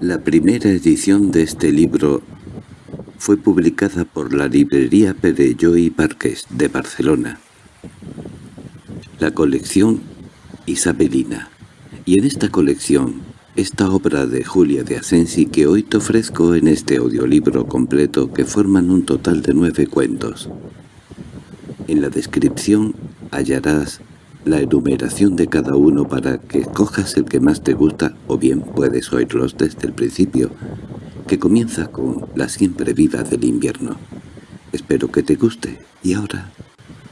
La primera edición de este libro fue publicada por la librería Perelló y Parques de Barcelona. La colección Isabelina. Y en esta colección, esta obra de Julia de Asensi que hoy te ofrezco en este audiolibro completo que forman un total de nueve cuentos. En la descripción hallarás la enumeración de cada uno para que escojas el que más te gusta o bien puedes oírlos desde el principio, que comienza con La siempre viva del invierno. Espero que te guste y ahora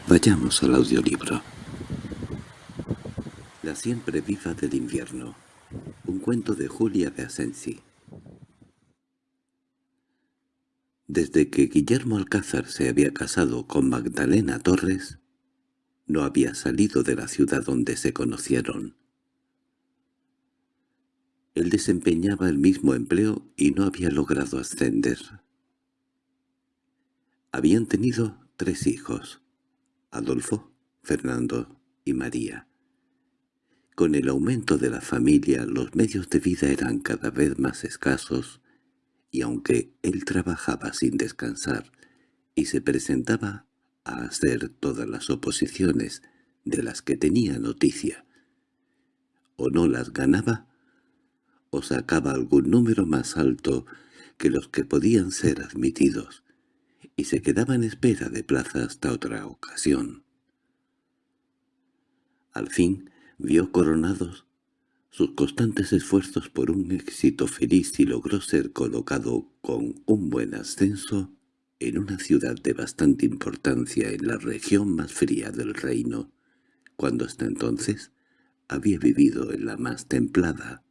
vayamos al audiolibro. La siempre viva del invierno. Un cuento de Julia de Asensi. Desde que Guillermo Alcázar se había casado con Magdalena Torres, no había salido de la ciudad donde se conocieron. Él desempeñaba el mismo empleo y no había logrado ascender. Habían tenido tres hijos, Adolfo, Fernando y María. Con el aumento de la familia los medios de vida eran cada vez más escasos y aunque él trabajaba sin descansar y se presentaba a hacer todas las oposiciones de las que tenía noticia. O no las ganaba, o sacaba algún número más alto que los que podían ser admitidos, y se quedaba en espera de plaza hasta otra ocasión. Al fin vio coronados sus constantes esfuerzos por un éxito feliz y logró ser colocado con un buen ascenso en una ciudad de bastante importancia en la región más fría del reino, cuando hasta entonces había vivido en la más templada.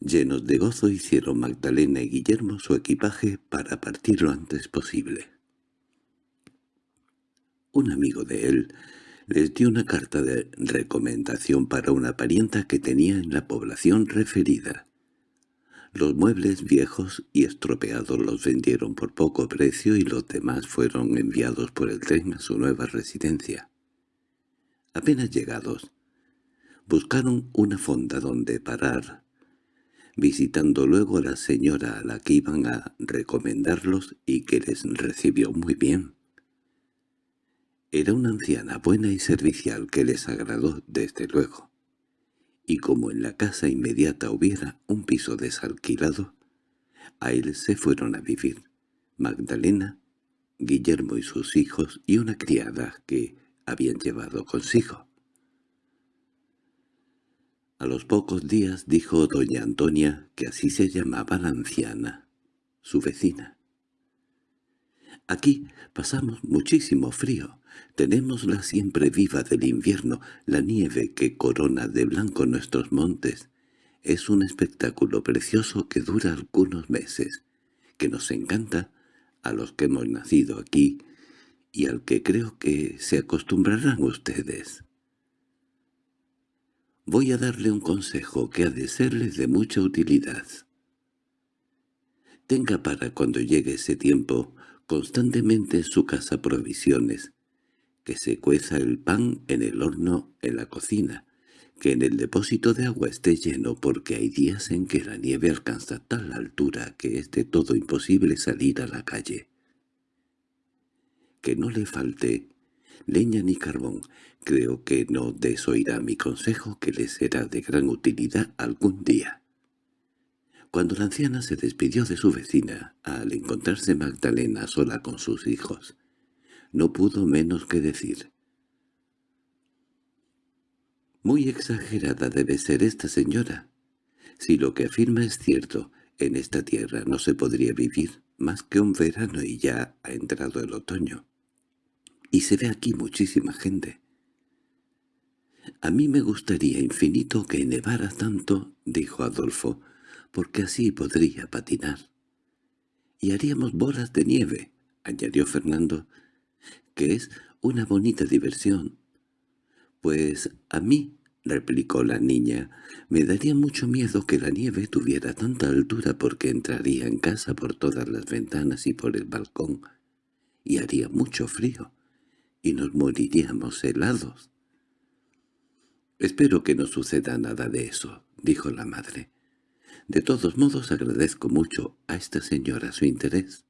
Llenos de gozo hicieron Magdalena y Guillermo su equipaje para partir lo antes posible. Un amigo de él les dio una carta de recomendación para una parienta que tenía en la población referida. Los muebles viejos y estropeados los vendieron por poco precio y los demás fueron enviados por el tren a su nueva residencia. Apenas llegados, buscaron una fonda donde parar, visitando luego a la señora a la que iban a recomendarlos y que les recibió muy bien. Era una anciana buena y servicial que les agradó desde luego y como en la casa inmediata hubiera un piso desalquilado, a él se fueron a vivir Magdalena, Guillermo y sus hijos y una criada que habían llevado consigo. A los pocos días dijo doña Antonia que así se llamaba la anciana, su vecina. Aquí pasamos muchísimo frío. Tenemos la siempre viva del invierno, la nieve que corona de blanco nuestros montes. Es un espectáculo precioso que dura algunos meses, que nos encanta a los que hemos nacido aquí y al que creo que se acostumbrarán ustedes. Voy a darle un consejo que ha de serles de mucha utilidad. Tenga para cuando llegue ese tiempo constantemente en su casa provisiones, que se cueza el pan en el horno en la cocina, que en el depósito de agua esté lleno porque hay días en que la nieve alcanza tal altura que es de todo imposible salir a la calle. Que no le falte leña ni carbón, creo que no desoirá mi consejo que le será de gran utilidad algún día. Cuando la anciana se despidió de su vecina, al encontrarse Magdalena sola con sus hijos, no pudo menos que decir. «Muy exagerada debe ser esta señora. Si lo que afirma es cierto, en esta tierra no se podría vivir más que un verano y ya ha entrado el otoño. Y se ve aquí muchísima gente. A mí me gustaría infinito que nevara tanto, dijo Adolfo, porque así podría patinar. —Y haríamos bolas de nieve —añadió Fernando—, que es una bonita diversión. —Pues a mí —replicó la niña—, me daría mucho miedo que la nieve tuviera tanta altura porque entraría en casa por todas las ventanas y por el balcón, y haría mucho frío, y nos moriríamos helados. —Espero que no suceda nada de eso —dijo la madre. —De todos modos agradezco mucho a esta señora su interés.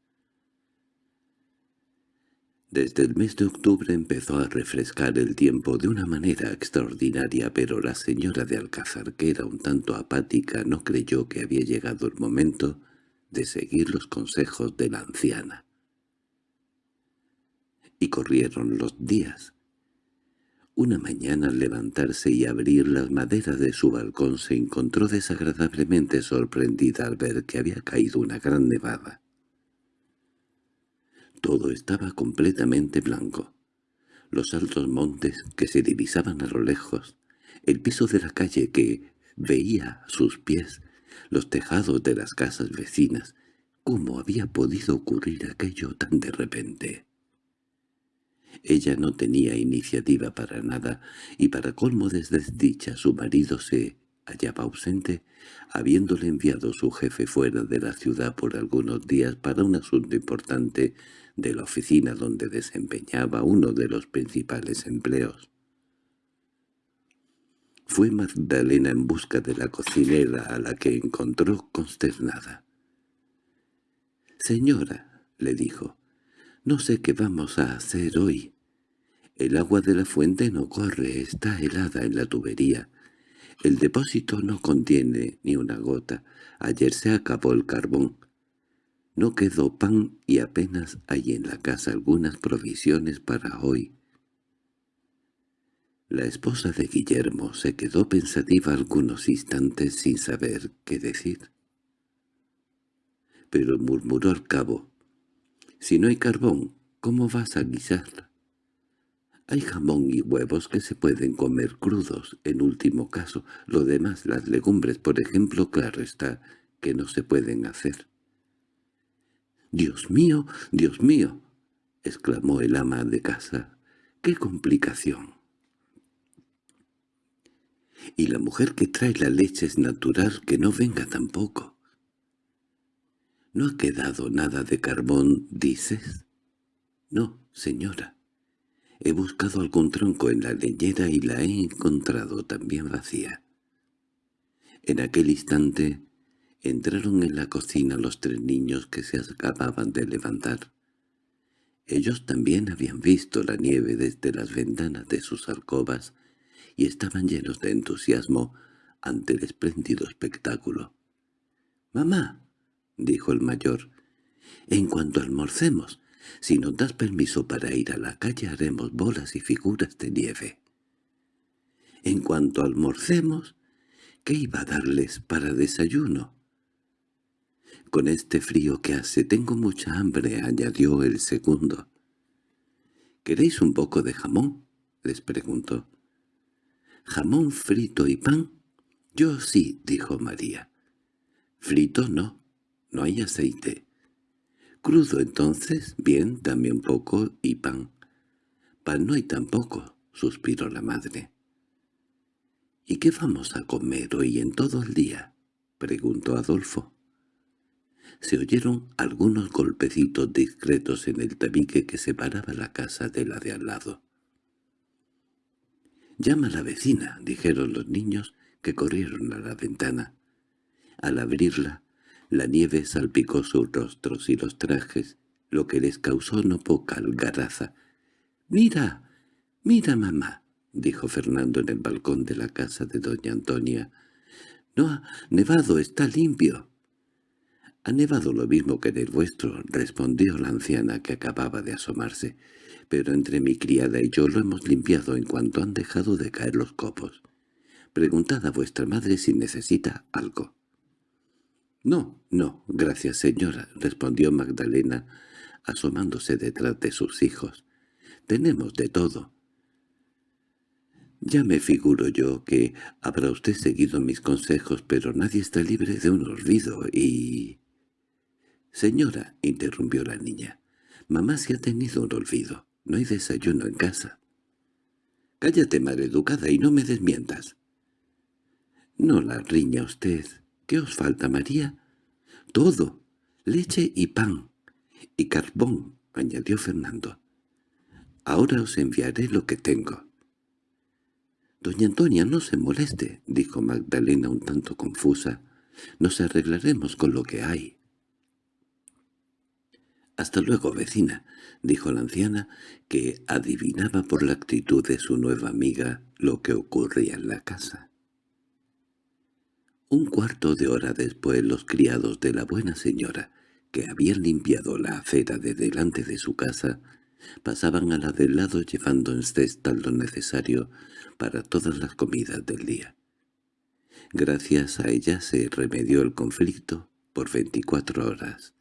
Desde el mes de octubre empezó a refrescar el tiempo de una manera extraordinaria, pero la señora de Alcázar, que era un tanto apática, no creyó que había llegado el momento de seguir los consejos de la anciana. Y corrieron los días. Una mañana al levantarse y abrir las maderas de su balcón se encontró desagradablemente sorprendida al ver que había caído una gran nevada. Todo estaba completamente blanco. Los altos montes que se divisaban a lo lejos, el piso de la calle que veía a sus pies, los tejados de las casas vecinas. ¿Cómo había podido ocurrir aquello tan de repente? Ella no tenía iniciativa para nada, y para colmo de desdicha su marido se hallaba ausente, habiéndole enviado su jefe fuera de la ciudad por algunos días para un asunto importante de la oficina donde desempeñaba uno de los principales empleos. Fue Magdalena en busca de la cocinera a la que encontró consternada. «Señora», le dijo, «no sé qué vamos a hacer hoy. El agua de la fuente no corre, está helada en la tubería. El depósito no contiene ni una gota. Ayer se acabó el carbón. No quedó pan y apenas hay en la casa algunas provisiones para hoy. La esposa de Guillermo se quedó pensativa algunos instantes sin saber qué decir. Pero murmuró al cabo, «Si no hay carbón, ¿cómo vas a guisar?» Hay jamón y huevos que se pueden comer crudos, en último caso. Lo demás, las legumbres, por ejemplo, claro está, que no se pueden hacer. «¡Dios mío! ¡Dios mío!» exclamó el ama de casa. «¡Qué complicación!» «Y la mujer que trae la leche es natural que no venga tampoco». «¿No ha quedado nada de carbón, dices?» «No, señora». He buscado algún tronco en la leñera y la he encontrado también vacía. En aquel instante entraron en la cocina los tres niños que se acababan de levantar. Ellos también habían visto la nieve desde las ventanas de sus alcobas y estaban llenos de entusiasmo ante el espléndido espectáculo. «¡Mamá!» dijo el mayor. «En cuanto almorcemos, si nos das permiso para ir a la calle haremos bolas y figuras de nieve. En cuanto almorcemos, ¿qué iba a darles para desayuno? Con este frío que hace tengo mucha hambre, añadió el segundo. ¿Queréis un poco de jamón? les preguntó. ¿Jamón frito y pan? Yo sí, dijo María. Frito no, no hay aceite. Crudo entonces, bien, un poco y pan. Pan no hay tampoco, suspiró la madre. —¿Y qué vamos a comer hoy en todo el día? —preguntó Adolfo. Se oyeron algunos golpecitos discretos en el tabique que separaba la casa de la de al lado. «Llama a la vecina», dijeron los niños, que corrieron a la ventana. Al abrirla, la nieve salpicó sus rostros y los trajes, lo que les causó no poca algaraza. —¡Mira! ¡Mira, mamá! —dijo Fernando en el balcón de la casa de doña Antonia. —No ha nevado, está limpio. —Ha nevado lo mismo que en el vuestro —respondió la anciana que acababa de asomarse—, pero entre mi criada y yo lo hemos limpiado en cuanto han dejado de caer los copos. Preguntad a vuestra madre si necesita algo. —No, no, gracias señora —respondió Magdalena, asomándose detrás de sus hijos. —Tenemos de todo. Ya me figuro yo que habrá usted seguido mis consejos, pero nadie está libre de un olvido y... —Señora —interrumpió la niña—, mamá se ha tenido un olvido. No hay desayuno en casa. —Cállate, educada, y no me desmientas. —No la riña usted. ¿Qué os falta, María? —Todo. Leche y pan. Y carbón —añadió Fernando. —Ahora os enviaré lo que tengo. «Doña Antonia, no se moleste», dijo Magdalena un tanto confusa. «Nos arreglaremos con lo que hay». «Hasta luego, vecina», dijo la anciana, que adivinaba por la actitud de su nueva amiga lo que ocurría en la casa. Un cuarto de hora después los criados de la buena señora, que habían limpiado la acera de delante de su casa, pasaban a la del lado llevando en cestas lo necesario para todas las comidas del día. Gracias a ella se remedió el conflicto por veinticuatro horas.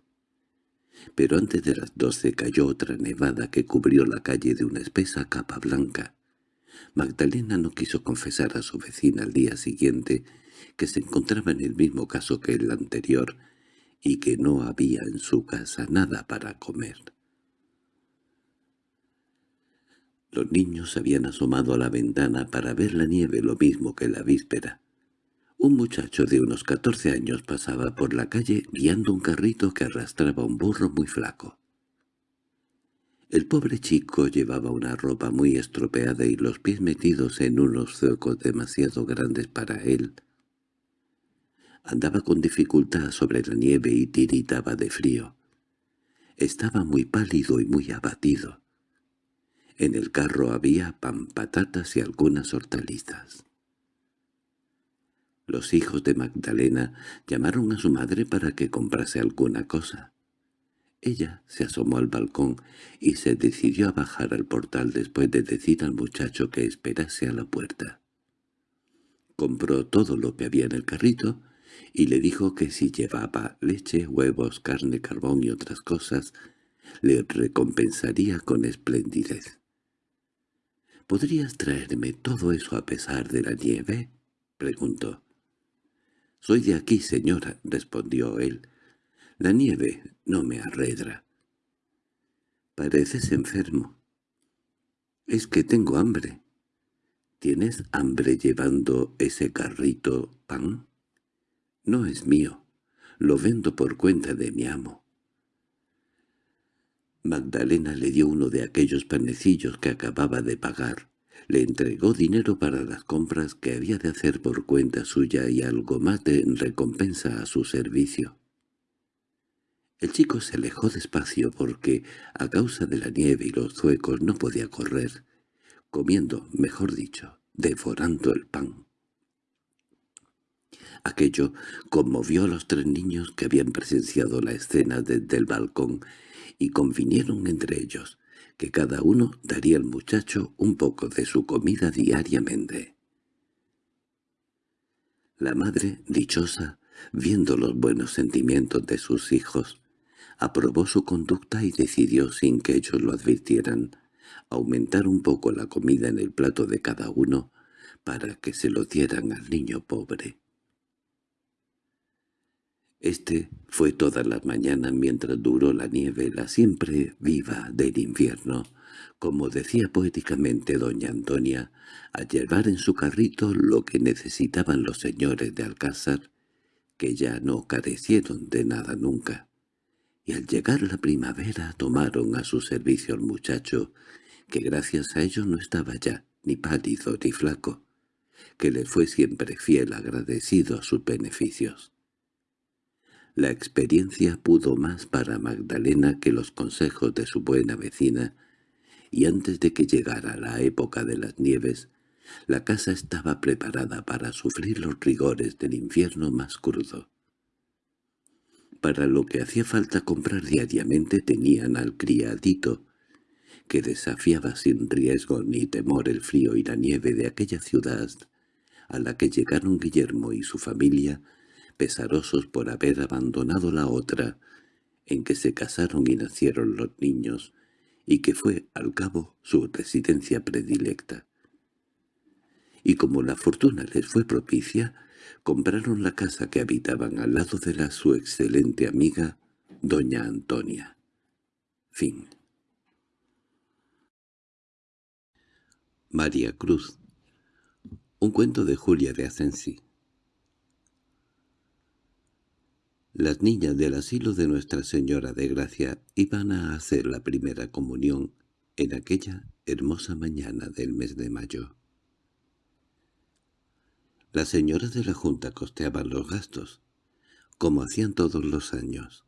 Pero antes de las doce cayó otra nevada que cubrió la calle de una espesa capa blanca. Magdalena no quiso confesar a su vecina al día siguiente que se encontraba en el mismo caso que el anterior y que no había en su casa nada para comer. Los niños habían asomado a la ventana para ver la nieve lo mismo que la víspera. Un muchacho de unos catorce años pasaba por la calle guiando un carrito que arrastraba un burro muy flaco. El pobre chico llevaba una ropa muy estropeada y los pies metidos en unos zuecos demasiado grandes para él. Andaba con dificultad sobre la nieve y tiritaba de frío. Estaba muy pálido y muy abatido. En el carro había pan, patatas y algunas hortalizas. Los hijos de Magdalena llamaron a su madre para que comprase alguna cosa. Ella se asomó al balcón y se decidió a bajar al portal después de decir al muchacho que esperase a la puerta. Compró todo lo que había en el carrito y le dijo que si llevaba leche, huevos, carne, carbón y otras cosas, le recompensaría con esplendidez. —¿Podrías traerme todo eso a pesar de la nieve? —preguntó. —Soy de aquí, señora —respondió él. La nieve no me arredra. —Pareces enfermo. —Es que tengo hambre. —¿Tienes hambre llevando ese carrito pan? —No es mío. Lo vendo por cuenta de mi amo. Magdalena le dio uno de aquellos panecillos que acababa de pagar. Le entregó dinero para las compras que había de hacer por cuenta suya y algo más de recompensa a su servicio. El chico se alejó despacio porque, a causa de la nieve y los zuecos, no podía correr, comiendo, mejor dicho, devorando el pan. Aquello conmovió a los tres niños que habían presenciado la escena desde el balcón y convinieron entre ellos que cada uno daría al muchacho un poco de su comida diariamente. La madre, dichosa, viendo los buenos sentimientos de sus hijos, aprobó su conducta y decidió, sin que ellos lo advirtieran, aumentar un poco la comida en el plato de cada uno para que se lo dieran al niño pobre. Este fue todas las mañanas mientras duró la nieve, la siempre viva del invierno, como decía poéticamente doña Antonia, a llevar en su carrito lo que necesitaban los señores de Alcázar, que ya no carecieron de nada nunca. Y al llegar la primavera tomaron a su servicio al muchacho, que gracias a ello no estaba ya ni pálido ni flaco, que le fue siempre fiel agradecido a sus beneficios. La experiencia pudo más para Magdalena que los consejos de su buena vecina, y antes de que llegara la época de las nieves, la casa estaba preparada para sufrir los rigores del infierno más crudo. Para lo que hacía falta comprar diariamente tenían al criadito, que desafiaba sin riesgo ni temor el frío y la nieve de aquella ciudad a la que llegaron Guillermo y su familia pesarosos por haber abandonado la otra, en que se casaron y nacieron los niños, y que fue, al cabo, su residencia predilecta. Y como la fortuna les fue propicia, compraron la casa que habitaban al lado de la su excelente amiga, doña Antonia. Fin. María Cruz Un cuento de Julia de Asensi Las niñas del asilo de Nuestra Señora de Gracia iban a hacer la primera comunión en aquella hermosa mañana del mes de mayo. Las señoras de la Junta costeaban los gastos, como hacían todos los años.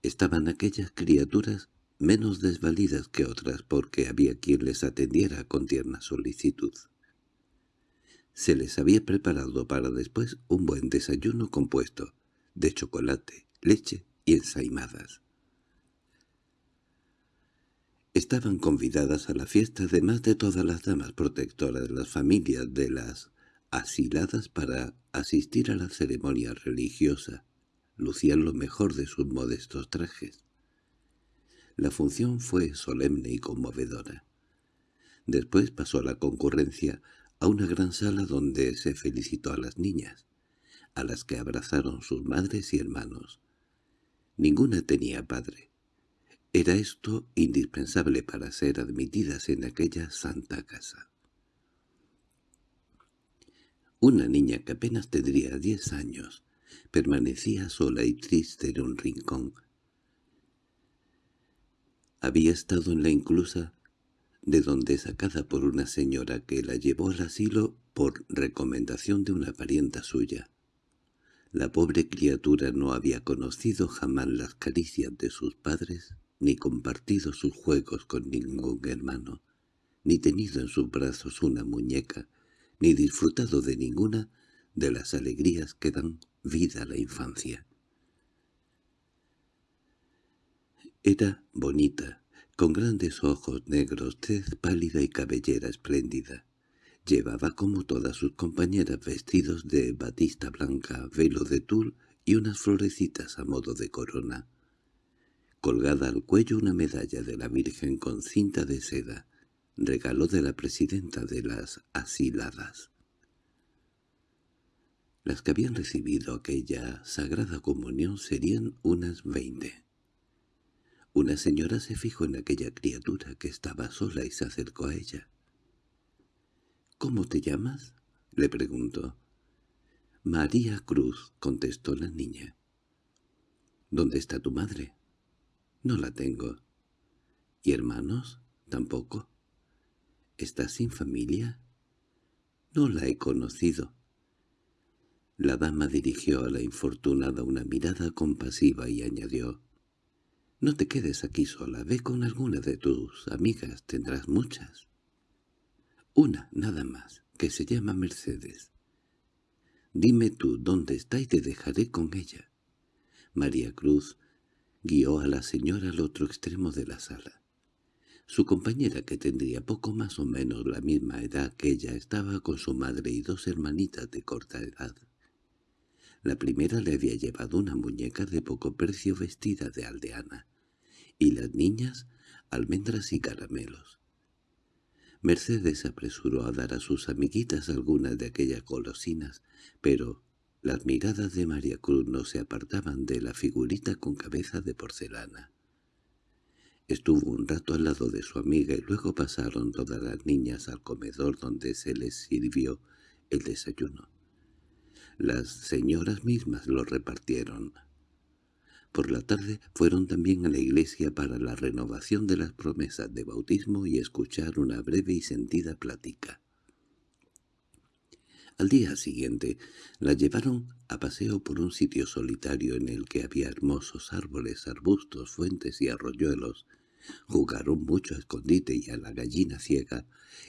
Estaban aquellas criaturas menos desvalidas que otras porque había quien les atendiera con tierna solicitud. Se les había preparado para después un buen desayuno compuesto de chocolate, leche y ensaimadas. Estaban convidadas a la fiesta además de todas las damas protectoras de las familias de las asiladas para asistir a la ceremonia religiosa. Lucían lo mejor de sus modestos trajes. La función fue solemne y conmovedora. Después pasó la concurrencia a una gran sala donde se felicitó a las niñas, a las que abrazaron sus madres y hermanos. Ninguna tenía padre. Era esto indispensable para ser admitidas en aquella santa casa. Una niña que apenas tendría diez años permanecía sola y triste en un rincón. Había estado en la inclusa de donde sacada por una señora que la llevó al asilo por recomendación de una parienta suya. La pobre criatura no había conocido jamás las caricias de sus padres, ni compartido sus juegos con ningún hermano, ni tenido en sus brazos una muñeca, ni disfrutado de ninguna de las alegrías que dan vida a la infancia. Era bonita, con grandes ojos negros, tez pálida y cabellera espléndida. Llevaba como todas sus compañeras vestidos de batista blanca, velo de tul y unas florecitas a modo de corona. Colgada al cuello una medalla de la Virgen con cinta de seda, regalo de la presidenta de las asiladas. Las que habían recibido aquella sagrada comunión serían unas veinte. Una señora se fijó en aquella criatura que estaba sola y se acercó a ella. —¿Cómo te llamas? —le preguntó. —María Cruz —contestó la niña. —¿Dónde está tu madre? —No la tengo. —¿Y hermanos? —Tampoco. —¿Estás sin familia? —No la he conocido. La dama dirigió a la infortunada una mirada compasiva y añadió no te quedes aquí sola, ve con alguna de tus amigas, tendrás muchas. Una, nada más, que se llama Mercedes. Dime tú dónde está y te dejaré con ella. María Cruz guió a la señora al otro extremo de la sala. Su compañera, que tendría poco más o menos la misma edad que ella, estaba con su madre y dos hermanitas de corta edad. La primera le había llevado una muñeca de poco precio vestida de aldeana, y las niñas almendras y caramelos. Mercedes apresuró a dar a sus amiguitas algunas de aquellas golosinas, pero las miradas de María Cruz no se apartaban de la figurita con cabeza de porcelana. Estuvo un rato al lado de su amiga y luego pasaron todas las niñas al comedor donde se les sirvió el desayuno. Las señoras mismas lo repartieron. Por la tarde fueron también a la iglesia para la renovación de las promesas de bautismo y escuchar una breve y sentida plática. Al día siguiente la llevaron a paseo por un sitio solitario en el que había hermosos árboles, arbustos, fuentes y arroyuelos. Jugaron mucho a escondite y a la gallina ciega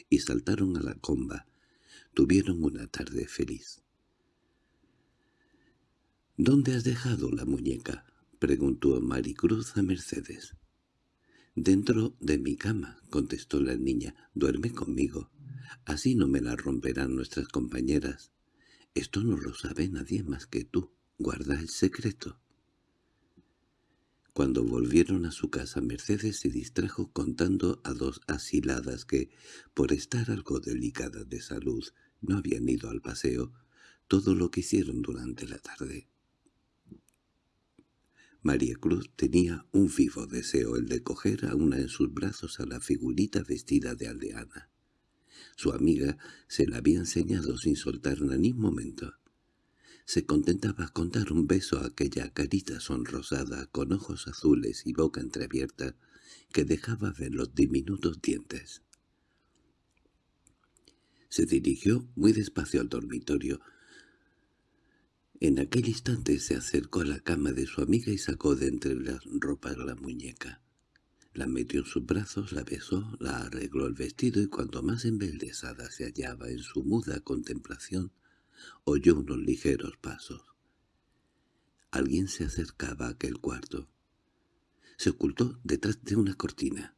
y saltaron a la comba. Tuvieron una tarde feliz. —¿Dónde has dejado la muñeca? —preguntó Maricruz a Mercedes. —Dentro de mi cama —contestó la niña—, duerme conmigo. Así no me la romperán nuestras compañeras. Esto no lo sabe nadie más que tú. Guarda el secreto. Cuando volvieron a su casa Mercedes se distrajo contando a dos asiladas que, por estar algo delicadas de salud, no habían ido al paseo, todo lo que hicieron durante la tarde. María Cruz tenía un vivo deseo el de coger a una en sus brazos a la figurita vestida de aldeana. Su amiga se la había enseñado sin soltarla ni un momento. Se contentaba con dar un beso a aquella carita sonrosada con ojos azules y boca entreabierta que dejaba ver los diminutos dientes. Se dirigió muy despacio al dormitorio. En aquel instante se acercó a la cama de su amiga y sacó de entre las ropas la muñeca. La metió en sus brazos, la besó, la arregló el vestido y cuando más embelesada se hallaba en su muda contemplación, oyó unos ligeros pasos. Alguien se acercaba a aquel cuarto. Se ocultó detrás de una cortina.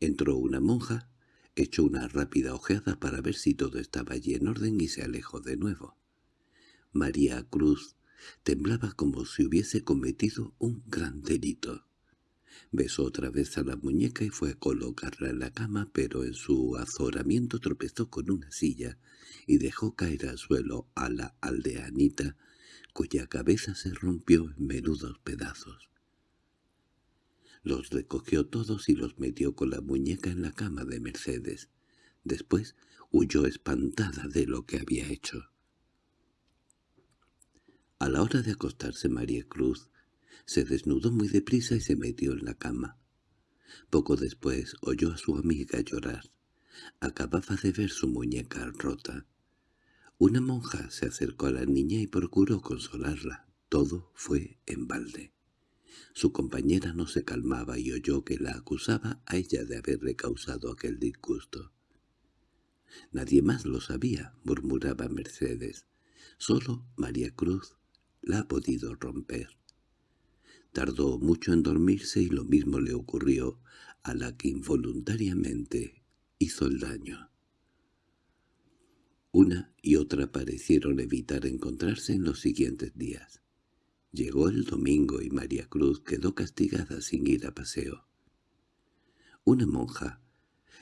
Entró una monja, echó una rápida ojeada para ver si todo estaba allí en orden y se alejó de nuevo. María Cruz temblaba como si hubiese cometido un gran delito. Besó otra vez a la muñeca y fue a colocarla en la cama, pero en su azoramiento tropezó con una silla y dejó caer al suelo a la aldeanita, cuya cabeza se rompió en menudos pedazos. Los recogió todos y los metió con la muñeca en la cama de Mercedes. Después huyó espantada de lo que había hecho. A la hora de acostarse María Cruz se desnudó muy deprisa y se metió en la cama. Poco después oyó a su amiga llorar. Acababa de ver su muñeca rota. Una monja se acercó a la niña y procuró consolarla. Todo fue en balde. Su compañera no se calmaba y oyó que la acusaba a ella de haberle causado aquel disgusto. «Nadie más lo sabía», murmuraba Mercedes. «Solo María Cruz la ha podido romper». Tardó mucho en dormirse y lo mismo le ocurrió a la que involuntariamente hizo el daño. Una y otra parecieron evitar encontrarse en los siguientes días. Llegó el domingo y María Cruz quedó castigada sin ir a paseo. Una monja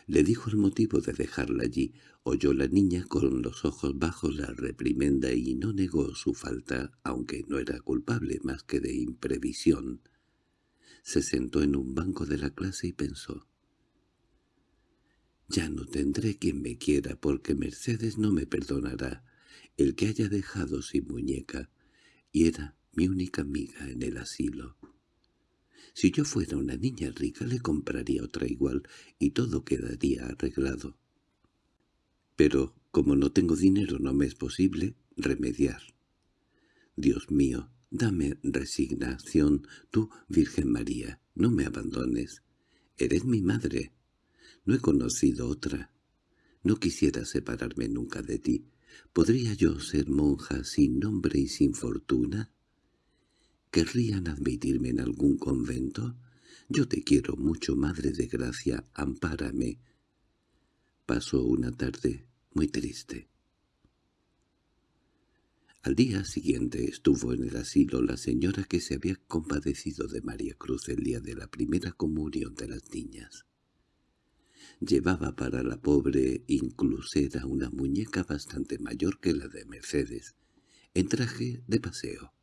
le dijo el motivo de dejarla allí. Oyó la niña con los ojos bajos la reprimenda y no negó su falta, aunque no era culpable más que de imprevisión. Se sentó en un banco de la clase y pensó. «Ya no tendré quien me quiera porque Mercedes no me perdonará el que haya dejado sin muñeca, y era mi única amiga en el asilo». Si yo fuera una niña rica le compraría otra igual y todo quedaría arreglado. Pero como no tengo dinero no me es posible remediar. Dios mío, dame resignación, tú, Virgen María, no me abandones. Eres mi madre. No he conocido otra. No quisiera separarme nunca de ti. ¿Podría yo ser monja sin nombre y sin fortuna? ¿Querrían admitirme en algún convento? Yo te quiero mucho, Madre de Gracia, ampárame. Pasó una tarde muy triste. Al día siguiente estuvo en el asilo la señora que se había compadecido de María Cruz el día de la primera comunión de las niñas. Llevaba para la pobre inclusera una muñeca bastante mayor que la de Mercedes, en traje de paseo.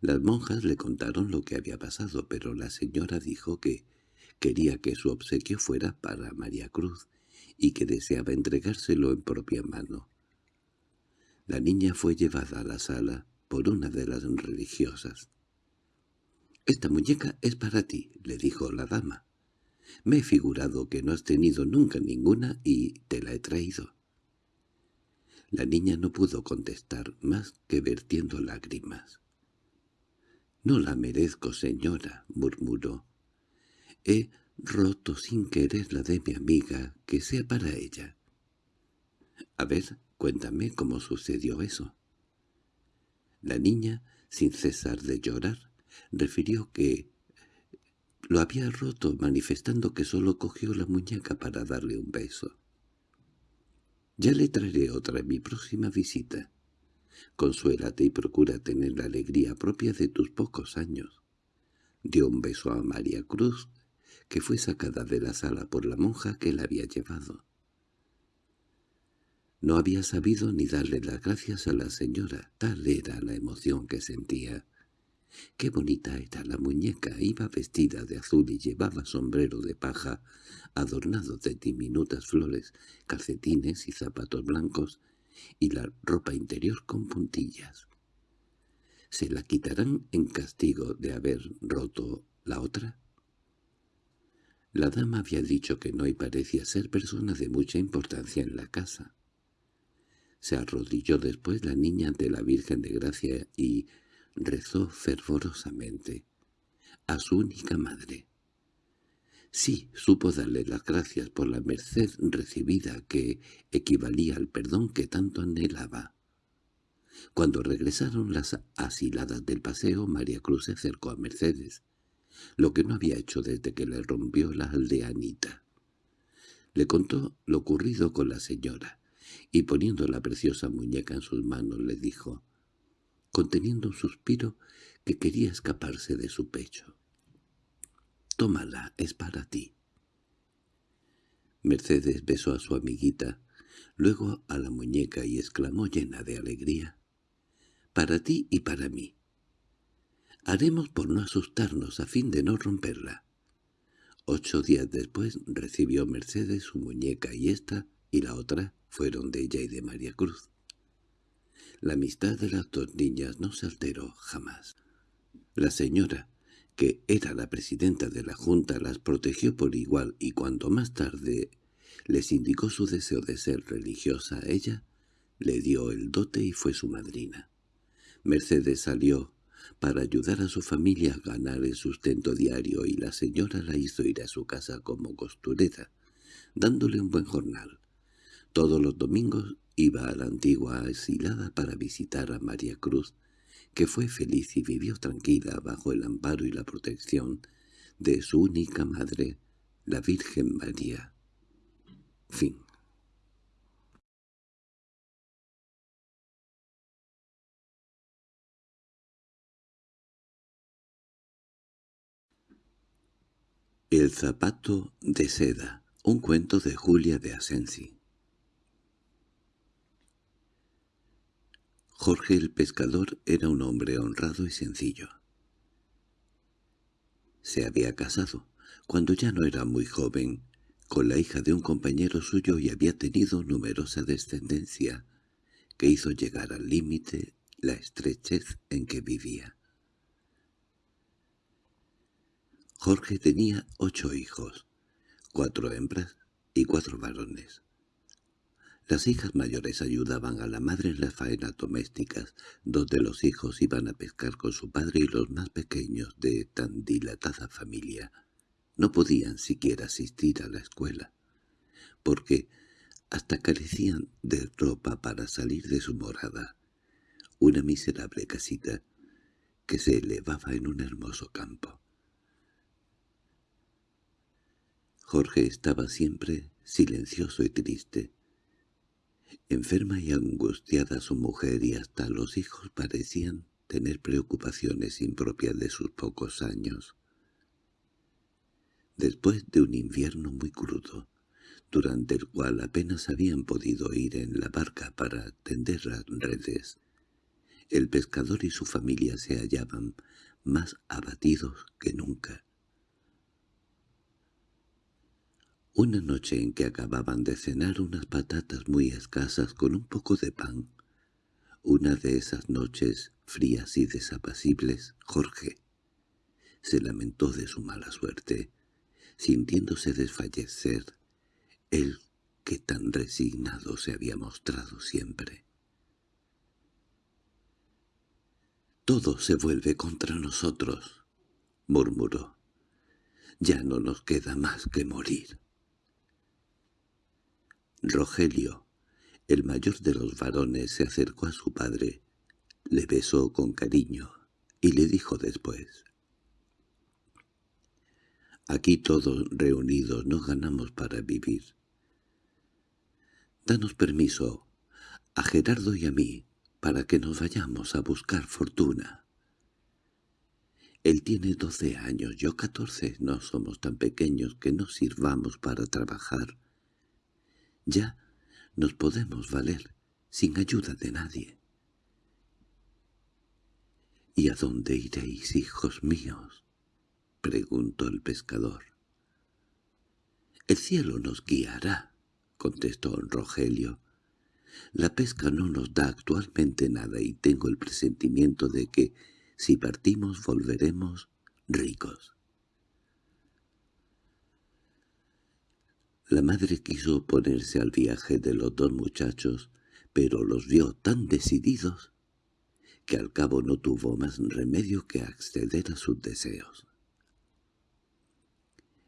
Las monjas le contaron lo que había pasado, pero la señora dijo que quería que su obsequio fuera para María Cruz y que deseaba entregárselo en propia mano. La niña fue llevada a la sala por una de las religiosas. «Esta muñeca es para ti», le dijo la dama. «Me he figurado que no has tenido nunca ninguna y te la he traído». La niña no pudo contestar más que vertiendo lágrimas. —No la merezco, señora —murmuró. —He roto sin querer la de mi amiga, que sea para ella. —A ver, cuéntame cómo sucedió eso. La niña, sin cesar de llorar, refirió que lo había roto manifestando que solo cogió la muñeca para darle un beso. —Ya le traeré otra en mi próxima visita. Consuélate y procura tener la alegría propia de tus pocos años. Dio un beso a María Cruz, que fue sacada de la sala por la monja que la había llevado. No había sabido ni darle las gracias a la señora, tal era la emoción que sentía. Qué bonita era la muñeca, iba vestida de azul y llevaba sombrero de paja, adornado de diminutas flores, calcetines y zapatos blancos, y la ropa interior con puntillas. ¿Se la quitarán en castigo de haber roto la otra? La dama había dicho que no y parecía ser persona de mucha importancia en la casa. Se arrodilló después la niña ante la Virgen de Gracia y rezó fervorosamente a su única madre. Sí, supo darle las gracias por la merced recibida que equivalía al perdón que tanto anhelaba. Cuando regresaron las asiladas del paseo, María Cruz se acercó a Mercedes, lo que no había hecho desde que le rompió la aldeanita. Le contó lo ocurrido con la señora, y poniendo la preciosa muñeca en sus manos le dijo, conteniendo un suspiro que quería escaparse de su pecho. «Tómala, es para ti». Mercedes besó a su amiguita, luego a la muñeca y exclamó llena de alegría, «Para ti y para mí. Haremos por no asustarnos a fin de no romperla». Ocho días después recibió Mercedes su muñeca y esta y la otra fueron de ella y de María Cruz. La amistad de las dos niñas no se alteró jamás. La señora, que era la presidenta de la Junta, las protegió por igual y cuando más tarde les indicó su deseo de ser religiosa a ella, le dio el dote y fue su madrina. Mercedes salió para ayudar a su familia a ganar el sustento diario y la señora la hizo ir a su casa como costurera, dándole un buen jornal. Todos los domingos iba a la antigua asilada para visitar a María Cruz, que fue feliz y vivió tranquila bajo el amparo y la protección de su única madre, la Virgen María. Fin El zapato de seda, un cuento de Julia de Asensi Jorge el pescador era un hombre honrado y sencillo. Se había casado, cuando ya no era muy joven, con la hija de un compañero suyo y había tenido numerosa descendencia, que hizo llegar al límite la estrechez en que vivía. Jorge tenía ocho hijos, cuatro hembras y cuatro varones. Las hijas mayores ayudaban a la madre en las faenas domésticas, donde los hijos iban a pescar con su padre y los más pequeños de tan dilatada familia no podían siquiera asistir a la escuela, porque hasta carecían de ropa para salir de su morada, una miserable casita que se elevaba en un hermoso campo. Jorge estaba siempre silencioso y triste, Enferma y angustiada su mujer y hasta los hijos parecían tener preocupaciones impropias de sus pocos años. Después de un invierno muy crudo, durante el cual apenas habían podido ir en la barca para tender las redes, el pescador y su familia se hallaban más abatidos que nunca. Una noche en que acababan de cenar unas patatas muy escasas con un poco de pan, una de esas noches frías y desapacibles, Jorge se lamentó de su mala suerte, sintiéndose desfallecer, él que tan resignado se había mostrado siempre. «Todo se vuelve contra nosotros», murmuró. «Ya no nos queda más que morir». Rogelio, el mayor de los varones, se acercó a su padre, le besó con cariño y le dijo después, «Aquí todos reunidos no ganamos para vivir. Danos permiso a Gerardo y a mí para que nos vayamos a buscar fortuna». Él tiene doce años, yo catorce, no somos tan pequeños que no sirvamos para trabajar. Ya nos podemos valer sin ayuda de nadie. —¿Y a dónde iréis, hijos míos? —preguntó el pescador. —El cielo nos guiará —contestó Rogelio. La pesca no nos da actualmente nada y tengo el presentimiento de que, si partimos, volveremos ricos. La madre quiso oponerse al viaje de los dos muchachos, pero los vio tan decididos que al cabo no tuvo más remedio que acceder a sus deseos.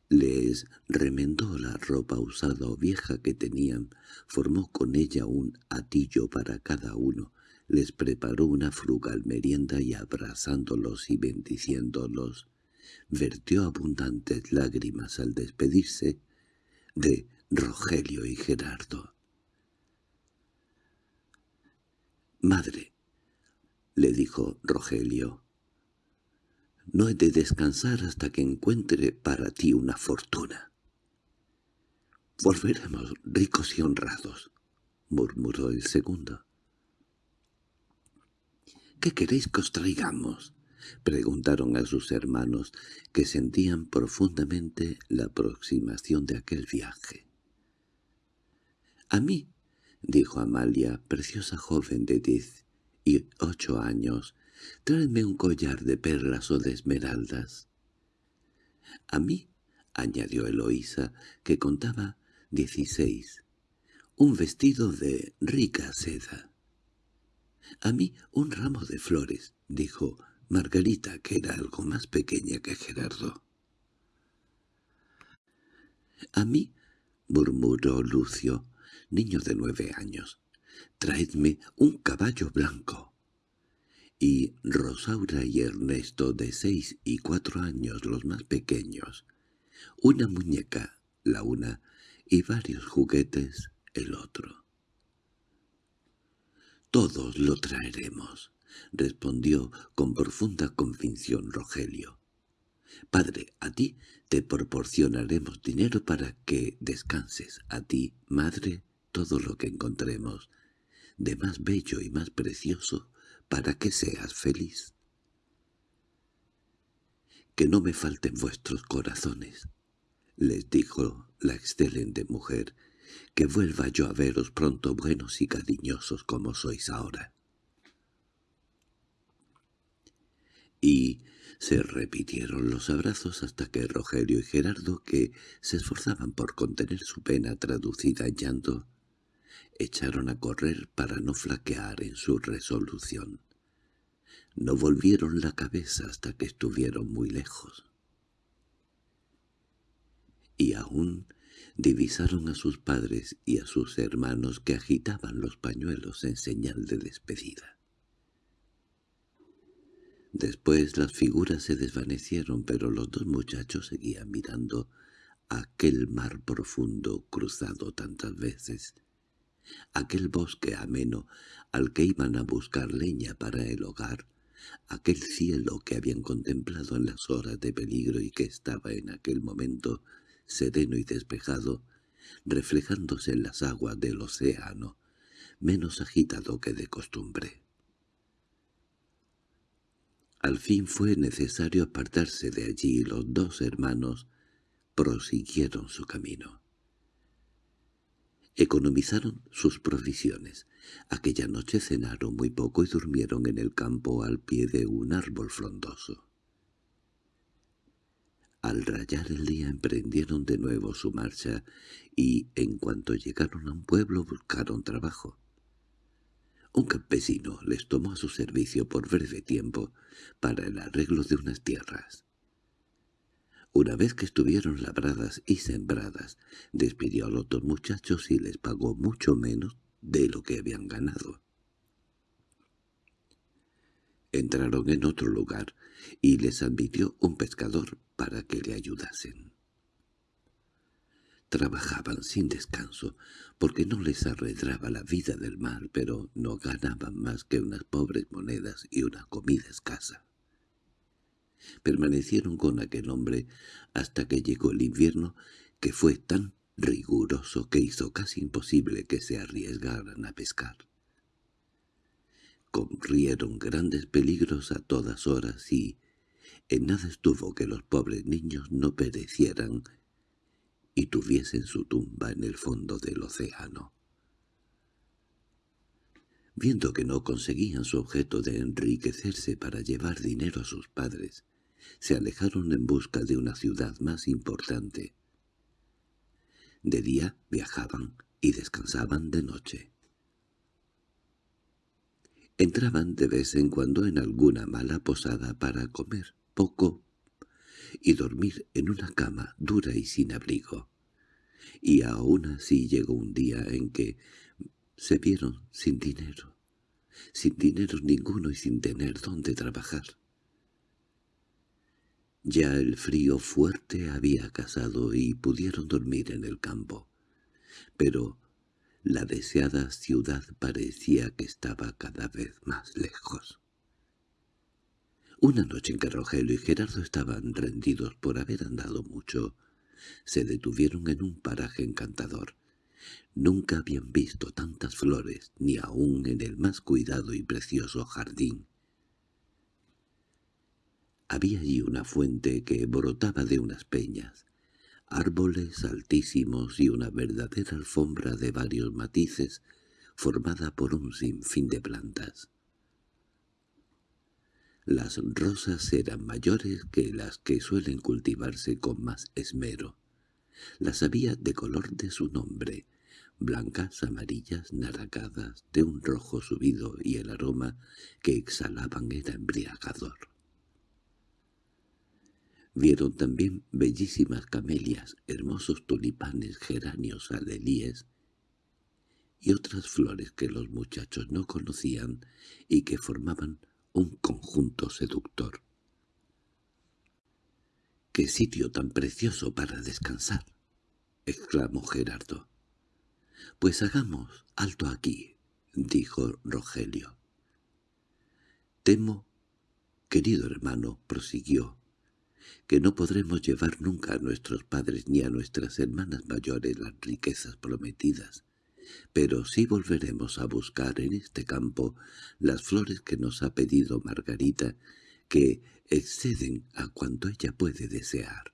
Les remendó la ropa usada o vieja que tenían, formó con ella un atillo para cada uno, les preparó una frugal merienda y abrazándolos y bendiciéndolos, vertió abundantes lágrimas al despedirse de Rogelio y Gerardo. «Madre», le dijo Rogelio, «no he de descansar hasta que encuentre para ti una fortuna». «Volveremos ricos y honrados», murmuró el segundo. «¿Qué queréis que os traigamos?» Preguntaron a sus hermanos, que sentían profundamente la aproximación de aquel viaje. «A mí», dijo Amalia, preciosa joven de diez y ocho años, «tráeme un collar de perlas o de esmeraldas». «A mí», añadió Eloísa, que contaba dieciséis, «un vestido de rica seda». «A mí un ramo de flores», dijo Margarita, que era algo más pequeña que Gerardo. —A mí —murmuró Lucio, niño de nueve años—, traedme un caballo blanco. Y Rosaura y Ernesto, de seis y cuatro años los más pequeños, una muñeca, la una, y varios juguetes, el otro. —Todos lo traeremos —respondió con profunda convicción Rogelio. «Padre, a ti te proporcionaremos dinero para que descanses, a ti, madre, todo lo que encontremos, de más bello y más precioso, para que seas feliz. Que no me falten vuestros corazones», les dijo la excelente mujer, «que vuelva yo a veros pronto buenos y cariñosos como sois ahora». Y se repitieron los abrazos hasta que Rogelio y Gerardo, que se esforzaban por contener su pena traducida en llanto, echaron a correr para no flaquear en su resolución. No volvieron la cabeza hasta que estuvieron muy lejos. Y aún divisaron a sus padres y a sus hermanos que agitaban los pañuelos en señal de despedida. Después las figuras se desvanecieron, pero los dos muchachos seguían mirando aquel mar profundo cruzado tantas veces, aquel bosque ameno al que iban a buscar leña para el hogar, aquel cielo que habían contemplado en las horas de peligro y que estaba en aquel momento sereno y despejado, reflejándose en las aguas del océano, menos agitado que de costumbre. Al fin fue necesario apartarse de allí y los dos hermanos prosiguieron su camino. Economizaron sus provisiones. Aquella noche cenaron muy poco y durmieron en el campo al pie de un árbol frondoso. Al rayar el día emprendieron de nuevo su marcha y, en cuanto llegaron a un pueblo, buscaron trabajo. Un campesino les tomó a su servicio por breve tiempo para el arreglo de unas tierras. Una vez que estuvieron labradas y sembradas, despidió a los dos muchachos y les pagó mucho menos de lo que habían ganado. Entraron en otro lugar y les admitió un pescador para que le ayudasen. Trabajaban sin descanso, porque no les arredraba la vida del mar, pero no ganaban más que unas pobres monedas y una comida escasa. Permanecieron con aquel hombre hasta que llegó el invierno, que fue tan riguroso que hizo casi imposible que se arriesgaran a pescar. Corrieron grandes peligros a todas horas y en nada estuvo que los pobres niños no perecieran y tuviesen su tumba en el fondo del océano. Viendo que no conseguían su objeto de enriquecerse para llevar dinero a sus padres, se alejaron en busca de una ciudad más importante. De día viajaban y descansaban de noche. Entraban de vez en cuando en alguna mala posada para comer poco y dormir en una cama dura y sin abrigo. Y aún así llegó un día en que se vieron sin dinero, sin dinero ninguno y sin tener dónde trabajar. Ya el frío fuerte había casado y pudieron dormir en el campo. Pero la deseada ciudad parecía que estaba cada vez más lejos. Una noche en que Rogelio y Gerardo estaban rendidos por haber andado mucho, se detuvieron en un paraje encantador. Nunca habían visto tantas flores, ni aun en el más cuidado y precioso jardín. Había allí una fuente que brotaba de unas peñas, árboles altísimos y una verdadera alfombra de varios matices formada por un sinfín de plantas. Las rosas eran mayores que las que suelen cultivarse con más esmero. Las había de color de su nombre, blancas, amarillas, naranjadas, de un rojo subido y el aroma que exhalaban era embriagador. Vieron también bellísimas camelias, hermosos tulipanes, geranios, alelíes y otras flores que los muchachos no conocían y que formaban un conjunto seductor. —¡Qué sitio tan precioso para descansar! —exclamó Gerardo. —Pues hagamos alto aquí —dijo Rogelio. —Temo, querido hermano —prosiguió—, que no podremos llevar nunca a nuestros padres ni a nuestras hermanas mayores las riquezas prometidas pero sí volveremos a buscar en este campo las flores que nos ha pedido Margarita, que exceden a cuanto ella puede desear.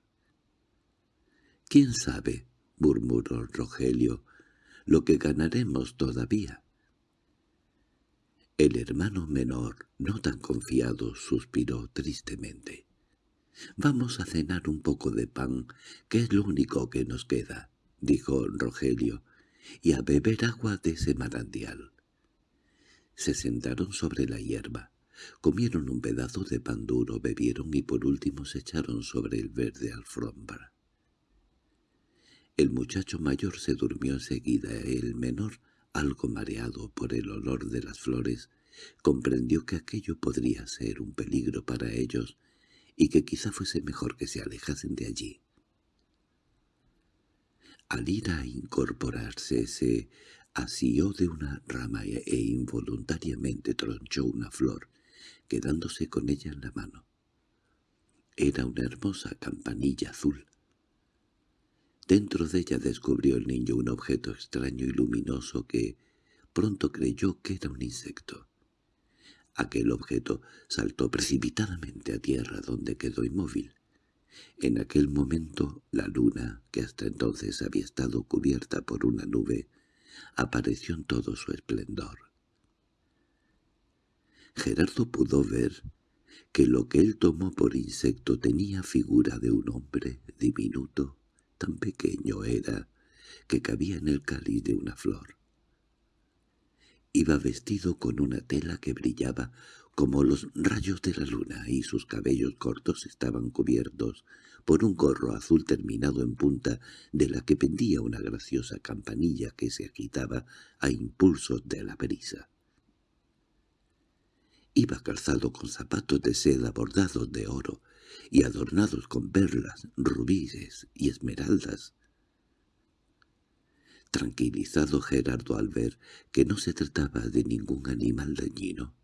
—¿Quién sabe? —murmuró Rogelio— lo que ganaremos todavía. El hermano menor, no tan confiado, suspiró tristemente. —Vamos a cenar un poco de pan, que es lo único que nos queda —dijo Rogelio y a beber agua de ese manantial. Se sentaron sobre la hierba, comieron un pedazo de pan duro, bebieron y por último se echaron sobre el verde alfombra. El muchacho mayor se durmió enseguida, el menor, algo mareado por el olor de las flores, comprendió que aquello podría ser un peligro para ellos y que quizá fuese mejor que se alejasen de allí. Al ir a incorporarse se asió de una rama e, e involuntariamente tronchó una flor, quedándose con ella en la mano. Era una hermosa campanilla azul. Dentro de ella descubrió el niño un objeto extraño y luminoso que pronto creyó que era un insecto. Aquel objeto saltó precipitadamente a tierra donde quedó inmóvil. En aquel momento la luna, que hasta entonces había estado cubierta por una nube, apareció en todo su esplendor. Gerardo pudo ver que lo que él tomó por insecto tenía figura de un hombre diminuto, tan pequeño era que cabía en el cáliz de una flor. Iba vestido con una tela que brillaba como los rayos de la luna, y sus cabellos cortos estaban cubiertos por un gorro azul terminado en punta de la que pendía una graciosa campanilla que se agitaba a impulsos de la brisa. Iba calzado con zapatos de seda bordados de oro y adornados con perlas, rubíes y esmeraldas. Tranquilizado Gerardo al ver que no se trataba de ningún animal dañino,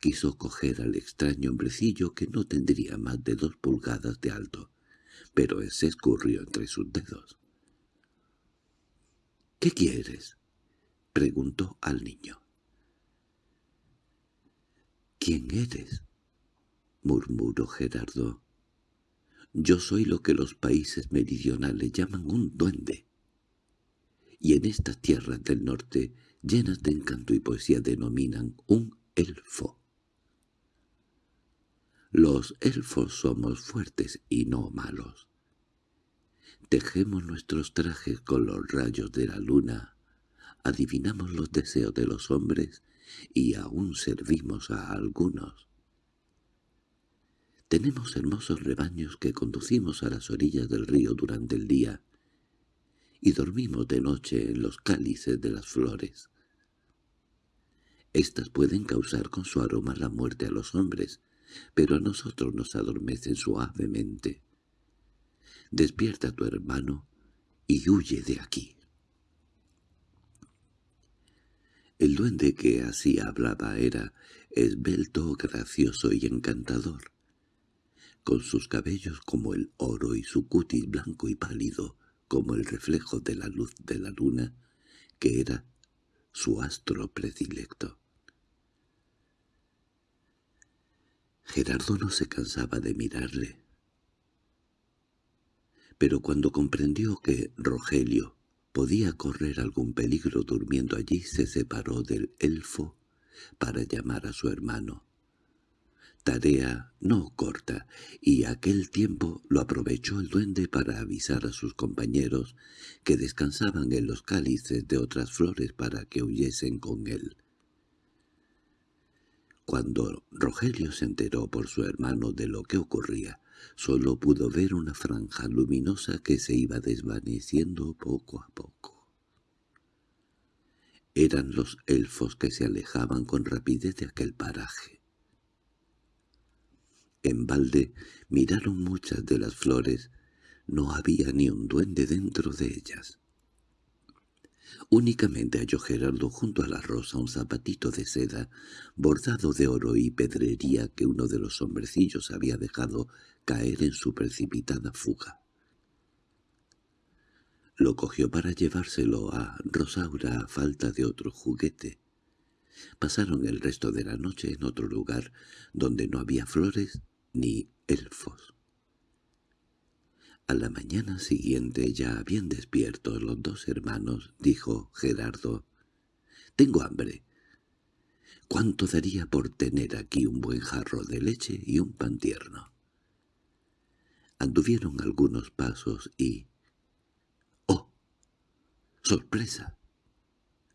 Quiso coger al extraño hombrecillo que no tendría más de dos pulgadas de alto, pero se escurrió entre sus dedos. —¿Qué quieres? —preguntó al niño. —¿Quién eres? —murmuró Gerardo. —Yo soy lo que los países meridionales llaman un duende. Y en estas tierras del norte, llenas de encanto y poesía, denominan un elfo. Los elfos somos fuertes y no malos. Tejemos nuestros trajes con los rayos de la luna, adivinamos los deseos de los hombres y aún servimos a algunos. Tenemos hermosos rebaños que conducimos a las orillas del río durante el día y dormimos de noche en los cálices de las flores. Estas pueden causar con su aroma la muerte a los hombres, pero a nosotros nos adormecen suavemente. Despierta a tu hermano y huye de aquí. El duende que así hablaba era esbelto, gracioso y encantador. Con sus cabellos como el oro y su cutis blanco y pálido como el reflejo de la luz de la luna, que era su astro predilecto. Gerardo no se cansaba de mirarle. Pero cuando comprendió que Rogelio podía correr algún peligro durmiendo allí, se separó del elfo para llamar a su hermano. Tarea no corta, y aquel tiempo lo aprovechó el duende para avisar a sus compañeros que descansaban en los cálices de otras flores para que huyesen con él. Cuando Rogelio se enteró por su hermano de lo que ocurría, solo pudo ver una franja luminosa que se iba desvaneciendo poco a poco. Eran los elfos que se alejaban con rapidez de aquel paraje. En balde miraron muchas de las flores, no había ni un duende dentro de ellas. Únicamente halló Gerardo junto a la rosa un zapatito de seda, bordado de oro y pedrería que uno de los hombrecillos había dejado caer en su precipitada fuga. Lo cogió para llevárselo a Rosaura a falta de otro juguete. Pasaron el resto de la noche en otro lugar, donde no había flores ni elfos. A la mañana siguiente, ya bien despiertos los dos hermanos, dijo Gerardo, «Tengo hambre. ¿Cuánto daría por tener aquí un buen jarro de leche y un pan tierno?» Anduvieron algunos pasos y... ¡Oh! ¡Sorpresa!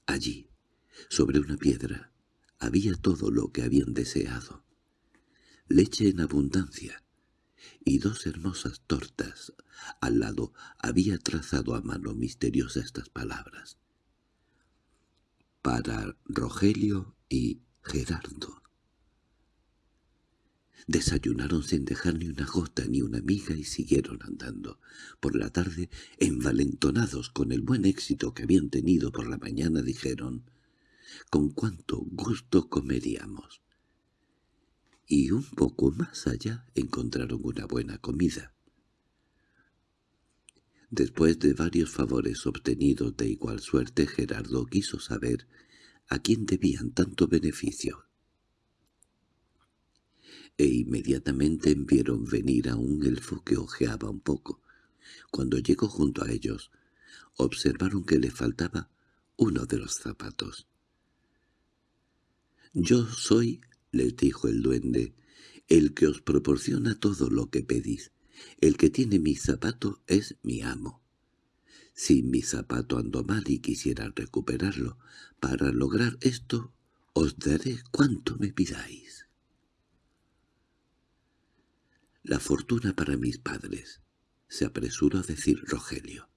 Allí, sobre una piedra, había todo lo que habían deseado. Leche en abundancia, y dos hermosas tortas. Al lado había trazado a mano misteriosa estas palabras. Para Rogelio y Gerardo. Desayunaron sin dejar ni una gota ni una miga y siguieron andando. Por la tarde, envalentonados con el buen éxito que habían tenido por la mañana, dijeron «¿Con cuánto gusto comeríamos?» Y un poco más allá encontraron una buena comida. Después de varios favores obtenidos de igual suerte, Gerardo quiso saber a quién debían tanto beneficio. E inmediatamente vieron venir a un elfo que ojeaba un poco. Cuando llegó junto a ellos, observaron que le faltaba uno de los zapatos. «Yo soy —les dijo el duende—, el que os proporciona todo lo que pedís. El que tiene mi zapato es mi amo. Si mi zapato ando mal y quisiera recuperarlo, para lograr esto os daré cuanto me pidáis. La fortuna para mis padres, se apresuró a decir Rogelio.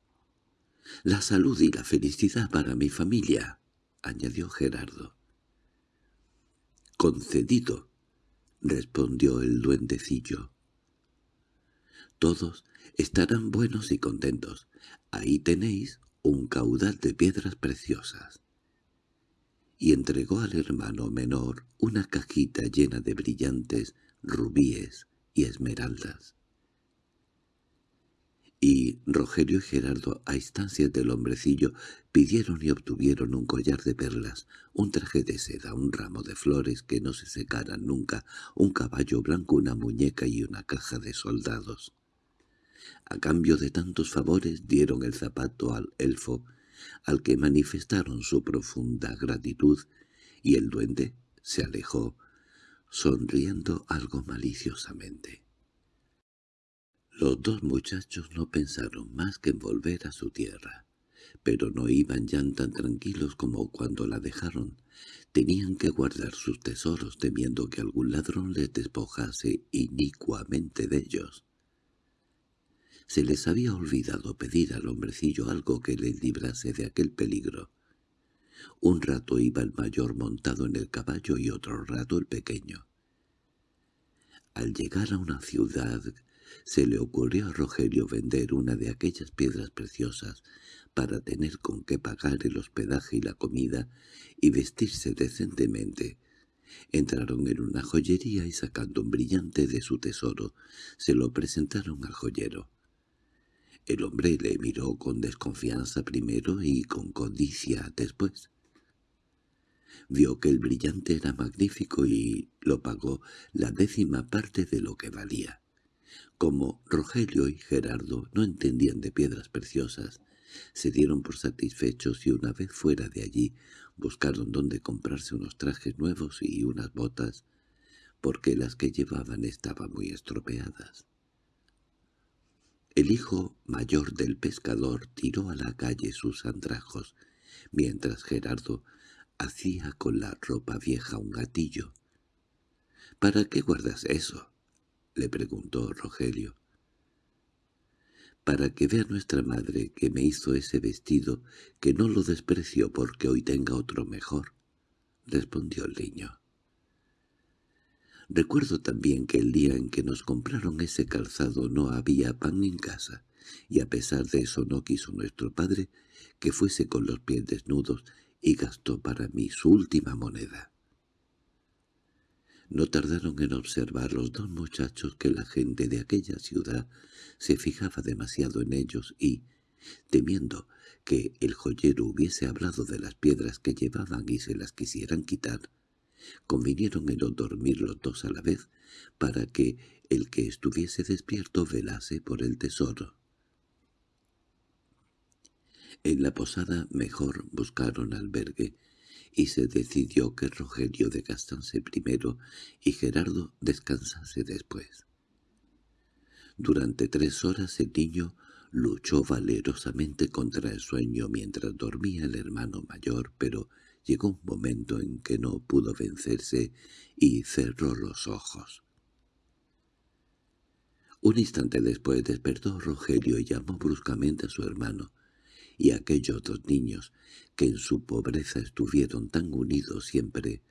La salud y la felicidad para mi familia, añadió Gerardo. —Concedido —respondió el duendecillo. —Todos estarán buenos y contentos. Ahí tenéis un caudal de piedras preciosas. Y entregó al hermano menor una cajita llena de brillantes rubíes y esmeraldas y Rogelio y Gerardo, a instancias del hombrecillo, pidieron y obtuvieron un collar de perlas, un traje de seda, un ramo de flores que no se secaran nunca, un caballo blanco, una muñeca y una caja de soldados. A cambio de tantos favores dieron el zapato al elfo, al que manifestaron su profunda gratitud, y el duende se alejó, sonriendo algo maliciosamente. Los dos muchachos no pensaron más que en volver a su tierra, pero no iban ya tan tranquilos como cuando la dejaron. Tenían que guardar sus tesoros temiendo que algún ladrón les despojase inicuamente de ellos. Se les había olvidado pedir al hombrecillo algo que les librase de aquel peligro. Un rato iba el mayor montado en el caballo y otro rato el pequeño. Al llegar a una ciudad se le ocurrió a Rogelio vender una de aquellas piedras preciosas para tener con qué pagar el hospedaje y la comida y vestirse decentemente. Entraron en una joyería y sacando un brillante de su tesoro, se lo presentaron al joyero. El hombre le miró con desconfianza primero y con codicia después. Vio que el brillante era magnífico y lo pagó la décima parte de lo que valía. Como Rogelio y Gerardo no entendían de piedras preciosas, se dieron por satisfechos y una vez fuera de allí buscaron dónde comprarse unos trajes nuevos y unas botas, porque las que llevaban estaban muy estropeadas. El hijo mayor del pescador tiró a la calle sus andrajos, mientras Gerardo hacía con la ropa vieja un gatillo. —¿Para qué guardas eso? —le preguntó Rogelio. —Para que vea nuestra madre que me hizo ese vestido, que no lo desprecio porque hoy tenga otro mejor —respondió el niño. Recuerdo también que el día en que nos compraron ese calzado no había pan en casa, y a pesar de eso no quiso nuestro padre que fuese con los pies desnudos y gastó para mí su última moneda. No tardaron en observar los dos muchachos que la gente de aquella ciudad se fijaba demasiado en ellos y, temiendo que el joyero hubiese hablado de las piedras que llevaban y se las quisieran quitar, Convinieron en no dormir los dos a la vez, para que el que estuviese despierto velase por el tesoro. En la posada mejor buscaron albergue, y se decidió que Rogelio descansase primero y Gerardo descansase después. Durante tres horas el niño luchó valerosamente contra el sueño mientras dormía el hermano mayor, pero Llegó un momento en que no pudo vencerse y cerró los ojos. Un instante después despertó Rogelio y llamó bruscamente a su hermano, y aquellos dos niños, que en su pobreza estuvieron tan unidos siempre,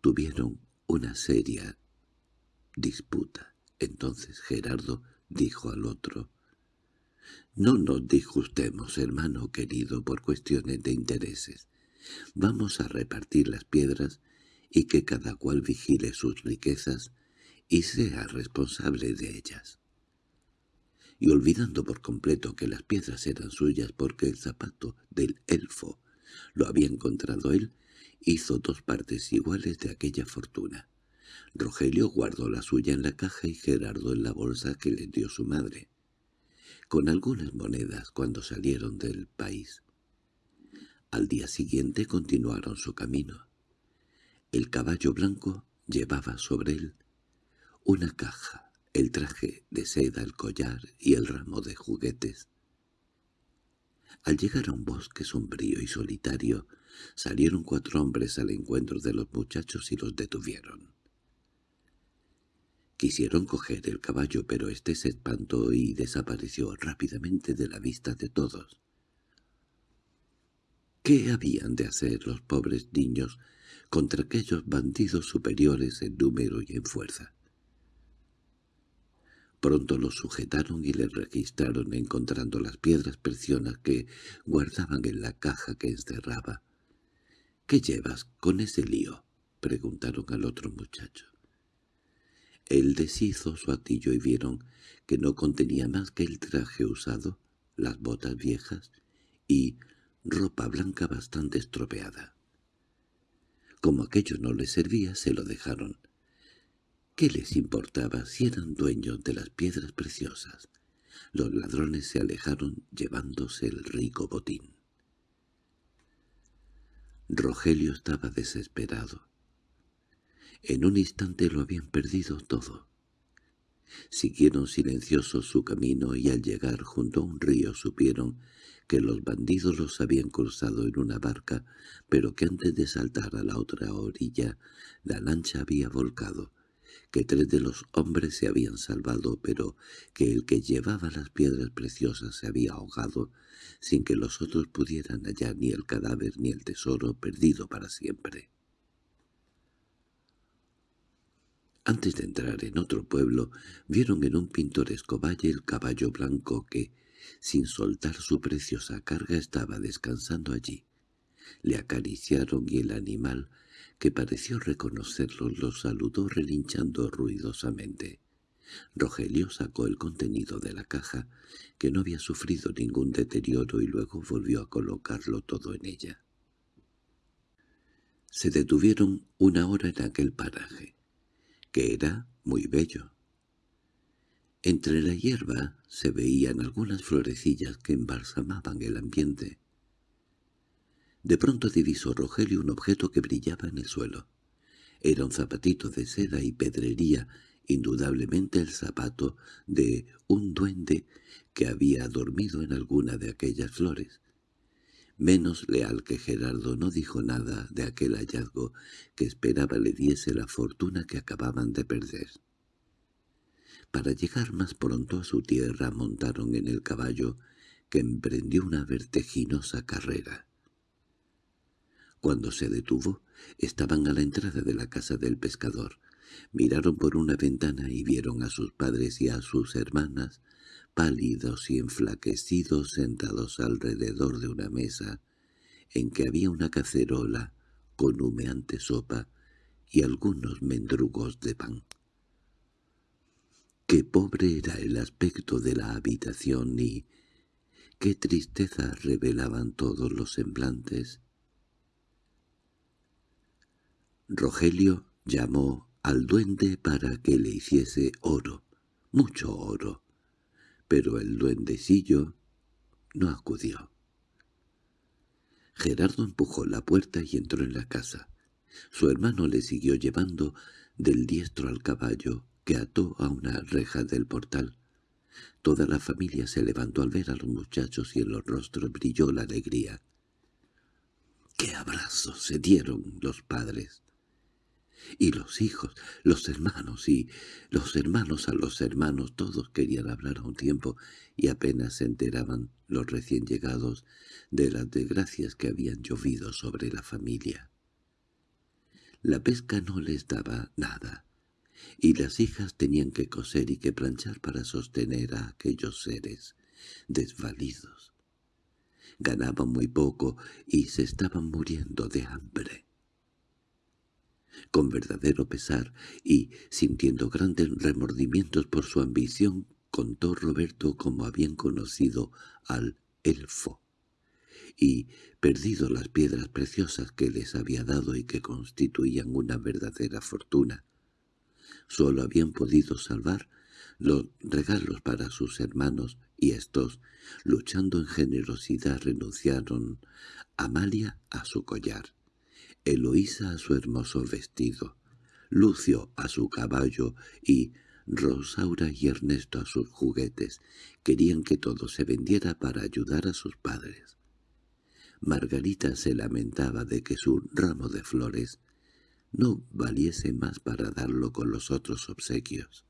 tuvieron una seria disputa. Entonces Gerardo dijo al otro, «No nos disgustemos, hermano querido, por cuestiones de intereses. Vamos a repartir las piedras y que cada cual vigile sus riquezas y sea responsable de ellas. Y olvidando por completo que las piedras eran suyas porque el zapato del elfo lo había encontrado él, hizo dos partes iguales de aquella fortuna. Rogelio guardó la suya en la caja y Gerardo en la bolsa que le dio su madre, con algunas monedas cuando salieron del país. Al día siguiente continuaron su camino. El caballo blanco llevaba sobre él una caja, el traje de seda, el collar y el ramo de juguetes. Al llegar a un bosque sombrío y solitario, salieron cuatro hombres al encuentro de los muchachos y los detuvieron. Quisieron coger el caballo, pero éste se espantó y desapareció rápidamente de la vista de todos. ¿Qué habían de hacer los pobres niños contra aquellos bandidos superiores en número y en fuerza? Pronto los sujetaron y les registraron encontrando las piedras preciosas que guardaban en la caja que encerraba. —¿Qué llevas con ese lío? —preguntaron al otro muchacho. Él deshizo su atillo y vieron que no contenía más que el traje usado, las botas viejas y ropa blanca bastante estropeada. Como aquello no les servía, se lo dejaron. ¿Qué les importaba si eran dueños de las piedras preciosas? Los ladrones se alejaron llevándose el rico botín. Rogelio estaba desesperado. En un instante lo habían perdido todo. Siguieron silenciosos su camino y al llegar junto a un río supieron que los bandidos los habían cruzado en una barca, pero que antes de saltar a la otra orilla la lancha había volcado, que tres de los hombres se habían salvado, pero que el que llevaba las piedras preciosas se había ahogado, sin que los otros pudieran hallar ni el cadáver ni el tesoro perdido para siempre. Antes de entrar en otro pueblo, vieron en un pintoresco valle el caballo blanco que, sin soltar su preciosa carga, estaba descansando allí. Le acariciaron y el animal, que pareció reconocerlos, los saludó relinchando ruidosamente. Rogelio sacó el contenido de la caja, que no había sufrido ningún deterioro, y luego volvió a colocarlo todo en ella. Se detuvieron una hora en aquel paraje, que era muy bello. Entre la hierba se veían algunas florecillas que embalsamaban el ambiente. De pronto divisó Rogelio un objeto que brillaba en el suelo. Era un zapatito de seda y pedrería, indudablemente el zapato de un duende que había dormido en alguna de aquellas flores. Menos leal que Gerardo no dijo nada de aquel hallazgo que esperaba le diese la fortuna que acababan de perder. Para llegar más pronto a su tierra montaron en el caballo, que emprendió una vertiginosa carrera. Cuando se detuvo, estaban a la entrada de la casa del pescador. Miraron por una ventana y vieron a sus padres y a sus hermanas, pálidos y enflaquecidos, sentados alrededor de una mesa, en que había una cacerola con humeante sopa y algunos mendrugos de pan. Qué pobre era el aspecto de la habitación y qué tristeza revelaban todos los semblantes. Rogelio llamó al duende para que le hiciese oro, mucho oro, pero el duendecillo no acudió. Gerardo empujó la puerta y entró en la casa. Su hermano le siguió llevando del diestro al caballo, que ató a una reja del portal. Toda la familia se levantó al ver a los muchachos y en los rostros brilló la alegría. ¡Qué abrazos se dieron los padres! Y los hijos, los hermanos y los hermanos a los hermanos, todos querían hablar a un tiempo y apenas se enteraban los recién llegados de las desgracias que habían llovido sobre la familia. La pesca no les daba nada y las hijas tenían que coser y que planchar para sostener a aquellos seres desvalidos. Ganaban muy poco y se estaban muriendo de hambre. Con verdadero pesar y sintiendo grandes remordimientos por su ambición, contó Roberto cómo habían conocido al elfo y perdido las piedras preciosas que les había dado y que constituían una verdadera fortuna. Solo habían podido salvar los regalos para sus hermanos y estos, luchando en generosidad, renunciaron Amalia a su collar, Eloísa a su hermoso vestido, Lucio a su caballo y Rosaura y Ernesto a sus juguetes. Querían que todo se vendiera para ayudar a sus padres. Margarita se lamentaba de que su ramo de flores no valiese más para darlo con los otros obsequios.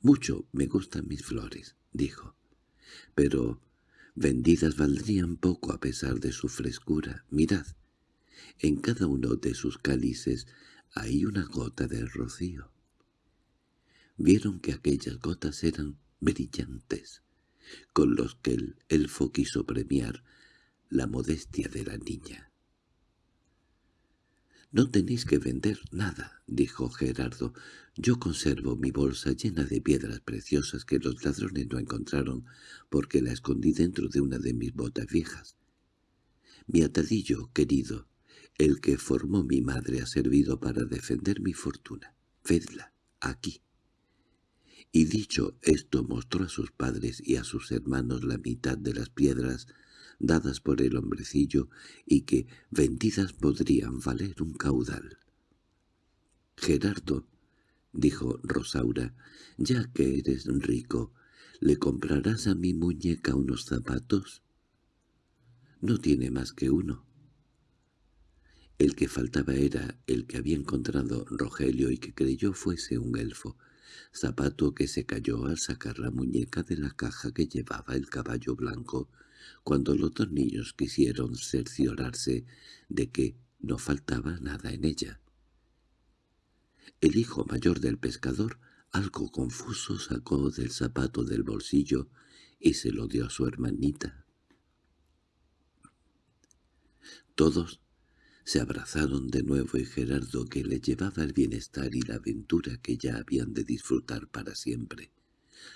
«Mucho me gustan mis flores», dijo, «pero vendidas valdrían poco a pesar de su frescura. Mirad, en cada uno de sus cálices hay una gota de rocío». Vieron que aquellas gotas eran brillantes, con los que el elfo quiso premiar la modestia de la niña. «No tenéis que vender nada», dijo Gerardo. «Yo conservo mi bolsa llena de piedras preciosas que los ladrones no encontraron porque la escondí dentro de una de mis botas viejas. Mi atadillo, querido, el que formó mi madre ha servido para defender mi fortuna. Vedla, aquí». Y dicho esto mostró a sus padres y a sus hermanos la mitad de las piedras dadas por el hombrecillo y que vendidas podrían valer un caudal. Gerardo dijo Rosaura, ya que eres rico, ¿le comprarás a mi muñeca unos zapatos? No tiene más que uno. El que faltaba era el que había encontrado Rogelio y que creyó fuese un elfo, zapato que se cayó al sacar la muñeca de la caja que llevaba el caballo blanco, cuando los dos niños quisieron cerciorarse de que no faltaba nada en ella. El hijo mayor del pescador, algo confuso, sacó del zapato del bolsillo y se lo dio a su hermanita. Todos se abrazaron de nuevo y Gerardo, que le llevaba el bienestar y la aventura que ya habían de disfrutar para siempre.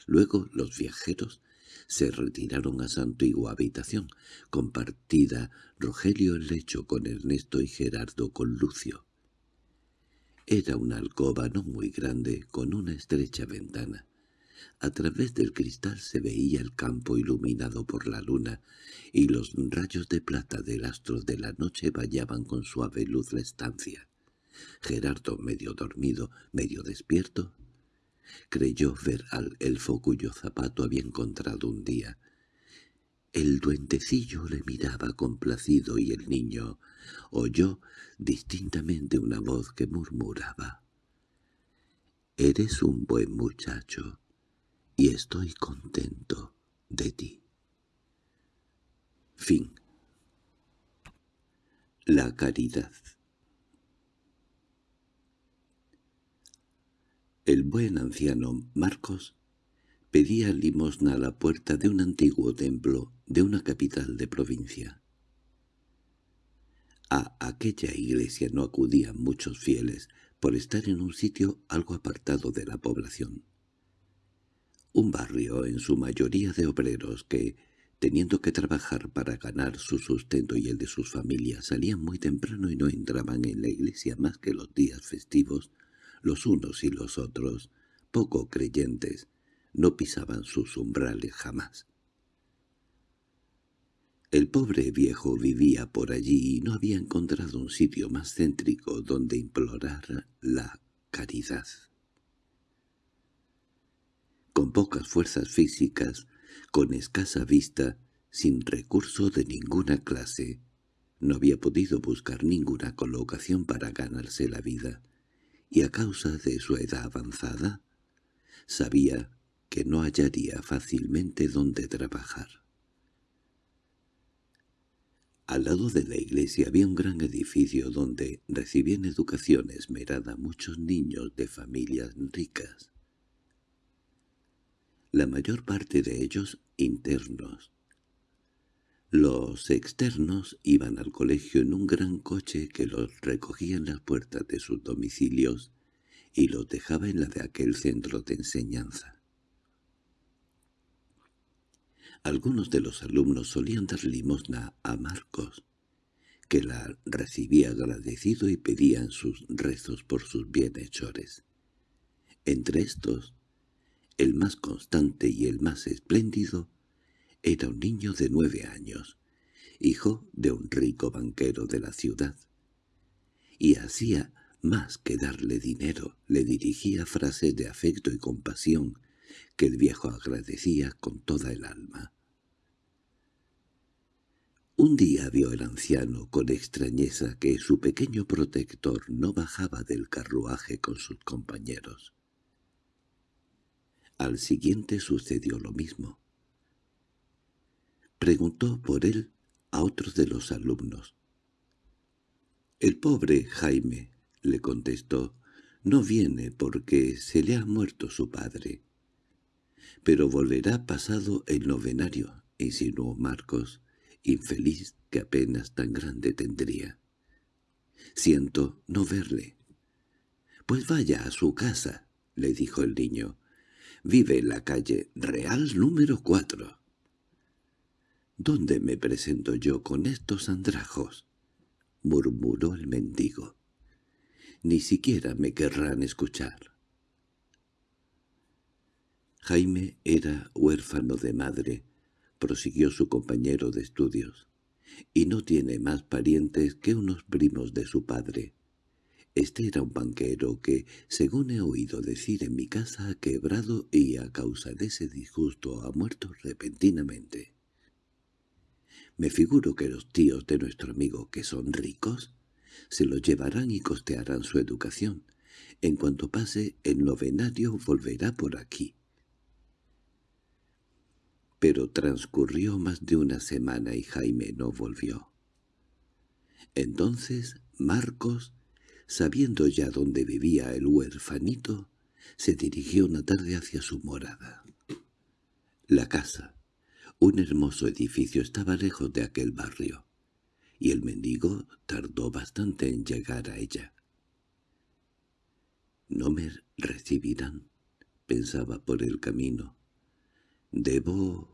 Luego los viajeros se retiraron a su antigua habitación, compartida Rogelio el lecho con Ernesto y Gerardo con Lucio. Era una alcoba no muy grande, con una estrecha ventana. A través del cristal se veía el campo iluminado por la luna, y los rayos de plata del astro de la noche bañaban con suave luz la estancia. Gerardo, medio dormido, medio despierto, creyó ver al elfo cuyo zapato había encontrado un día. El duendecillo le miraba complacido y el niño oyó distintamente una voz que murmuraba. «Eres un buen muchacho y estoy contento de ti». Fin La caridad El buen anciano Marcos pedía limosna a la puerta de un antiguo templo de una capital de provincia. A aquella iglesia no acudían muchos fieles por estar en un sitio algo apartado de la población. Un barrio en su mayoría de obreros que, teniendo que trabajar para ganar su sustento y el de sus familias, salían muy temprano y no entraban en la iglesia más que los días festivos los unos y los otros, poco creyentes, no pisaban sus umbrales jamás. El pobre viejo vivía por allí y no había encontrado un sitio más céntrico donde implorar la caridad. Con pocas fuerzas físicas, con escasa vista, sin recurso de ninguna clase, no había podido buscar ninguna colocación para ganarse la vida y a causa de su edad avanzada, sabía que no hallaría fácilmente dónde trabajar. Al lado de la iglesia había un gran edificio donde recibían educación esmerada muchos niños de familias ricas. La mayor parte de ellos internos, los externos iban al colegio en un gran coche que los recogía en las puertas de sus domicilios y los dejaba en la de aquel centro de enseñanza. Algunos de los alumnos solían dar limosna a Marcos, que la recibía agradecido y pedían sus rezos por sus bienhechores. Entre estos, el más constante y el más espléndido era un niño de nueve años, hijo de un rico banquero de la ciudad. Y hacía más que darle dinero, le dirigía frases de afecto y compasión que el viejo agradecía con toda el alma. Un día vio el anciano con extrañeza que su pequeño protector no bajaba del carruaje con sus compañeros. Al siguiente sucedió lo mismo. Preguntó por él a otros de los alumnos. «El pobre Jaime», le contestó, «no viene porque se le ha muerto su padre». «Pero volverá pasado el novenario», insinuó Marcos, infeliz que apenas tan grande tendría. «Siento no verle». «Pues vaya a su casa», le dijo el niño. «Vive en la calle Real número cuatro». —¿Dónde me presento yo con estos andrajos? —murmuró el mendigo. —Ni siquiera me querrán escuchar. Jaime era huérfano de madre, prosiguió su compañero de estudios, y no tiene más parientes que unos primos de su padre. Este era un banquero que, según he oído decir en mi casa, ha quebrado y a causa de ese disgusto ha muerto repentinamente. Me figuro que los tíos de nuestro amigo, que son ricos, se lo llevarán y costearán su educación. En cuanto pase el novenario volverá por aquí. Pero transcurrió más de una semana y Jaime no volvió. Entonces Marcos, sabiendo ya dónde vivía el huerfanito, se dirigió una tarde hacia su morada. La casa, un hermoso edificio, estaba lejos de aquel barrio, y el mendigo tardó bastante en llegar a ella. «No me recibirán», pensaba por el camino. «Debo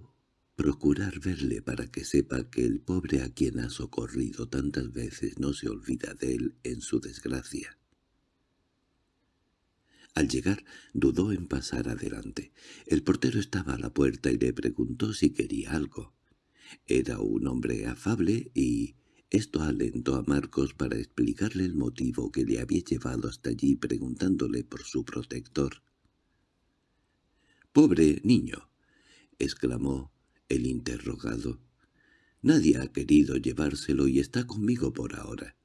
procurar verle para que sepa que el pobre a quien ha socorrido tantas veces no se olvida de él en su desgracia». Al llegar dudó en pasar adelante. El portero estaba a la puerta y le preguntó si quería algo. Era un hombre afable y esto alentó a Marcos para explicarle el motivo que le había llevado hasta allí preguntándole por su protector. «¡Pobre niño!» exclamó el interrogado. «Nadie ha querido llevárselo y está conmigo por ahora.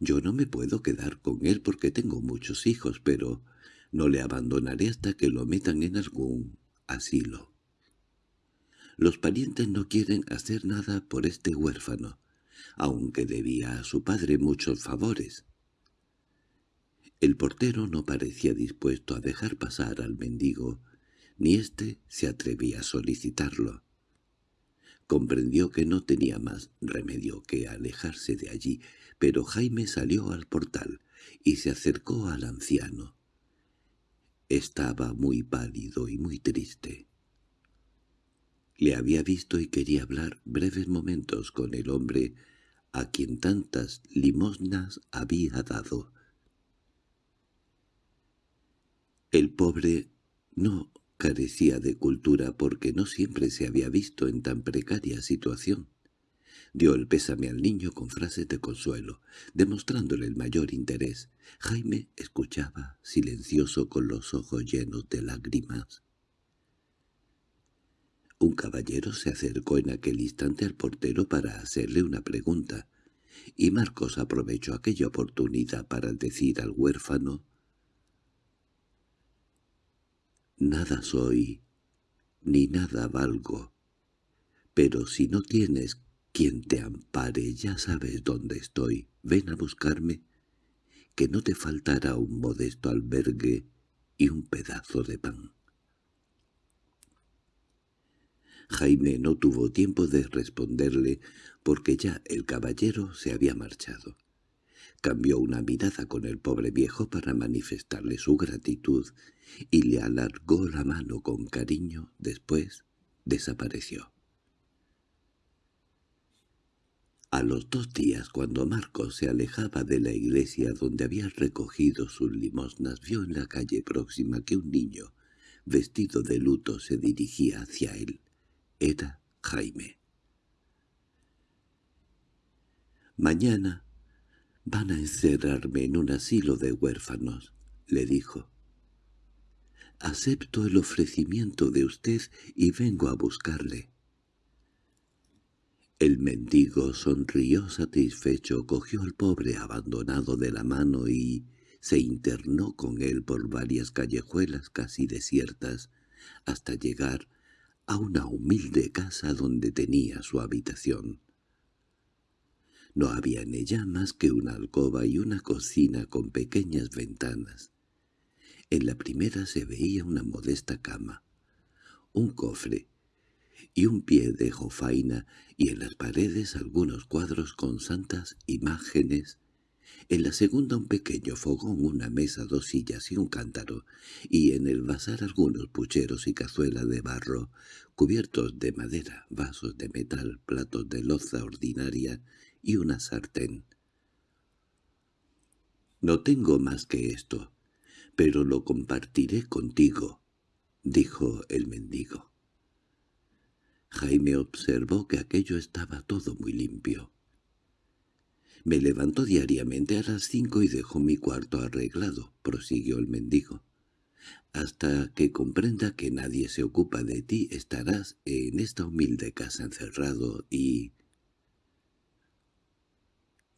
Yo no me puedo quedar con él porque tengo muchos hijos, pero no le abandonaré hasta que lo metan en algún asilo. Los parientes no quieren hacer nada por este huérfano aunque debía a su padre muchos favores. El portero no parecía dispuesto a dejar pasar al mendigo, ni éste se atrevía a solicitarlo. Comprendió que no tenía más remedio que alejarse de allí, pero Jaime salió al portal y se acercó al anciano. Estaba muy pálido y muy triste. Le había visto y quería hablar breves momentos con el hombre a quien tantas limosnas había dado. El pobre no carecía de cultura porque no siempre se había visto en tan precaria situación. Dio el pésame al niño con frases de consuelo, demostrándole el mayor interés. Jaime escuchaba, silencioso con los ojos llenos de lágrimas. Un caballero se acercó en aquel instante al portero para hacerle una pregunta, y Marcos aprovechó aquella oportunidad para decir al huérfano «Nada soy, ni nada valgo, pero si no tienes quien te ampare ya sabes dónde estoy, ven a buscarme, que no te faltará un modesto albergue y un pedazo de pan». Jaime no tuvo tiempo de responderle porque ya el caballero se había marchado. Cambió una mirada con el pobre viejo para manifestarle su gratitud y le alargó la mano con cariño, después desapareció. A los dos días, cuando Marcos se alejaba de la iglesia donde había recogido sus limosnas, vio en la calle próxima que un niño, vestido de luto, se dirigía hacia él. Era Jaime. «Mañana van a encerrarme en un asilo de huérfanos», le dijo. «Acepto el ofrecimiento de usted y vengo a buscarle». El mendigo sonrió satisfecho, cogió al pobre abandonado de la mano y se internó con él por varias callejuelas casi desiertas, hasta llegar a una humilde casa donde tenía su habitación. No había en ella más que una alcoba y una cocina con pequeñas ventanas. En la primera se veía una modesta cama, un cofre y un pie de jofaina y en las paredes algunos cuadros con santas imágenes en la segunda un pequeño fogón, una mesa, dos sillas y un cántaro, y en el vasar algunos pucheros y cazuela de barro, cubiertos de madera, vasos de metal, platos de loza ordinaria y una sartén. «No tengo más que esto, pero lo compartiré contigo», dijo el mendigo. Jaime observó que aquello estaba todo muy limpio. Me levanto diariamente a las cinco y dejo mi cuarto arreglado, prosiguió el mendigo. Hasta que comprenda que nadie se ocupa de ti estarás en esta humilde casa encerrado y...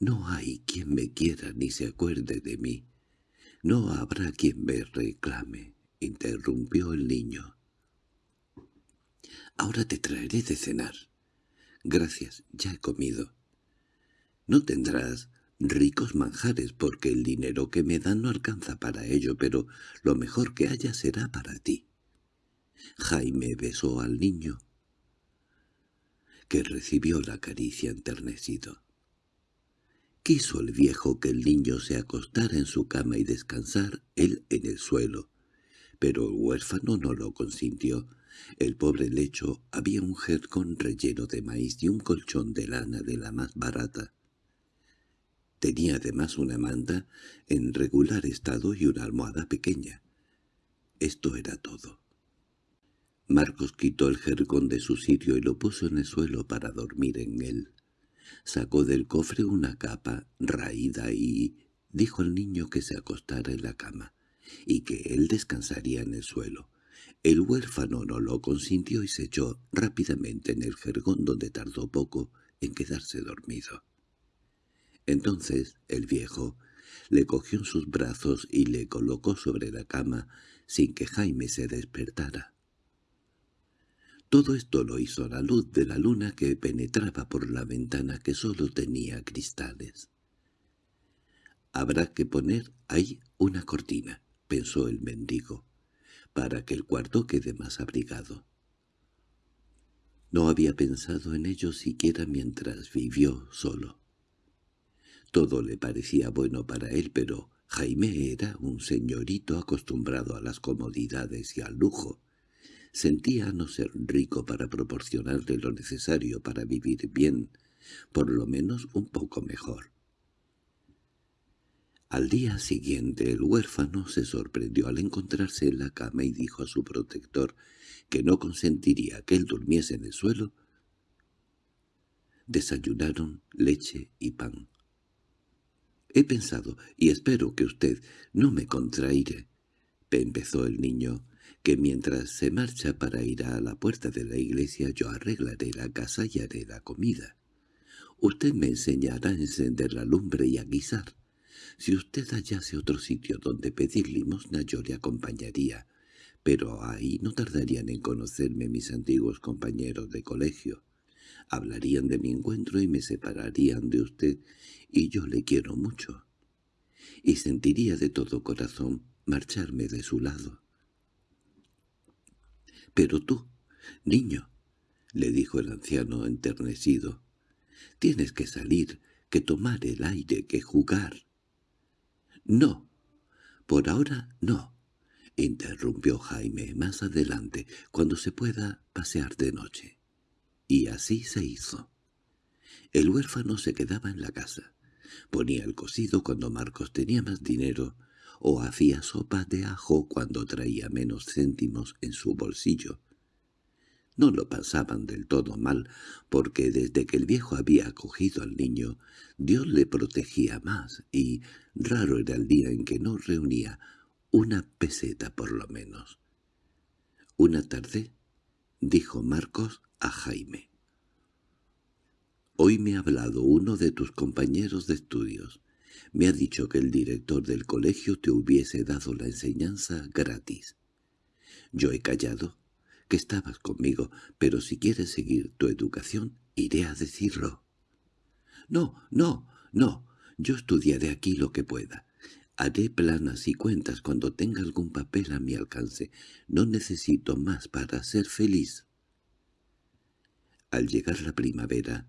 No hay quien me quiera ni se acuerde de mí. No habrá quien me reclame, interrumpió el niño. Ahora te traeré de cenar. Gracias, ya he comido. No tendrás ricos manjares porque el dinero que me dan no alcanza para ello, pero lo mejor que haya será para ti. Jaime besó al niño, que recibió la caricia enternecido. Quiso el viejo que el niño se acostara en su cama y descansar, él en el suelo. Pero el huérfano no lo consintió. El pobre lecho había un jercón relleno de maíz y un colchón de lana de la más barata. Tenía además una manta en regular estado y una almohada pequeña. Esto era todo. Marcos quitó el jergón de su sitio y lo puso en el suelo para dormir en él. Sacó del cofre una capa raída y dijo al niño que se acostara en la cama y que él descansaría en el suelo. El huérfano no lo consintió y se echó rápidamente en el jergón donde tardó poco en quedarse dormido. Entonces el viejo le cogió en sus brazos y le colocó sobre la cama sin que Jaime se despertara. Todo esto lo hizo la luz de la luna que penetraba por la ventana que sólo tenía cristales. «Habrá que poner ahí una cortina», pensó el mendigo, «para que el cuarto quede más abrigado». No había pensado en ello siquiera mientras vivió solo. Todo le parecía bueno para él, pero Jaime era un señorito acostumbrado a las comodidades y al lujo, Sentía no ser rico para proporcionarle lo necesario para vivir bien, por lo menos un poco mejor. Al día siguiente el huérfano se sorprendió al encontrarse en la cama y dijo a su protector que no consentiría que él durmiese en el suelo. Desayunaron leche y pan. «He pensado, y espero que usted no me contraire», empezó el niño, que mientras se marcha para ir a la puerta de la iglesia yo arreglaré la casa y haré la comida. Usted me enseñará a encender la lumbre y a guisar. Si usted hallase otro sitio donde pedir limosna yo le acompañaría, pero ahí no tardarían en conocerme mis antiguos compañeros de colegio. Hablarían de mi encuentro y me separarían de usted, y yo le quiero mucho. Y sentiría de todo corazón marcharme de su lado. —Pero tú, niño —le dijo el anciano enternecido—, tienes que salir, que tomar el aire, que jugar. —No, por ahora no —interrumpió Jaime más adelante, cuando se pueda pasear de noche. Y así se hizo. El huérfano se quedaba en la casa. Ponía el cocido cuando Marcos tenía más dinero o hacía sopa de ajo cuando traía menos céntimos en su bolsillo. No lo pasaban del todo mal, porque desde que el viejo había acogido al niño, Dios le protegía más, y raro era el día en que no reunía una peseta por lo menos. Una tarde, dijo Marcos a Jaime. «Hoy me ha hablado uno de tus compañeros de estudios. Me ha dicho que el director del colegio te hubiese dado la enseñanza gratis. Yo he callado, que estabas conmigo, pero si quieres seguir tu educación, iré a decirlo. No, no, no, yo estudiaré aquí lo que pueda. Haré planas y cuentas cuando tenga algún papel a mi alcance. No necesito más para ser feliz. Al llegar la primavera,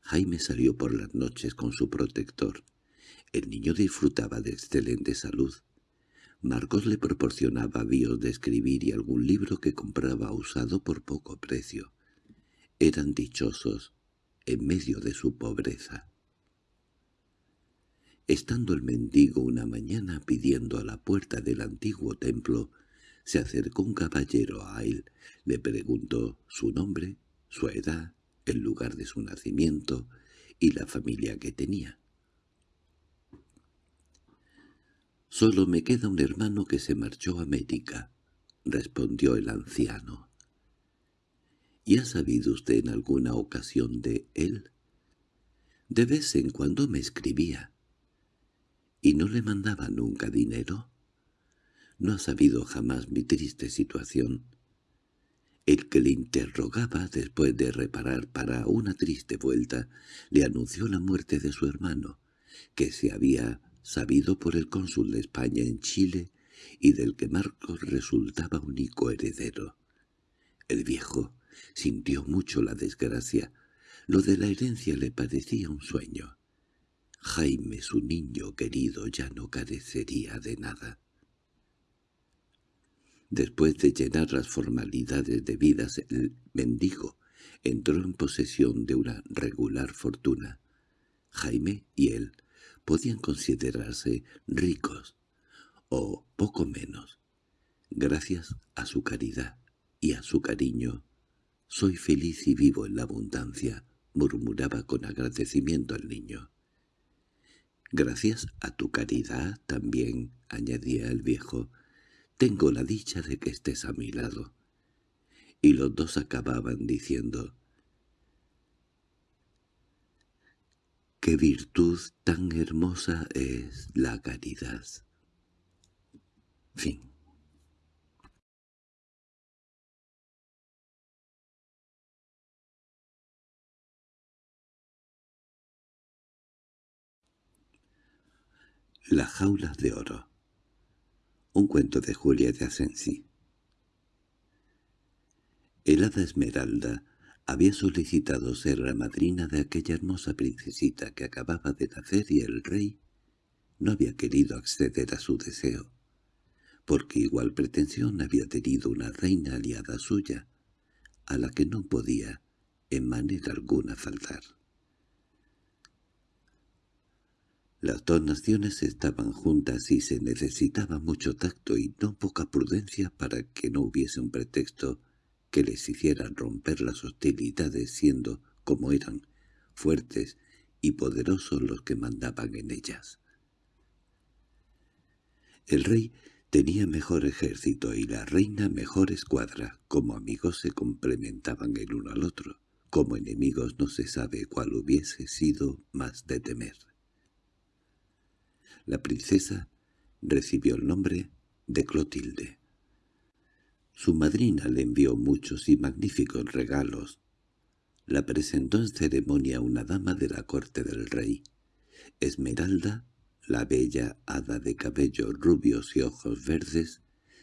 Jaime salió por las noches con su protector. El niño disfrutaba de excelente salud. Marcos le proporcionaba avíos de escribir y algún libro que compraba usado por poco precio. Eran dichosos en medio de su pobreza. Estando el mendigo una mañana pidiendo a la puerta del antiguo templo, se acercó un caballero a él, le preguntó su nombre, su edad, el lugar de su nacimiento y la familia que tenía. Solo me queda un hermano que se marchó a América, respondió el anciano. ¿Y ha sabido usted en alguna ocasión de él? De vez en cuando me escribía. ¿Y no le mandaba nunca dinero? No ha sabido jamás mi triste situación. El que le interrogaba después de reparar para una triste vuelta le anunció la muerte de su hermano, que se había sabido por el cónsul de España en Chile y del que Marcos resultaba único heredero. El viejo sintió mucho la desgracia. Lo de la herencia le parecía un sueño. Jaime, su niño querido, ya no carecería de nada. Después de llenar las formalidades debidas, el mendigo entró en posesión de una regular fortuna. Jaime y él podían considerarse ricos, o poco menos. Gracias a su caridad y a su cariño, soy feliz y vivo en la abundancia, murmuraba con agradecimiento al niño. Gracias a tu caridad también, añadía el viejo, tengo la dicha de que estés a mi lado. Y los dos acababan diciendo, «¡Qué virtud tan hermosa es la caridad!» Fin. La jaula de oro. Un cuento de Julia de Asensi. El hada Esmeralda había solicitado ser la madrina de aquella hermosa princesita que acababa de nacer y el rey no había querido acceder a su deseo, porque igual pretensión había tenido una reina aliada suya, a la que no podía en manera alguna faltar. Las dos naciones estaban juntas y se necesitaba mucho tacto y no poca prudencia para que no hubiese un pretexto que les hiciera romper las hostilidades siendo, como eran, fuertes y poderosos los que mandaban en ellas. El rey tenía mejor ejército y la reina mejor escuadra, como amigos se complementaban el uno al otro, como enemigos no se sabe cuál hubiese sido más de temer. La princesa recibió el nombre de Clotilde. Su madrina le envió muchos y magníficos regalos. La presentó en ceremonia una dama de la corte del rey. Esmeralda, la bella hada de cabellos rubios y ojos verdes,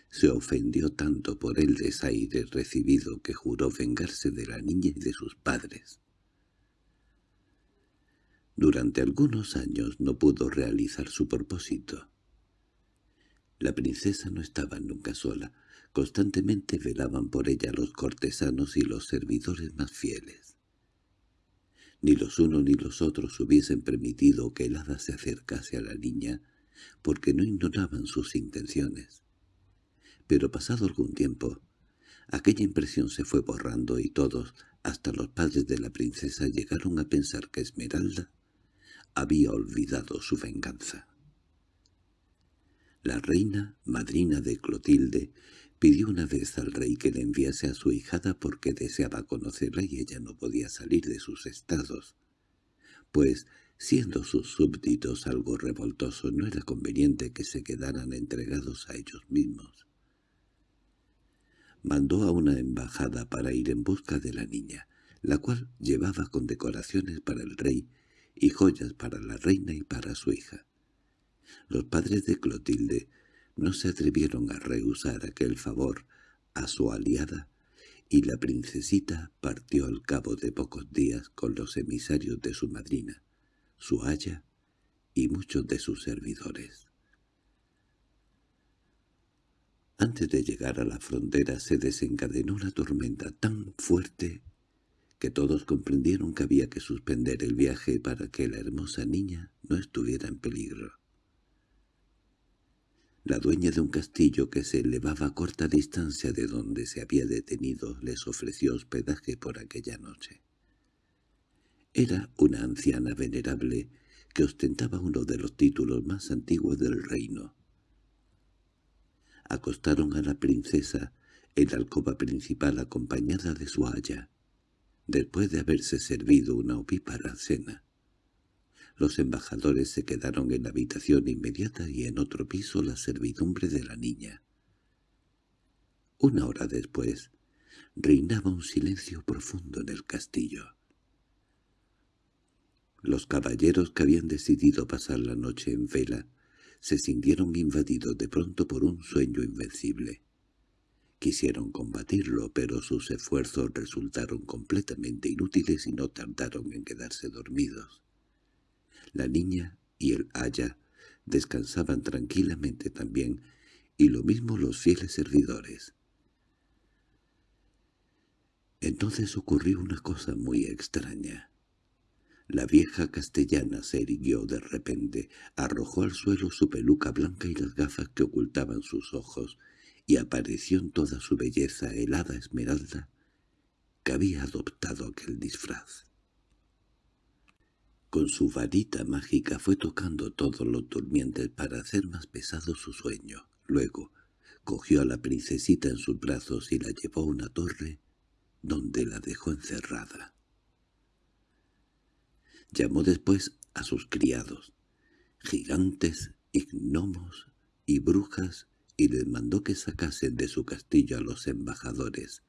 se ofendió tanto por el desaire recibido que juró vengarse de la niña y de sus padres. Durante algunos años no pudo realizar su propósito. La princesa no estaba nunca sola, constantemente velaban por ella los cortesanos y los servidores más fieles. Ni los unos ni los otros hubiesen permitido que el hada se acercase a la niña, porque no ignoraban sus intenciones. Pero pasado algún tiempo, aquella impresión se fue borrando y todos, hasta los padres de la princesa, llegaron a pensar que Esmeralda había olvidado su venganza. La reina, madrina de Clotilde, pidió una vez al rey que le enviase a su hijada porque deseaba conocerla y ella no podía salir de sus estados, pues, siendo sus súbditos algo revoltosos, no era conveniente que se quedaran entregados a ellos mismos. Mandó a una embajada para ir en busca de la niña, la cual llevaba condecoraciones para el rey y joyas para la reina y para su hija. Los padres de Clotilde no se atrevieron a rehusar aquel favor a su aliada, y la princesita partió al cabo de pocos días con los emisarios de su madrina, su haya y muchos de sus servidores. Antes de llegar a la frontera se desencadenó una tormenta tan fuerte que todos comprendieron que había que suspender el viaje para que la hermosa niña no estuviera en peligro. La dueña de un castillo que se elevaba a corta distancia de donde se había detenido les ofreció hospedaje por aquella noche. Era una anciana venerable que ostentaba uno de los títulos más antiguos del reino, Acostaron a la princesa en la alcoba principal acompañada de su haya, después de haberse servido una opípara cena. Los embajadores se quedaron en la habitación inmediata y en otro piso la servidumbre de la niña. Una hora después, reinaba un silencio profundo en el castillo. Los caballeros que habían decidido pasar la noche en vela se sintieron invadidos de pronto por un sueño invencible. Quisieron combatirlo, pero sus esfuerzos resultaron completamente inútiles y no tardaron en quedarse dormidos. La niña y el haya descansaban tranquilamente también, y lo mismo los fieles servidores. Entonces ocurrió una cosa muy extraña. La vieja castellana se irguió de repente, arrojó al suelo su peluca blanca y las gafas que ocultaban sus ojos, y apareció en toda su belleza helada esmeralda que había adoptado aquel disfraz. Con su varita mágica fue tocando todos los durmientes para hacer más pesado su sueño. Luego cogió a la princesita en sus brazos y la llevó a una torre donde la dejó encerrada. Llamó después a sus criados, gigantes, gnomos y brujas, y les mandó que sacasen de su castillo a los embajadores,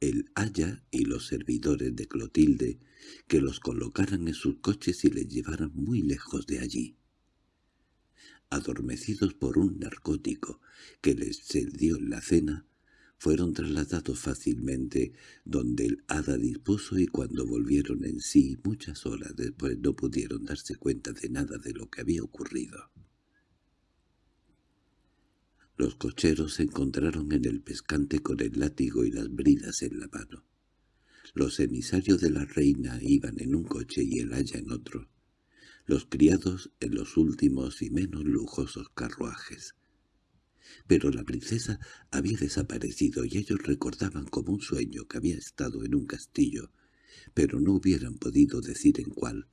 el haya y los servidores de Clotilde, que los colocaran en sus coches y les llevaran muy lejos de allí. Adormecidos por un narcótico que les cedió en la cena, fueron trasladados fácilmente donde el hada dispuso y cuando volvieron en sí muchas horas después no pudieron darse cuenta de nada de lo que había ocurrido. Los cocheros se encontraron en el pescante con el látigo y las bridas en la mano. Los emisarios de la reina iban en un coche y el haya en otro. Los criados en los últimos y menos lujosos carruajes. Pero la princesa había desaparecido y ellos recordaban como un sueño que había estado en un castillo, pero no hubieran podido decir en cuál.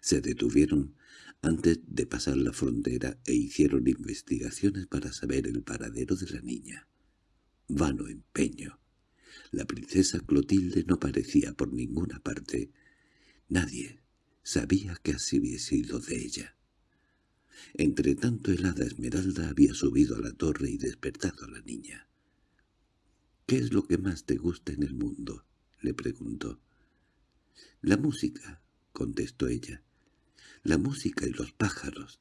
Se detuvieron antes de pasar la frontera e hicieron investigaciones para saber el paradero de la niña. Vano empeño. La princesa Clotilde no parecía por ninguna parte. Nadie sabía que así había sido de ella. Entretanto el hada Esmeralda había subido a la torre y despertado a la niña. —¿Qué es lo que más te gusta en el mundo? —le preguntó. —La música —contestó ella. —La música y los pájaros.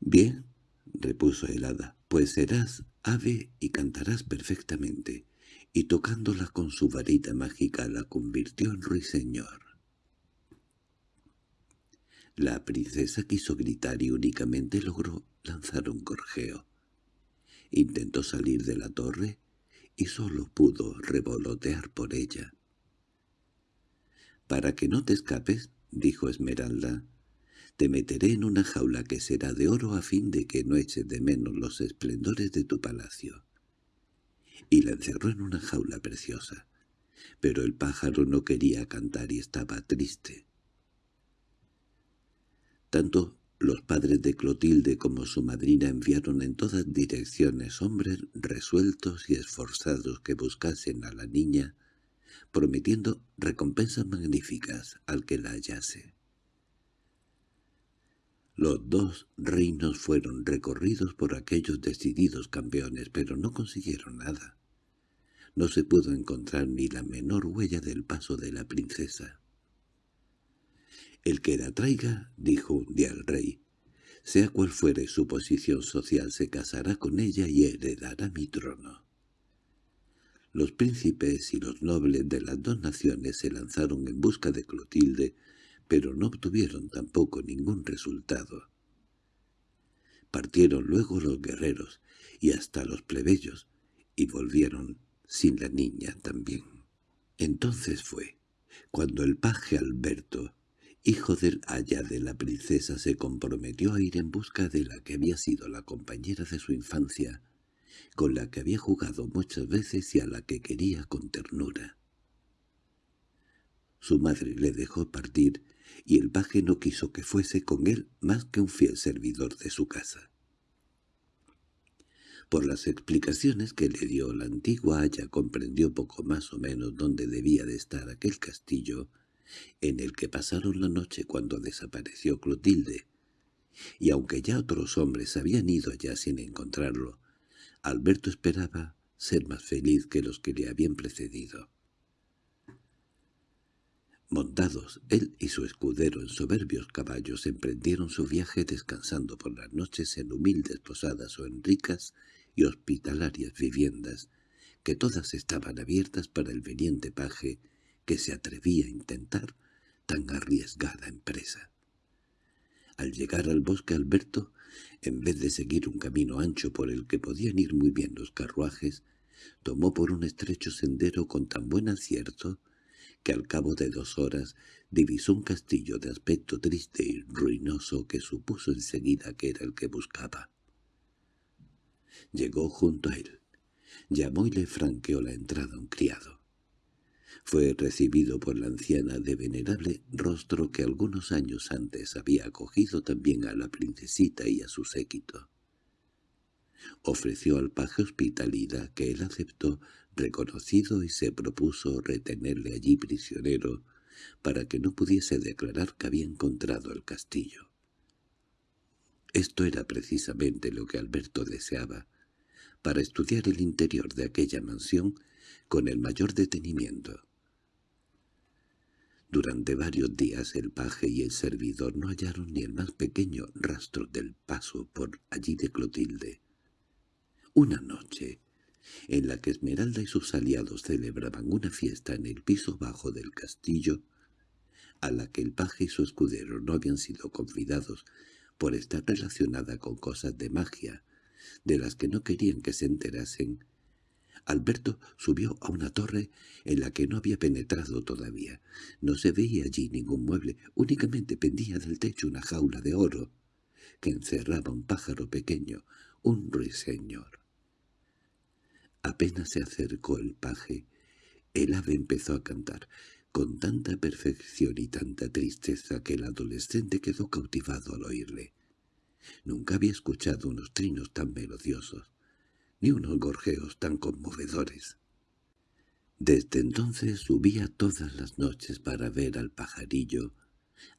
—Bien —repuso el hada—, pues serás ave y cantarás perfectamente. Y tocándola con su varita mágica la convirtió en ruiseñor. La princesa quiso gritar y únicamente logró lanzar un gorjeo. Intentó salir de la torre y solo pudo revolotear por ella. «Para que no te escapes», dijo Esmeralda, «te meteré en una jaula que será de oro a fin de que no eches de menos los esplendores de tu palacio». Y la encerró en una jaula preciosa. Pero el pájaro no quería cantar y estaba triste. Tanto los padres de Clotilde como su madrina enviaron en todas direcciones hombres resueltos y esforzados que buscasen a la niña, prometiendo recompensas magníficas al que la hallase. Los dos reinos fueron recorridos por aquellos decididos campeones, pero no consiguieron nada. No se pudo encontrar ni la menor huella del paso de la princesa. «El que la traiga», dijo un día el rey, «sea cual fuere su posición social, se casará con ella y heredará mi trono». Los príncipes y los nobles de las dos naciones se lanzaron en busca de Clotilde, pero no obtuvieron tampoco ningún resultado. Partieron luego los guerreros y hasta los plebeyos, y volvieron sin la niña también. Entonces fue, cuando el paje Alberto hijo del haya de la princesa, se comprometió a ir en busca de la que había sido la compañera de su infancia, con la que había jugado muchas veces y a la que quería con ternura. Su madre le dejó partir, y el paje no quiso que fuese con él más que un fiel servidor de su casa. Por las explicaciones que le dio la antigua Haya comprendió poco más o menos dónde debía de estar aquel castillo en el que pasaron la noche cuando desapareció Clotilde, y aunque ya otros hombres habían ido allá sin encontrarlo, Alberto esperaba ser más feliz que los que le habían precedido. Montados, él y su escudero en soberbios caballos emprendieron su viaje descansando por las noches en humildes posadas o en ricas y hospitalarias viviendas, que todas estaban abiertas para el veniente paje que se atrevía a intentar tan arriesgada empresa. Al llegar al bosque Alberto, en vez de seguir un camino ancho por el que podían ir muy bien los carruajes, tomó por un estrecho sendero con tan buen acierto que al cabo de dos horas divisó un castillo de aspecto triste y ruinoso que supuso enseguida que era el que buscaba. Llegó junto a él, llamó y le franqueó la entrada un criado. Fue recibido por la anciana de venerable rostro que algunos años antes había acogido también a la princesita y a su séquito. Ofreció al paje hospitalidad que él aceptó reconocido y se propuso retenerle allí prisionero para que no pudiese declarar que había encontrado el castillo. Esto era precisamente lo que Alberto deseaba, para estudiar el interior de aquella mansión con el mayor detenimiento. Durante varios días el paje y el servidor no hallaron ni el más pequeño rastro del paso por allí de Clotilde. Una noche, en la que Esmeralda y sus aliados celebraban una fiesta en el piso bajo del castillo, a la que el paje y su escudero no habían sido convidados por estar relacionada con cosas de magia, de las que no querían que se enterasen, Alberto subió a una torre en la que no había penetrado todavía. No se veía allí ningún mueble, únicamente pendía del techo una jaula de oro que encerraba un pájaro pequeño, un ruiseñor. Apenas se acercó el paje, el ave empezó a cantar, con tanta perfección y tanta tristeza que el adolescente quedó cautivado al oírle. Nunca había escuchado unos trinos tan melodiosos, ni unos gorjeos tan conmovedores. Desde entonces subía todas las noches para ver al pajarillo,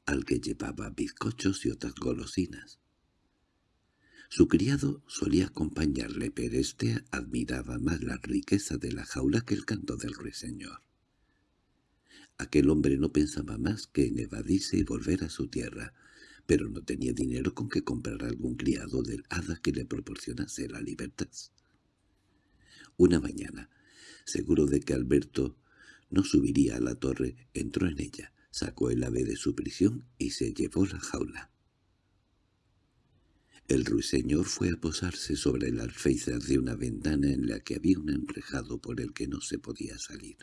al que llevaba bizcochos y otras golosinas. Su criado solía acompañarle, pero éste admiraba más la riqueza de la jaula que el canto del ruiseñor. Aquel hombre no pensaba más que en evadirse y volver a su tierra, pero no tenía dinero con que comprar algún criado del hada que le proporcionase la libertad. Una mañana, seguro de que Alberto no subiría a la torre, entró en ella, sacó el ave de su prisión y se llevó la jaula. El ruiseñor fue a posarse sobre el alféizar de una ventana en la que había un enrejado por el que no se podía salir.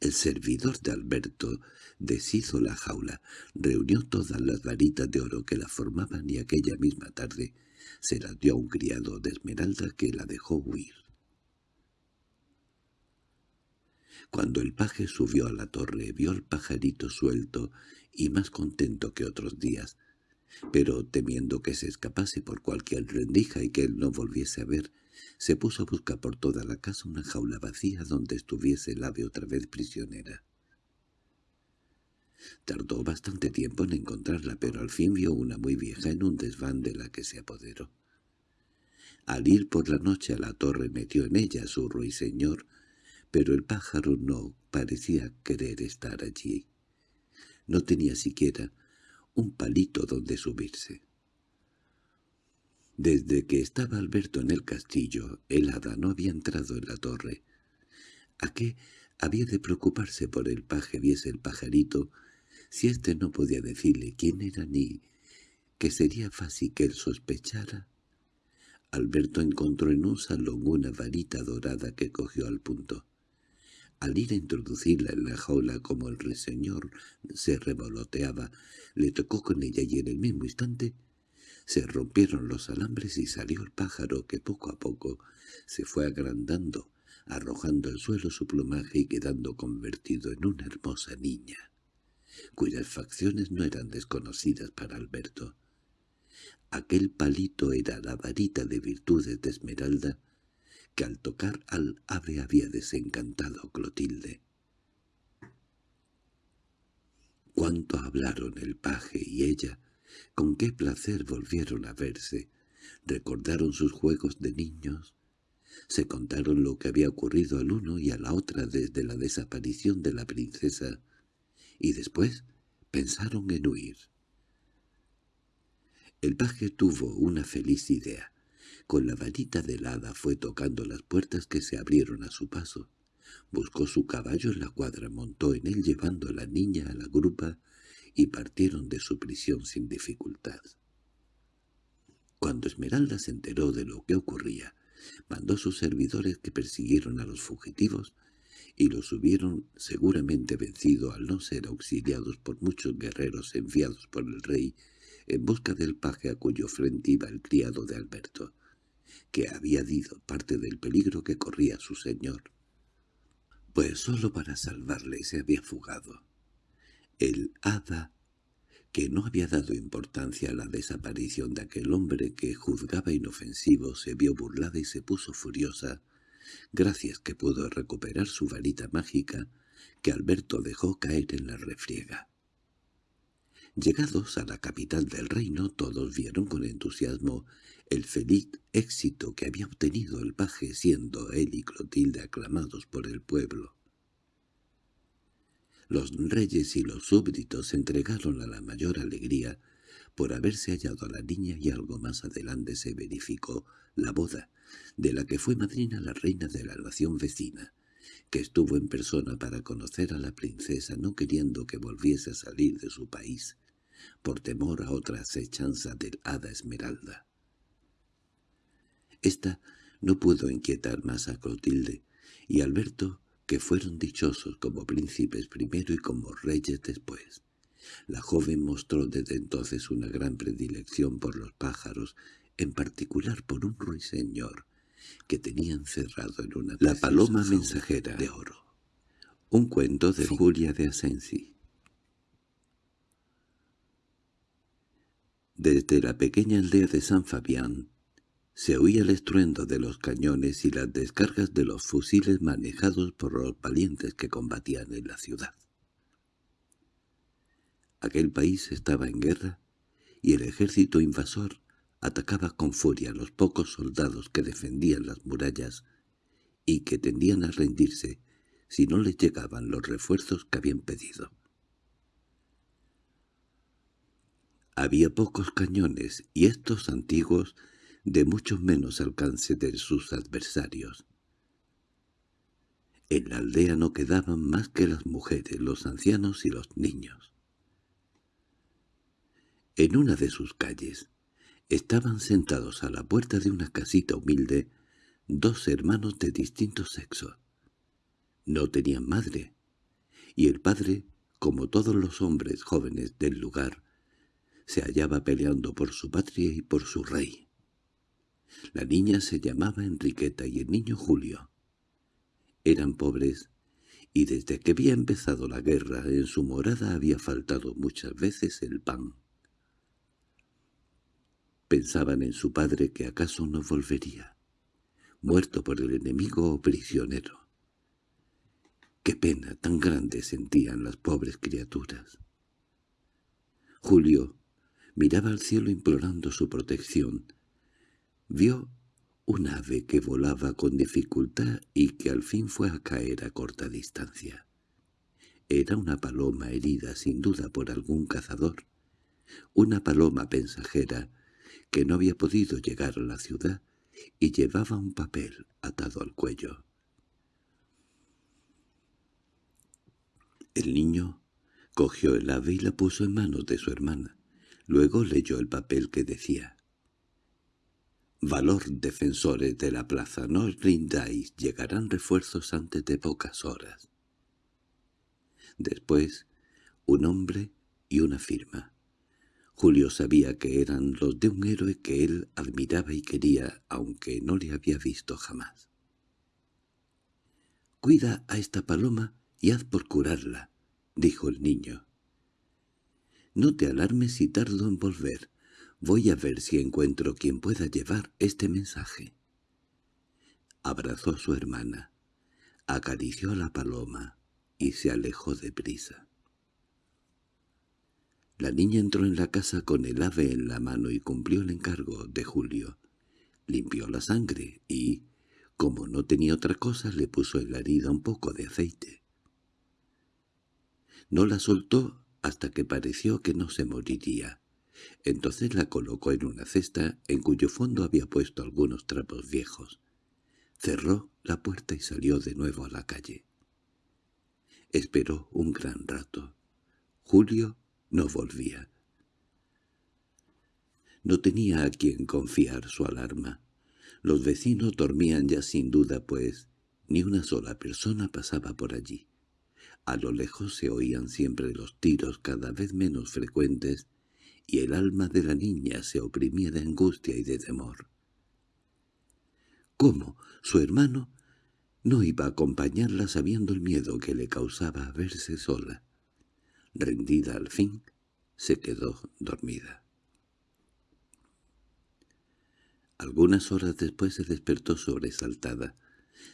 El servidor de Alberto deshizo la jaula, reunió todas las varitas de oro que la formaban y aquella misma tarde se las dio a un criado de Esmeralda que la dejó huir. Cuando el paje subió a la torre vio al pajarito suelto y más contento que otros días, pero temiendo que se escapase por cualquier rendija y que él no volviese a ver, se puso a buscar por toda la casa una jaula vacía donde estuviese el ave otra vez prisionera. Tardó bastante tiempo en encontrarla, pero al fin vio una muy vieja en un desván de la que se apoderó. Al ir por la noche a la torre metió en ella su ruiseñor, pero el pájaro no parecía querer estar allí. No tenía siquiera un palito donde subirse. Desde que estaba Alberto en el castillo, el hada no había entrado en la torre. ¿A qué había de preocuparse por el paje viese el pajarito, si éste no podía decirle quién era ni que sería fácil que él sospechara? Alberto encontró en un salón una varita dorada que cogió al punto. Al ir a introducirla en la jaula como el ruiseñor se revoloteaba, le tocó con ella y en el mismo instante se rompieron los alambres y salió el pájaro que poco a poco se fue agrandando, arrojando al suelo su plumaje y quedando convertido en una hermosa niña, cuyas facciones no eran desconocidas para Alberto. Aquel palito era la varita de virtudes de Esmeralda que al tocar al ave había desencantado a Clotilde. Cuánto hablaron el paje y ella, con qué placer volvieron a verse, recordaron sus juegos de niños, se contaron lo que había ocurrido al uno y a la otra desde la desaparición de la princesa, y después pensaron en huir. El paje tuvo una feliz idea. Con la varita del hada fue tocando las puertas que se abrieron a su paso. Buscó su caballo en la cuadra, montó en él llevando a la niña a la grupa y partieron de su prisión sin dificultad. Cuando Esmeralda se enteró de lo que ocurría, mandó a sus servidores que persiguieron a los fugitivos y los hubieron seguramente vencido al no ser auxiliados por muchos guerreros enviados por el rey en busca del paje a cuyo frente iba el criado de Alberto, que había dicho parte del peligro que corría su señor. Pues sólo para salvarle se había fugado. El hada, que no había dado importancia a la desaparición de aquel hombre que juzgaba inofensivo, se vio burlada y se puso furiosa, gracias que pudo recuperar su varita mágica que Alberto dejó caer en la refriega. Llegados a la capital del reino, todos vieron con entusiasmo el feliz éxito que había obtenido el paje, siendo él y Clotilde aclamados por el pueblo. Los reyes y los súbditos se entregaron a la mayor alegría por haberse hallado a la niña y algo más adelante se verificó la boda, de la que fue madrina la reina de la nación vecina, que estuvo en persona para conocer a la princesa no queriendo que volviese a salir de su país, por temor a otra acechanza del hada Esmeralda. Esta no pudo inquietar más a Clotilde, y Alberto, que fueron dichosos como príncipes primero y como reyes después. La joven mostró desde entonces una gran predilección por los pájaros, en particular por un ruiseñor, que tenía encerrado en una La paloma mensajera de oro. Un cuento de Julia de Asensi. Desde la pequeña aldea de San Fabián se oía el estruendo de los cañones y las descargas de los fusiles manejados por los valientes que combatían en la ciudad. Aquel país estaba en guerra y el ejército invasor atacaba con furia a los pocos soldados que defendían las murallas y que tendían a rendirse si no les llegaban los refuerzos que habían pedido. Había pocos cañones, y estos antiguos de mucho menos alcance de sus adversarios. En la aldea no quedaban más que las mujeres, los ancianos y los niños. En una de sus calles estaban sentados a la puerta de una casita humilde dos hermanos de distinto sexo. No tenían madre, y el padre, como todos los hombres jóvenes del lugar, se hallaba peleando por su patria y por su rey. La niña se llamaba Enriqueta y el niño Julio. Eran pobres, y desde que había empezado la guerra en su morada había faltado muchas veces el pan. Pensaban en su padre que acaso no volvería, muerto por el enemigo o prisionero. Qué pena tan grande sentían las pobres criaturas. Julio, Miraba al cielo implorando su protección. Vio un ave que volaba con dificultad y que al fin fue a caer a corta distancia. Era una paloma herida sin duda por algún cazador, una paloma pensajera que no había podido llegar a la ciudad y llevaba un papel atado al cuello. El niño cogió el ave y la puso en manos de su hermana. Luego leyó el papel que decía «Valor defensores de la plaza, no os rindáis, llegarán refuerzos antes de pocas horas». Después, un hombre y una firma. Julio sabía que eran los de un héroe que él admiraba y quería, aunque no le había visto jamás. «Cuida a esta paloma y haz por curarla», dijo el niño. No te alarmes si tardo en volver. Voy a ver si encuentro quien pueda llevar este mensaje. Abrazó a su hermana, acarició a la paloma y se alejó deprisa. La niña entró en la casa con el ave en la mano y cumplió el encargo de Julio. Limpió la sangre y, como no tenía otra cosa, le puso en la herida un poco de aceite. No la soltó hasta que pareció que no se moriría. Entonces la colocó en una cesta en cuyo fondo había puesto algunos trapos viejos. Cerró la puerta y salió de nuevo a la calle. Esperó un gran rato. Julio no volvía. No tenía a quien confiar su alarma. Los vecinos dormían ya sin duda, pues ni una sola persona pasaba por allí. A lo lejos se oían siempre los tiros cada vez menos frecuentes y el alma de la niña se oprimía de angustia y de temor. ¿Cómo? ¿Su hermano? No iba a acompañarla sabiendo el miedo que le causaba verse sola. Rendida al fin, se quedó dormida. Algunas horas después se despertó sobresaltada.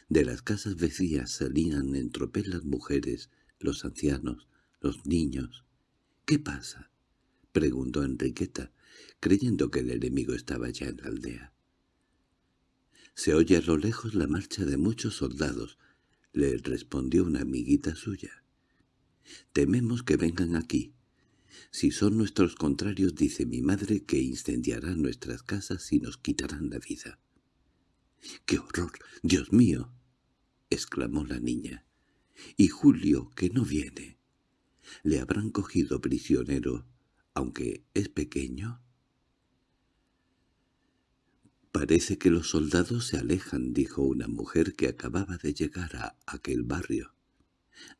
De las casas vacías salían en tropel las mujeres, los ancianos, los niños. —¿Qué pasa? —preguntó Enriqueta, creyendo que el enemigo estaba ya en la aldea. —Se oye a lo lejos la marcha de muchos soldados —le respondió una amiguita suya. —Tememos que vengan aquí. Si son nuestros contrarios, dice mi madre que incendiarán nuestras casas y nos quitarán la vida. —¡Qué horror! ¡Dios mío! —exclamó la niña. —Y Julio, que no viene. ¿Le habrán cogido prisionero aunque es pequeño? Parece que los soldados se alejan, dijo una mujer que acababa de llegar a aquel barrio.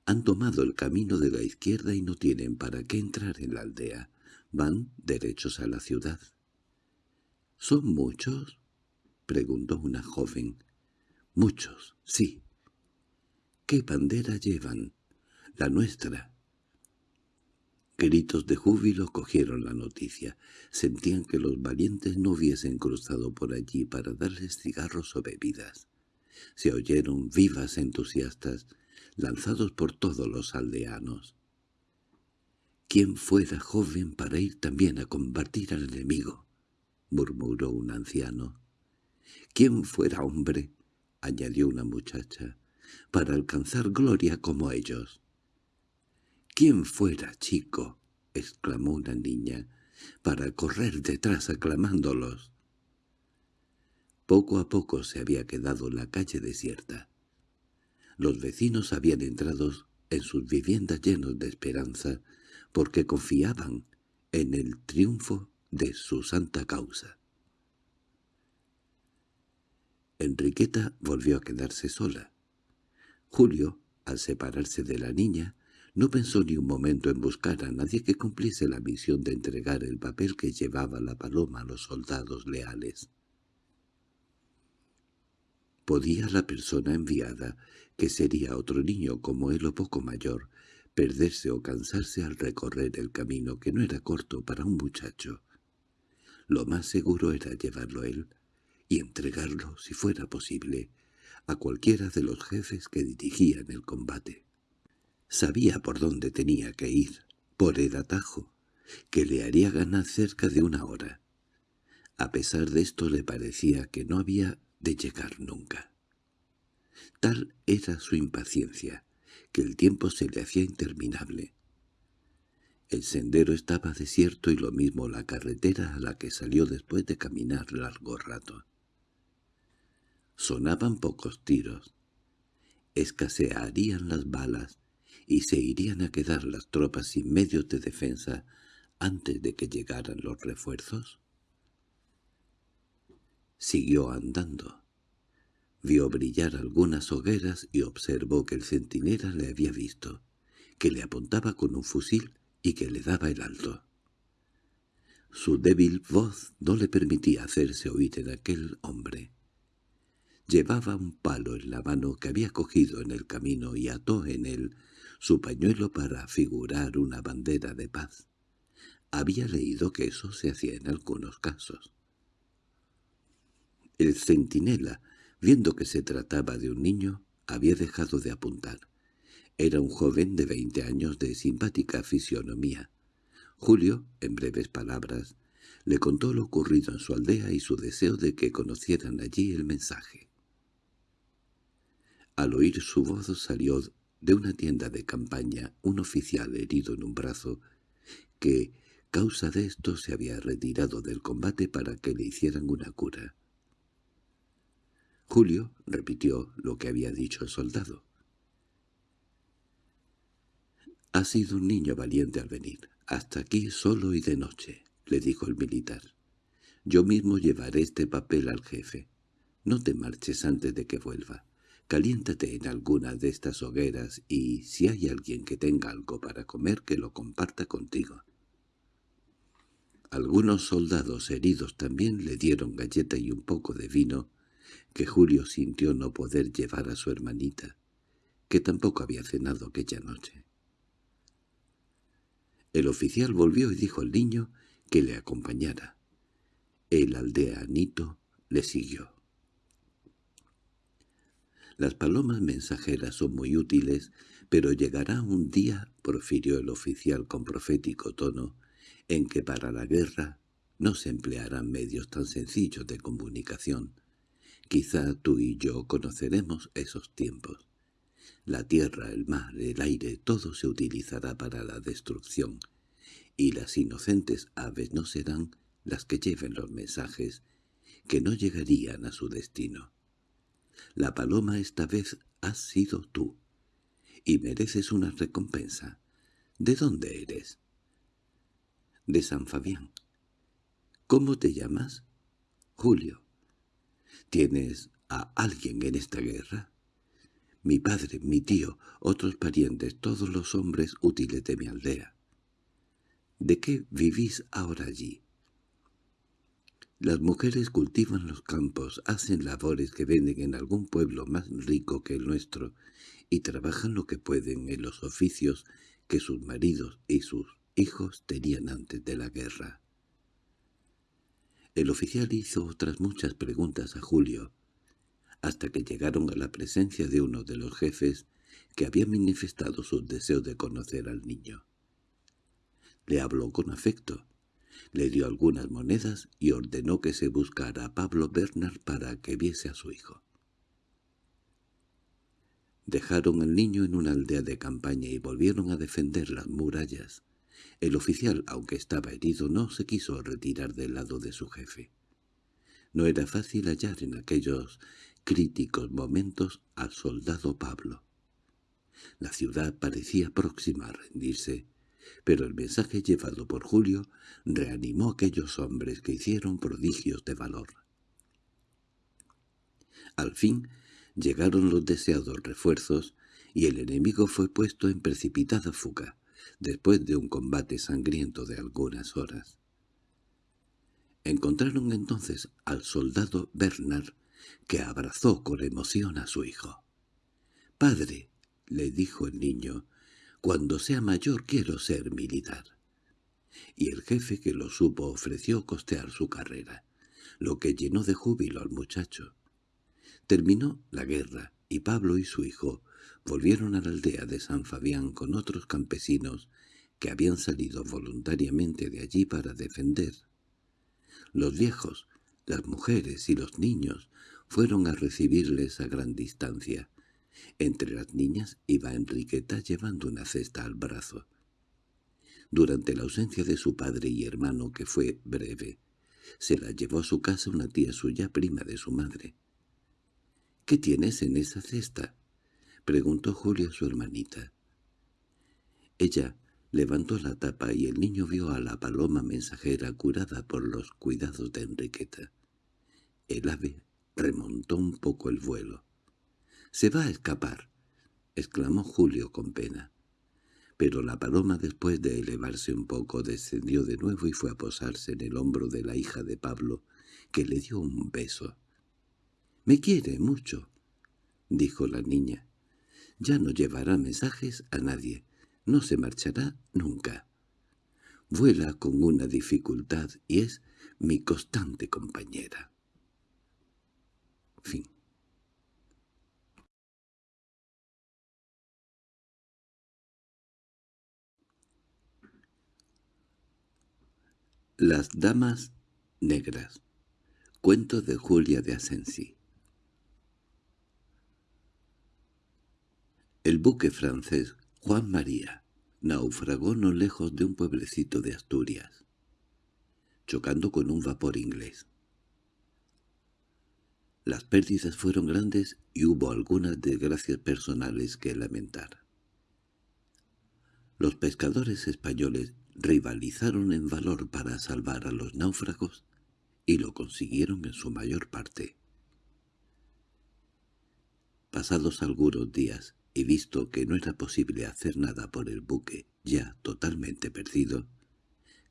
Han tomado el camino de la izquierda y no tienen para qué entrar en la aldea. Van derechos a la ciudad. —¿Son muchos? —preguntó una joven. —Muchos, sí. —¿Qué bandera llevan? —La nuestra. Gritos de júbilo cogieron la noticia. Sentían que los valientes no hubiesen cruzado por allí para darles cigarros o bebidas. Se oyeron vivas entusiastas, lanzados por todos los aldeanos. «¿Quién fuera joven para ir también a combatir al enemigo?» murmuró un anciano. «¿Quién fuera hombre?» añadió una muchacha, «para alcanzar gloria como ellos». —¿Quién fuera, chico? —exclamó una niña— para correr detrás aclamándolos. Poco a poco se había quedado la calle desierta. Los vecinos habían entrado en sus viviendas llenos de esperanza porque confiaban en el triunfo de su santa causa. Enriqueta volvió a quedarse sola. Julio, al separarse de la niña, no pensó ni un momento en buscar a nadie que cumpliese la misión de entregar el papel que llevaba la paloma a los soldados leales. ¿Podía la persona enviada, que sería otro niño como él o poco mayor, perderse o cansarse al recorrer el camino que no era corto para un muchacho? Lo más seguro era llevarlo él y entregarlo, si fuera posible, a cualquiera de los jefes que dirigían el combate. Sabía por dónde tenía que ir, por el atajo, que le haría ganar cerca de una hora. A pesar de esto le parecía que no había de llegar nunca. Tal era su impaciencia, que el tiempo se le hacía interminable. El sendero estaba desierto y lo mismo la carretera a la que salió después de caminar largo rato. Sonaban pocos tiros. Escasearían las balas y se irían a quedar las tropas sin medios de defensa antes de que llegaran los refuerzos? Siguió andando. Vio brillar algunas hogueras y observó que el centinela le había visto, que le apuntaba con un fusil y que le daba el alto. Su débil voz no le permitía hacerse oír en aquel hombre. Llevaba un palo en la mano que había cogido en el camino y ató en él su pañuelo para figurar una bandera de paz. había leído que eso se hacía en algunos casos. El centinela, viendo que se trataba de un niño, había dejado de apuntar. Era un joven de veinte años de simpática fisionomía. Julio, en breves palabras, le contó lo ocurrido en su aldea y su deseo de que conocieran allí el mensaje. Al oír su voz salió de una tienda de campaña un oficial herido en un brazo que, causa de esto, se había retirado del combate para que le hicieran una cura. Julio repitió lo que había dicho el soldado. «Ha sido un niño valiente al venir, hasta aquí solo y de noche», le dijo el militar. «Yo mismo llevaré este papel al jefe. No te marches antes de que vuelva. Caliéntate en alguna de estas hogueras y, si hay alguien que tenga algo para comer, que lo comparta contigo». Algunos soldados heridos también le dieron galleta y un poco de vino, que Julio sintió no poder llevar a su hermanita, que tampoco había cenado aquella noche. El oficial volvió y dijo al niño que le acompañara. El aldeanito le siguió. Las palomas mensajeras son muy útiles, pero llegará un día, profirió el oficial con profético tono, en que para la guerra no se emplearán medios tan sencillos de comunicación. Quizá tú y yo conoceremos esos tiempos. La tierra, el mar, el aire, todo se utilizará para la destrucción, y las inocentes aves no serán las que lleven los mensajes que no llegarían a su destino. La paloma esta vez has sido tú, y mereces una recompensa. ¿De dónde eres? de San Fabián. ¿Cómo te llamas? Julio. ¿Tienes a alguien en esta guerra? Mi padre, mi tío, otros parientes, todos los hombres útiles de mi aldea. ¿De qué vivís ahora allí? Las mujeres cultivan los campos, hacen labores que venden en algún pueblo más rico que el nuestro y trabajan lo que pueden en los oficios que sus maridos y sus hijos tenían antes de la guerra. El oficial hizo otras muchas preguntas a Julio, hasta que llegaron a la presencia de uno de los jefes que había manifestado su deseo de conocer al niño. Le habló con afecto, le dio algunas monedas y ordenó que se buscara a Pablo Bernard para que viese a su hijo. Dejaron al niño en una aldea de campaña y volvieron a defender las murallas. El oficial, aunque estaba herido, no se quiso retirar del lado de su jefe. No era fácil hallar en aquellos críticos momentos al soldado Pablo. La ciudad parecía próxima a rendirse, pero el mensaje llevado por Julio reanimó a aquellos hombres que hicieron prodigios de valor. Al fin llegaron los deseados refuerzos y el enemigo fue puesto en precipitada fuga después de un combate sangriento de algunas horas. Encontraron entonces al soldado Bernard, que abrazó con emoción a su hijo. «Padre», le dijo el niño, «cuando sea mayor quiero ser militar». Y el jefe que lo supo ofreció costear su carrera, lo que llenó de júbilo al muchacho. Terminó la guerra y Pablo y su hijo volvieron a la aldea de San Fabián con otros campesinos que habían salido voluntariamente de allí para defender. Los viejos, las mujeres y los niños fueron a recibirles a gran distancia. Entre las niñas iba Enriqueta llevando una cesta al brazo. Durante la ausencia de su padre y hermano, que fue breve, se la llevó a su casa una tía suya prima de su madre. —¿Qué tienes en esa cesta? —preguntó Julia a su hermanita. Ella levantó la tapa y el niño vio a la paloma mensajera curada por los cuidados de Enriqueta. El ave remontó un poco el vuelo. —¡Se va a escapar! —exclamó Julio con pena. Pero la paloma después de elevarse un poco descendió de nuevo y fue a posarse en el hombro de la hija de Pablo, que le dio un beso. —Me quiere mucho —dijo la niña. —Ya no llevará mensajes a nadie. No se marchará nunca. Vuela con una dificultad y es mi constante compañera. Fin. Las damas negras Cuento de Julia de Asensi El buque francés Juan María naufragó no lejos de un pueblecito de Asturias, chocando con un vapor inglés. Las pérdidas fueron grandes y hubo algunas desgracias personales que lamentar. Los pescadores españoles rivalizaron en valor para salvar a los náufragos y lo consiguieron en su mayor parte. Pasados algunos días y visto que no era posible hacer nada por el buque, ya totalmente perdido,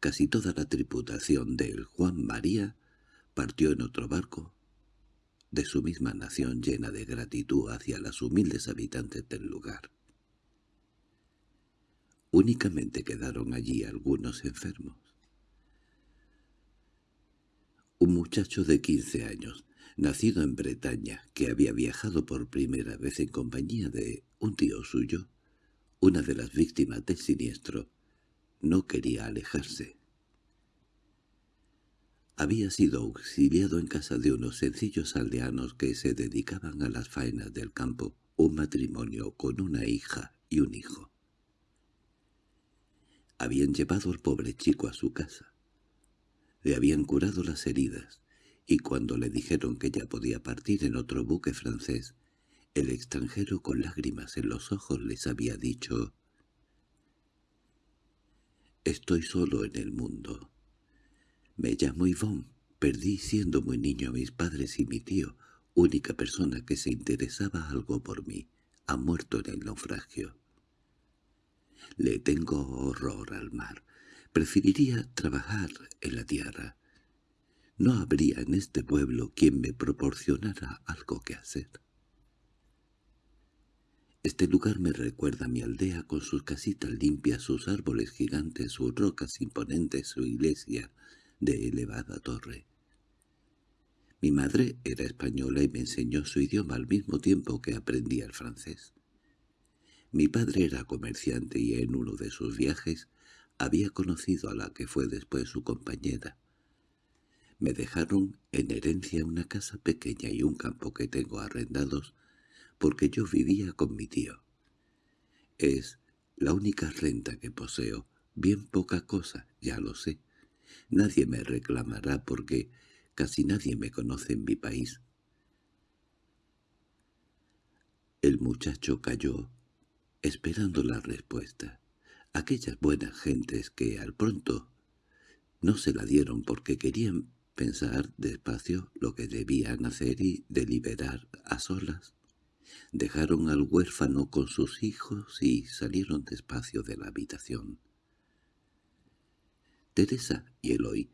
casi toda la tripulación del Juan María partió en otro barco de su misma nación llena de gratitud hacia las humildes habitantes del lugar. Únicamente quedaron allí algunos enfermos. Un muchacho de quince años, nacido en Bretaña, que había viajado por primera vez en compañía de un tío suyo, una de las víctimas del siniestro, no quería alejarse. Había sido auxiliado en casa de unos sencillos aldeanos que se dedicaban a las faenas del campo, un matrimonio con una hija y un hijo. Habían llevado al pobre chico a su casa. Le habían curado las heridas, y cuando le dijeron que ya podía partir en otro buque francés, el extranjero con lágrimas en los ojos les había dicho «Estoy solo en el mundo. Me llamo Yvonne. Perdí siendo muy niño a mis padres y mi tío, única persona que se interesaba algo por mí. Ha muerto en el naufragio. Le tengo horror al mar. Preferiría trabajar en la tierra. No habría en este pueblo quien me proporcionara algo que hacer. Este lugar me recuerda a mi aldea con sus casitas limpias, sus árboles gigantes, sus rocas imponentes, su iglesia de elevada torre. Mi madre era española y me enseñó su idioma al mismo tiempo que aprendía el francés. Mi padre era comerciante y en uno de sus viajes había conocido a la que fue después su compañera. Me dejaron en herencia una casa pequeña y un campo que tengo arrendados porque yo vivía con mi tío. Es la única renta que poseo, bien poca cosa, ya lo sé. Nadie me reclamará porque casi nadie me conoce en mi país. El muchacho cayó, esperando la respuesta. Aquellas buenas gentes que al pronto no se la dieron porque querían pensar despacio lo que debían hacer y deliberar a solas. Dejaron al huérfano con sus hijos y salieron despacio de la habitación. Teresa y Eloy,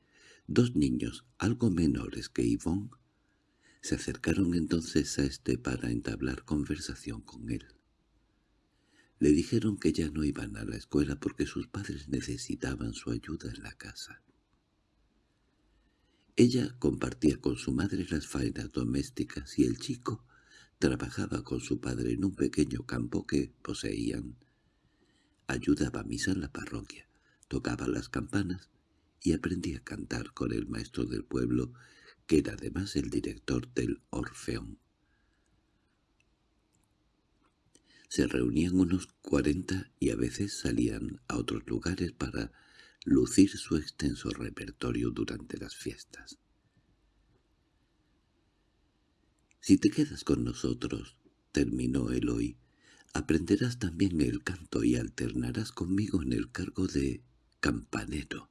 dos niños algo menores que Yvonne, se acercaron entonces a este para entablar conversación con él. Le dijeron que ya no iban a la escuela porque sus padres necesitaban su ayuda en la casa. Ella compartía con su madre las faenas domésticas y el chico trabajaba con su padre en un pequeño campo que poseían. Ayudaba a misa en la parroquia, tocaba las campanas y aprendía a cantar con el maestro del pueblo, que era además el director del Orfeón. Se reunían unos cuarenta y a veces salían a otros lugares para lucir su extenso repertorio durante las fiestas. «Si te quedas con nosotros», terminó Eloy, «aprenderás también el canto y alternarás conmigo en el cargo de campanero.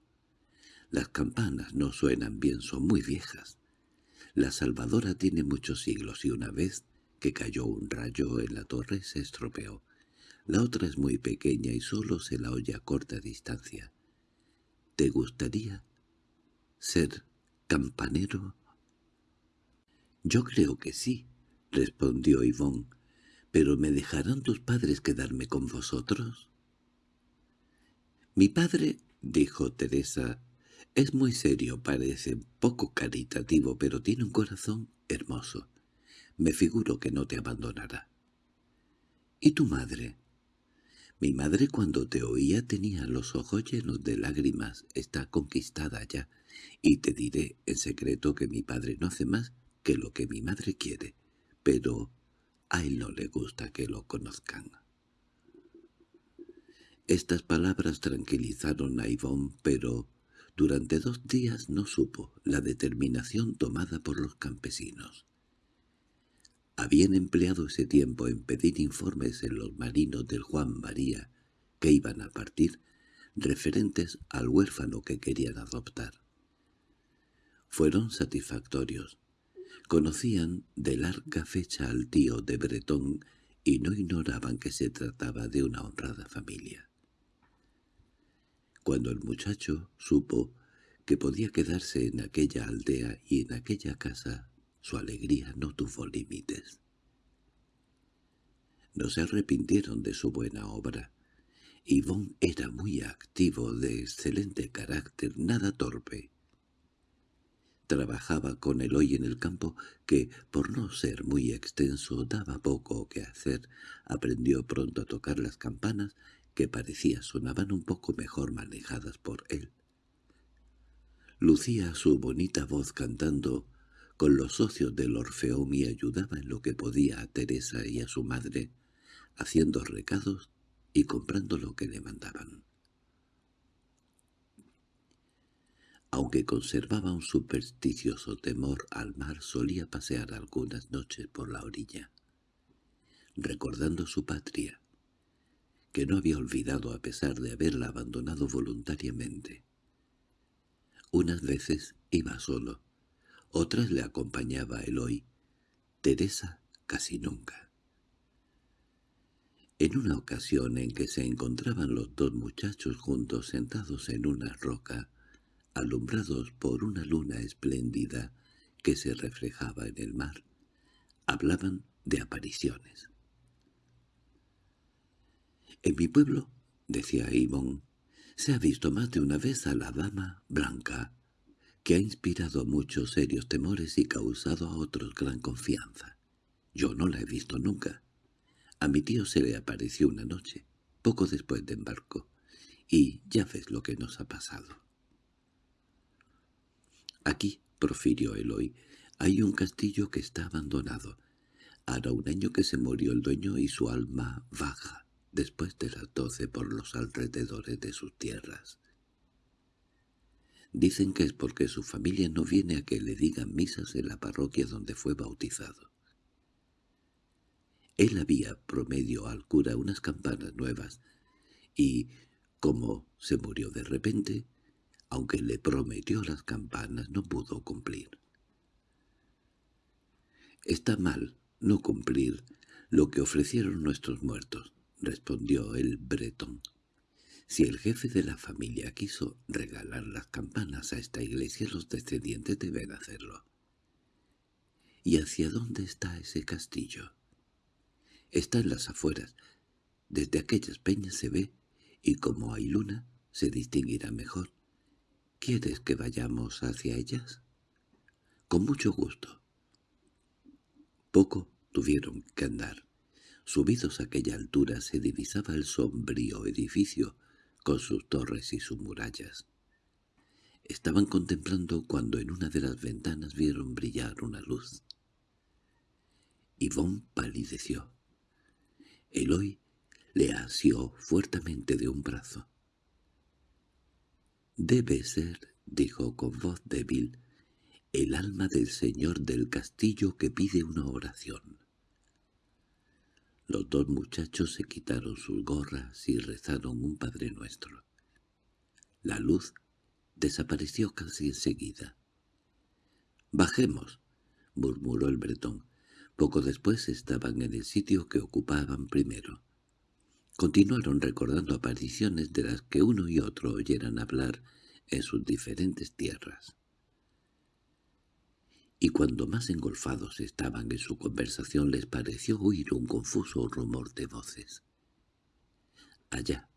Las campanas no suenan bien, son muy viejas. La Salvadora tiene muchos siglos y una vez que cayó un rayo en la torre se estropeó. La otra es muy pequeña y solo se la oye a corta distancia. ¿Te gustaría ser campanero? —Yo creo que sí —respondió Yvonne—, pero ¿me dejarán tus padres quedarme con vosotros? Mi padre dijo Teresa, es muy serio, parece poco caritativo, pero tiene un corazón hermoso. Me figuro que no te abandonará. ¿Y tu madre? Mi madre cuando te oía tenía los ojos llenos de lágrimas, está conquistada ya, y te diré en secreto que mi padre no hace más que lo que mi madre quiere, pero a él no le gusta que lo conozcan. Estas palabras tranquilizaron a Ivonne, pero durante dos días no supo la determinación tomada por los campesinos. Habían empleado ese tiempo en pedir informes en los marinos del Juan María, que iban a partir, referentes al huérfano que querían adoptar. Fueron satisfactorios. Conocían de larga fecha al tío de Bretón y no ignoraban que se trataba de una honrada familia. Cuando el muchacho supo que podía quedarse en aquella aldea y en aquella casa, su alegría no tuvo límites. No se arrepintieron de su buena obra. Yvonne era muy activo, de excelente carácter, nada torpe. Trabajaba con el hoy en el campo, que, por no ser muy extenso, daba poco que hacer. Aprendió pronto a tocar las campanas que parecía sonaban un poco mejor manejadas por él. Lucía su bonita voz cantando con los socios del Orfeón y ayudaba en lo que podía a Teresa y a su madre, haciendo recados y comprando lo que le mandaban. Aunque conservaba un supersticioso temor al mar, solía pasear algunas noches por la orilla, recordando su patria, que no había olvidado a pesar de haberla abandonado voluntariamente. Unas veces iba solo, otras le acompañaba Eloy, Teresa casi nunca. En una ocasión en que se encontraban los dos muchachos juntos sentados en una roca, alumbrados por una luna espléndida que se reflejaba en el mar, hablaban de apariciones. En mi pueblo, decía Ivonne, se ha visto más de una vez a la dama blanca, que ha inspirado muchos serios temores y causado a otros gran confianza. Yo no la he visto nunca. A mi tío se le apareció una noche, poco después de embarco, y ya ves lo que nos ha pasado. Aquí, profirió Eloy, hay un castillo que está abandonado. Hará un año que se murió el dueño y su alma baja después de las doce por los alrededores de sus tierras. Dicen que es porque su familia no viene a que le digan misas en la parroquia donde fue bautizado. Él había promedio al cura unas campanas nuevas, y, como se murió de repente, aunque le prometió las campanas, no pudo cumplir. Está mal no cumplir lo que ofrecieron nuestros muertos, respondió el bretón. Si el jefe de la familia quiso regalar las campanas a esta iglesia, los descendientes deben hacerlo. ¿Y hacia dónde está ese castillo? Está en las afueras. Desde aquellas peñas se ve, y como hay luna, se distinguirá mejor. ¿Quieres que vayamos hacia ellas? Con mucho gusto. Poco tuvieron que andar. Subidos a aquella altura se divisaba el sombrío edificio con sus torres y sus murallas. Estaban contemplando cuando en una de las ventanas vieron brillar una luz. Yvonne palideció. Eloy le asió fuertemente de un brazo. «Debe ser», dijo con voz débil, «el alma del señor del castillo que pide una oración». Los dos muchachos se quitaron sus gorras y rezaron un Padre Nuestro. La luz desapareció casi enseguida. «Bajemos», murmuró el bretón. Poco después estaban en el sitio que ocupaban primero. Continuaron recordando apariciones de las que uno y otro oyeran hablar en sus diferentes tierras y cuando más engolfados estaban en su conversación les pareció oír un confuso rumor de voces. Allá,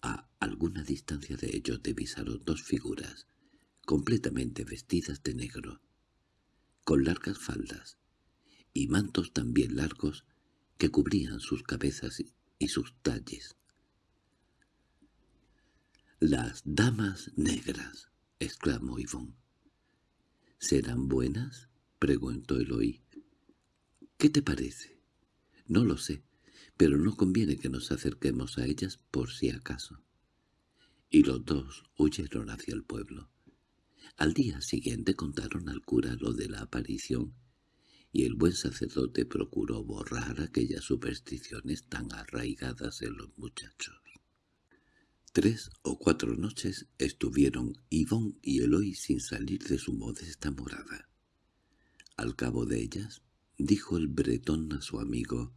A alguna distancia de ellos divisaron dos figuras, completamente vestidas de negro, con largas faldas, y mantos también largos que cubrían sus cabezas y sus talles. «Las damas negras», exclamó Ivón. «¿Serán buenas?» preguntó Eloy. «¿Qué te parece?» «No lo sé, pero no conviene que nos acerquemos a ellas por si acaso». Y los dos huyeron hacia el pueblo. Al día siguiente contaron al cura lo de la aparición y el buen sacerdote procuró borrar aquellas supersticiones tan arraigadas en los muchachos. Tres o cuatro noches estuvieron Ivón y Eloy sin salir de su modesta morada. Al cabo de ellas, dijo el bretón a su amigo,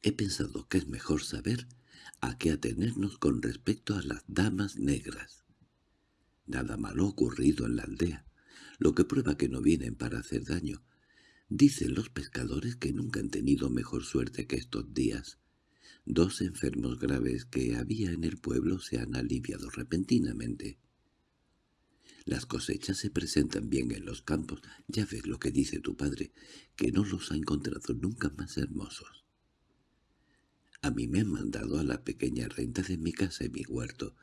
«He pensado que es mejor saber a qué atenernos con respecto a las damas negras. Nada malo ocurrido en la aldea, lo que prueba que no vienen para hacer daño, Dicen los pescadores que nunca han tenido mejor suerte que estos días. Dos enfermos graves que había en el pueblo se han aliviado repentinamente. Las cosechas se presentan bien en los campos. Ya ves lo que dice tu padre, que no los ha encontrado nunca más hermosos. A mí me han mandado a la pequeña renta de mi casa y mi huerto,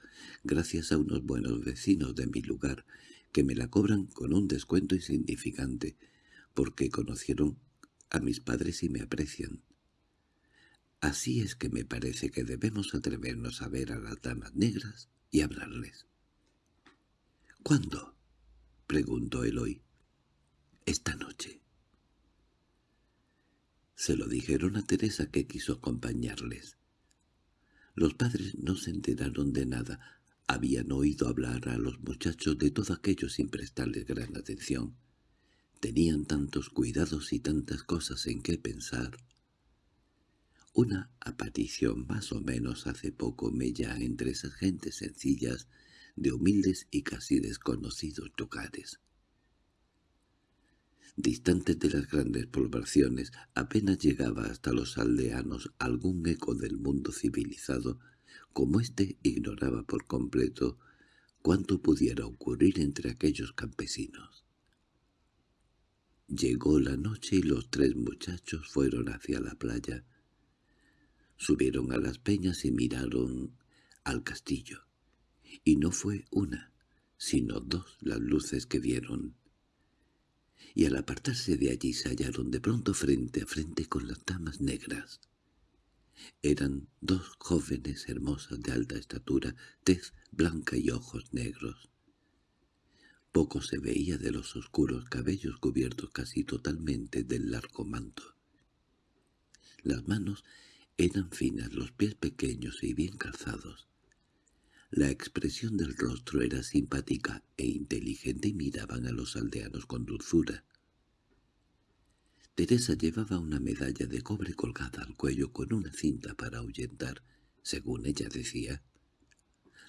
gracias a unos buenos vecinos de mi lugar, que me la cobran con un descuento insignificante, porque conocieron a mis padres y me aprecian. Así es que me parece que debemos atrevernos a ver a las damas negras y hablarles. —¿Cuándo? —preguntó Eloy. —Esta noche. Se lo dijeron a Teresa que quiso acompañarles. Los padres no se enteraron de nada. Habían oído hablar a los muchachos de todo aquello sin prestarles gran atención. Tenían tantos cuidados y tantas cosas en qué pensar. Una aparición más o menos hace poco mella entre esas gentes sencillas, de humildes y casi desconocidos lugares. Distantes de las grandes poblaciones, apenas llegaba hasta los aldeanos algún eco del mundo civilizado, como éste ignoraba por completo cuánto pudiera ocurrir entre aquellos campesinos. Llegó la noche y los tres muchachos fueron hacia la playa. Subieron a las peñas y miraron al castillo. Y no fue una, sino dos las luces que vieron. Y al apartarse de allí se hallaron de pronto frente a frente con las damas negras. Eran dos jóvenes hermosas de alta estatura, tez blanca y ojos negros. Poco se veía de los oscuros cabellos cubiertos casi totalmente del largo manto. Las manos eran finas, los pies pequeños y bien calzados. La expresión del rostro era simpática e inteligente y miraban a los aldeanos con dulzura. Teresa llevaba una medalla de cobre colgada al cuello con una cinta para ahuyentar, según ella decía,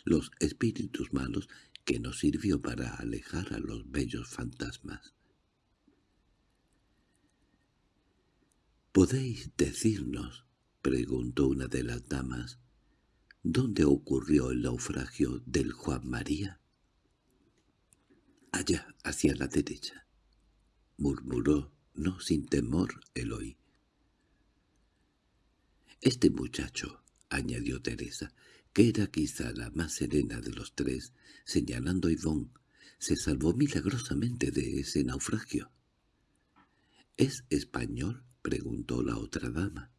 los espíritus malos que nos sirvió para alejar a los bellos fantasmas. —¿Podéis decirnos? —preguntó una de las damas— ¿Dónde ocurrió el naufragio del Juan María? —Allá, hacia la derecha —murmuró, no sin temor, Eloy. Este muchacho —añadió Teresa—, que era quizá la más serena de los tres, señalando a Yvonne, se salvó milagrosamente de ese naufragio. —¿Es español? —preguntó la otra dama.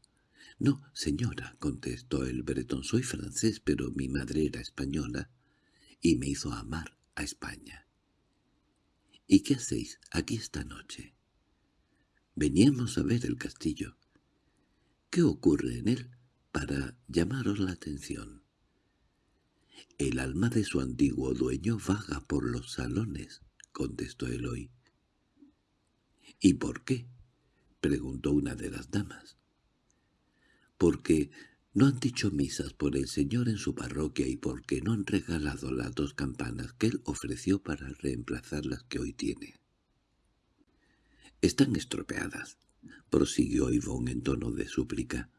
—No, señora —contestó el bretón—, soy francés, pero mi madre era española y me hizo amar a España. —¿Y qué hacéis aquí esta noche? —Veníamos a ver el castillo. —¿Qué ocurre en él para llamaros la atención? —El alma de su antiguo dueño vaga por los salones —contestó Eloy. —¿Y por qué? —preguntó una de las damas. —Porque no han dicho misas por el señor en su parroquia y porque no han regalado las dos campanas que él ofreció para reemplazar las que hoy tiene. —Están estropeadas —prosiguió Ivón en tono de súplica—.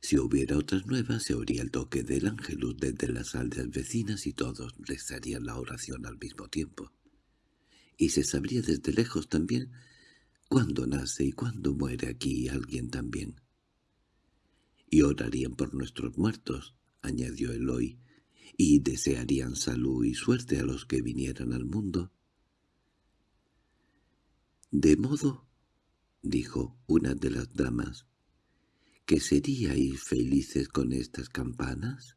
Si hubiera otras nuevas, se oiría el toque del ángelus desde las aldeas vecinas y todos rezarían la oración al mismo tiempo. Y se sabría desde lejos también cuándo nace y cuándo muere aquí alguien también. Y orarían por nuestros muertos, añadió Eloy, y desearían salud y suerte a los que vinieran al mundo. —¿De modo? —dijo una de las damas— ¿que seríais felices con estas campanas?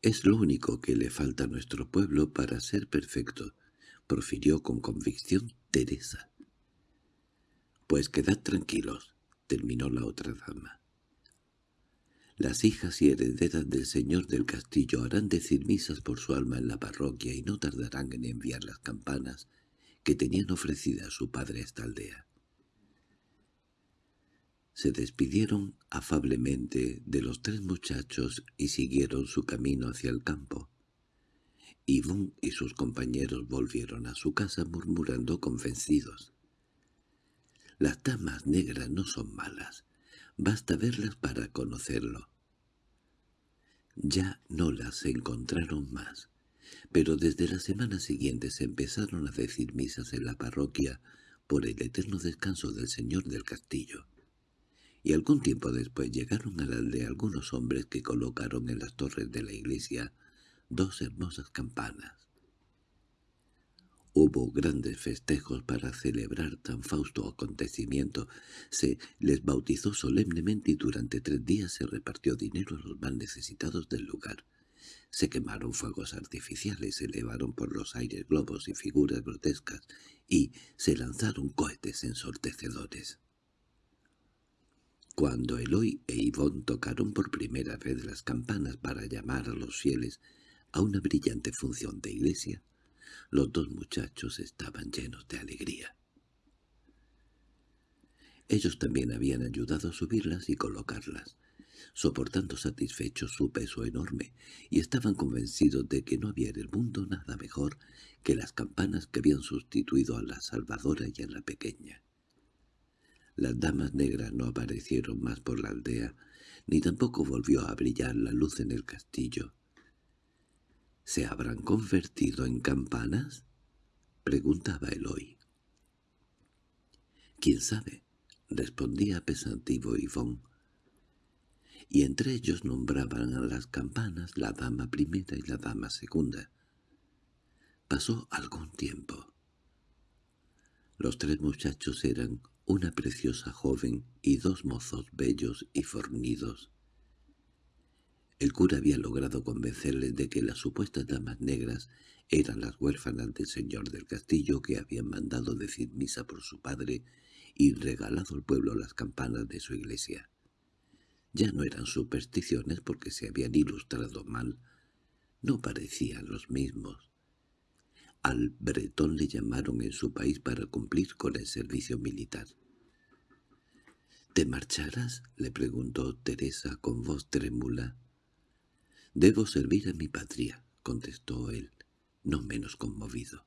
—Es lo único que le falta a nuestro pueblo para ser perfecto —profirió con convicción Teresa. —Pues quedad tranquilos —terminó la otra dama. Las hijas y herederas del señor del castillo harán decir misas por su alma en la parroquia y no tardarán en enviar las campanas que tenían ofrecida su padre a esta aldea. Se despidieron afablemente de los tres muchachos y siguieron su camino hacia el campo. Yvonne y sus compañeros volvieron a su casa murmurando convencidos. Las damas negras no son malas, basta verlas para conocerlo. Ya no las encontraron más, pero desde la semana siguiente se empezaron a decir misas en la parroquia por el eterno descanso del señor del castillo. Y algún tiempo después llegaron a la aldea algunos hombres que colocaron en las torres de la iglesia dos hermosas campanas. Hubo grandes festejos para celebrar tan fausto acontecimiento. Se les bautizó solemnemente y durante tres días se repartió dinero a los más necesitados del lugar. Se quemaron fuegos artificiales, se elevaron por los aires globos y figuras grotescas, y se lanzaron cohetes ensortecedores. Cuando Eloy e Yvonne tocaron por primera vez las campanas para llamar a los fieles a una brillante función de iglesia, los dos muchachos estaban llenos de alegría. Ellos también habían ayudado a subirlas y colocarlas, soportando satisfechos su peso enorme, y estaban convencidos de que no había en el mundo nada mejor que las campanas que habían sustituido a la salvadora y a la pequeña. Las damas negras no aparecieron más por la aldea, ni tampoco volvió a brillar la luz en el castillo. —¿Se habrán convertido en campanas? —preguntaba Eloy. —¿Quién sabe? —respondía pensativo Yvonne. Y entre ellos nombraban a las campanas la dama primera y la dama segunda. Pasó algún tiempo. Los tres muchachos eran una preciosa joven y dos mozos bellos y fornidos. El cura había logrado convencerles de que las supuestas damas negras eran las huérfanas del señor del castillo que habían mandado decir misa por su padre y regalado al pueblo las campanas de su iglesia. Ya no eran supersticiones porque se habían ilustrado mal, no parecían los mismos. Al bretón le llamaron en su país para cumplir con el servicio militar. —¿Te marcharás? —le preguntó Teresa con voz trémula. «Debo servir a mi patria», contestó él, no menos conmovido.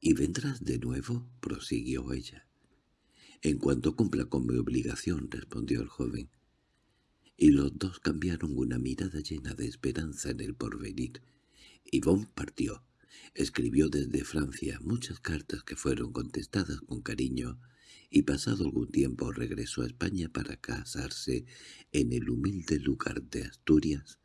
«¿Y vendrás de nuevo?» prosiguió ella. «En cuanto cumpla con mi obligación», respondió el joven. Y los dos cambiaron una mirada llena de esperanza en el porvenir. Yvonne partió. Escribió desde Francia muchas cartas que fueron contestadas con cariño y pasado algún tiempo regresó a España para casarse en el humilde lugar de Asturias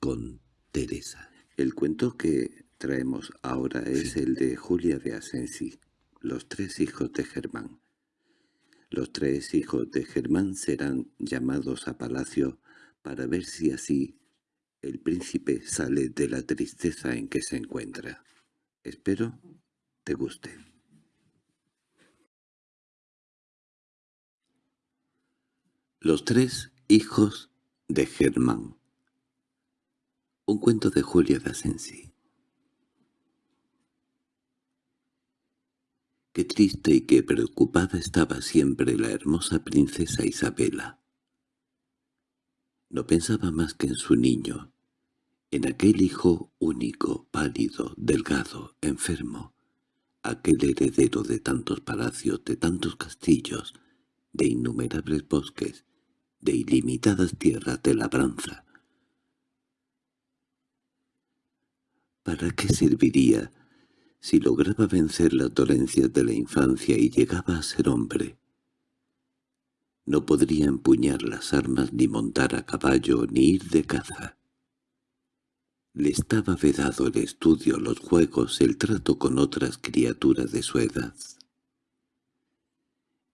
con Teresa. El cuento que traemos ahora es el de Julia de Asensi, los tres hijos de Germán. Los tres hijos de Germán serán llamados a palacio para ver si así el príncipe sale de la tristeza en que se encuentra. Espero te guste. Los tres hijos de Germán un cuento de Julia de. Qué triste y qué preocupada estaba siempre la hermosa princesa Isabela. No pensaba más que en su niño, en aquel hijo único, pálido, delgado, enfermo, aquel heredero de tantos palacios, de tantos castillos, de innumerables bosques, de ilimitadas tierras de labranza. ¿Para qué serviría si lograba vencer las dolencias de la infancia y llegaba a ser hombre? No podría empuñar las armas ni montar a caballo ni ir de caza. Le estaba vedado el estudio, los juegos, el trato con otras criaturas de su edad.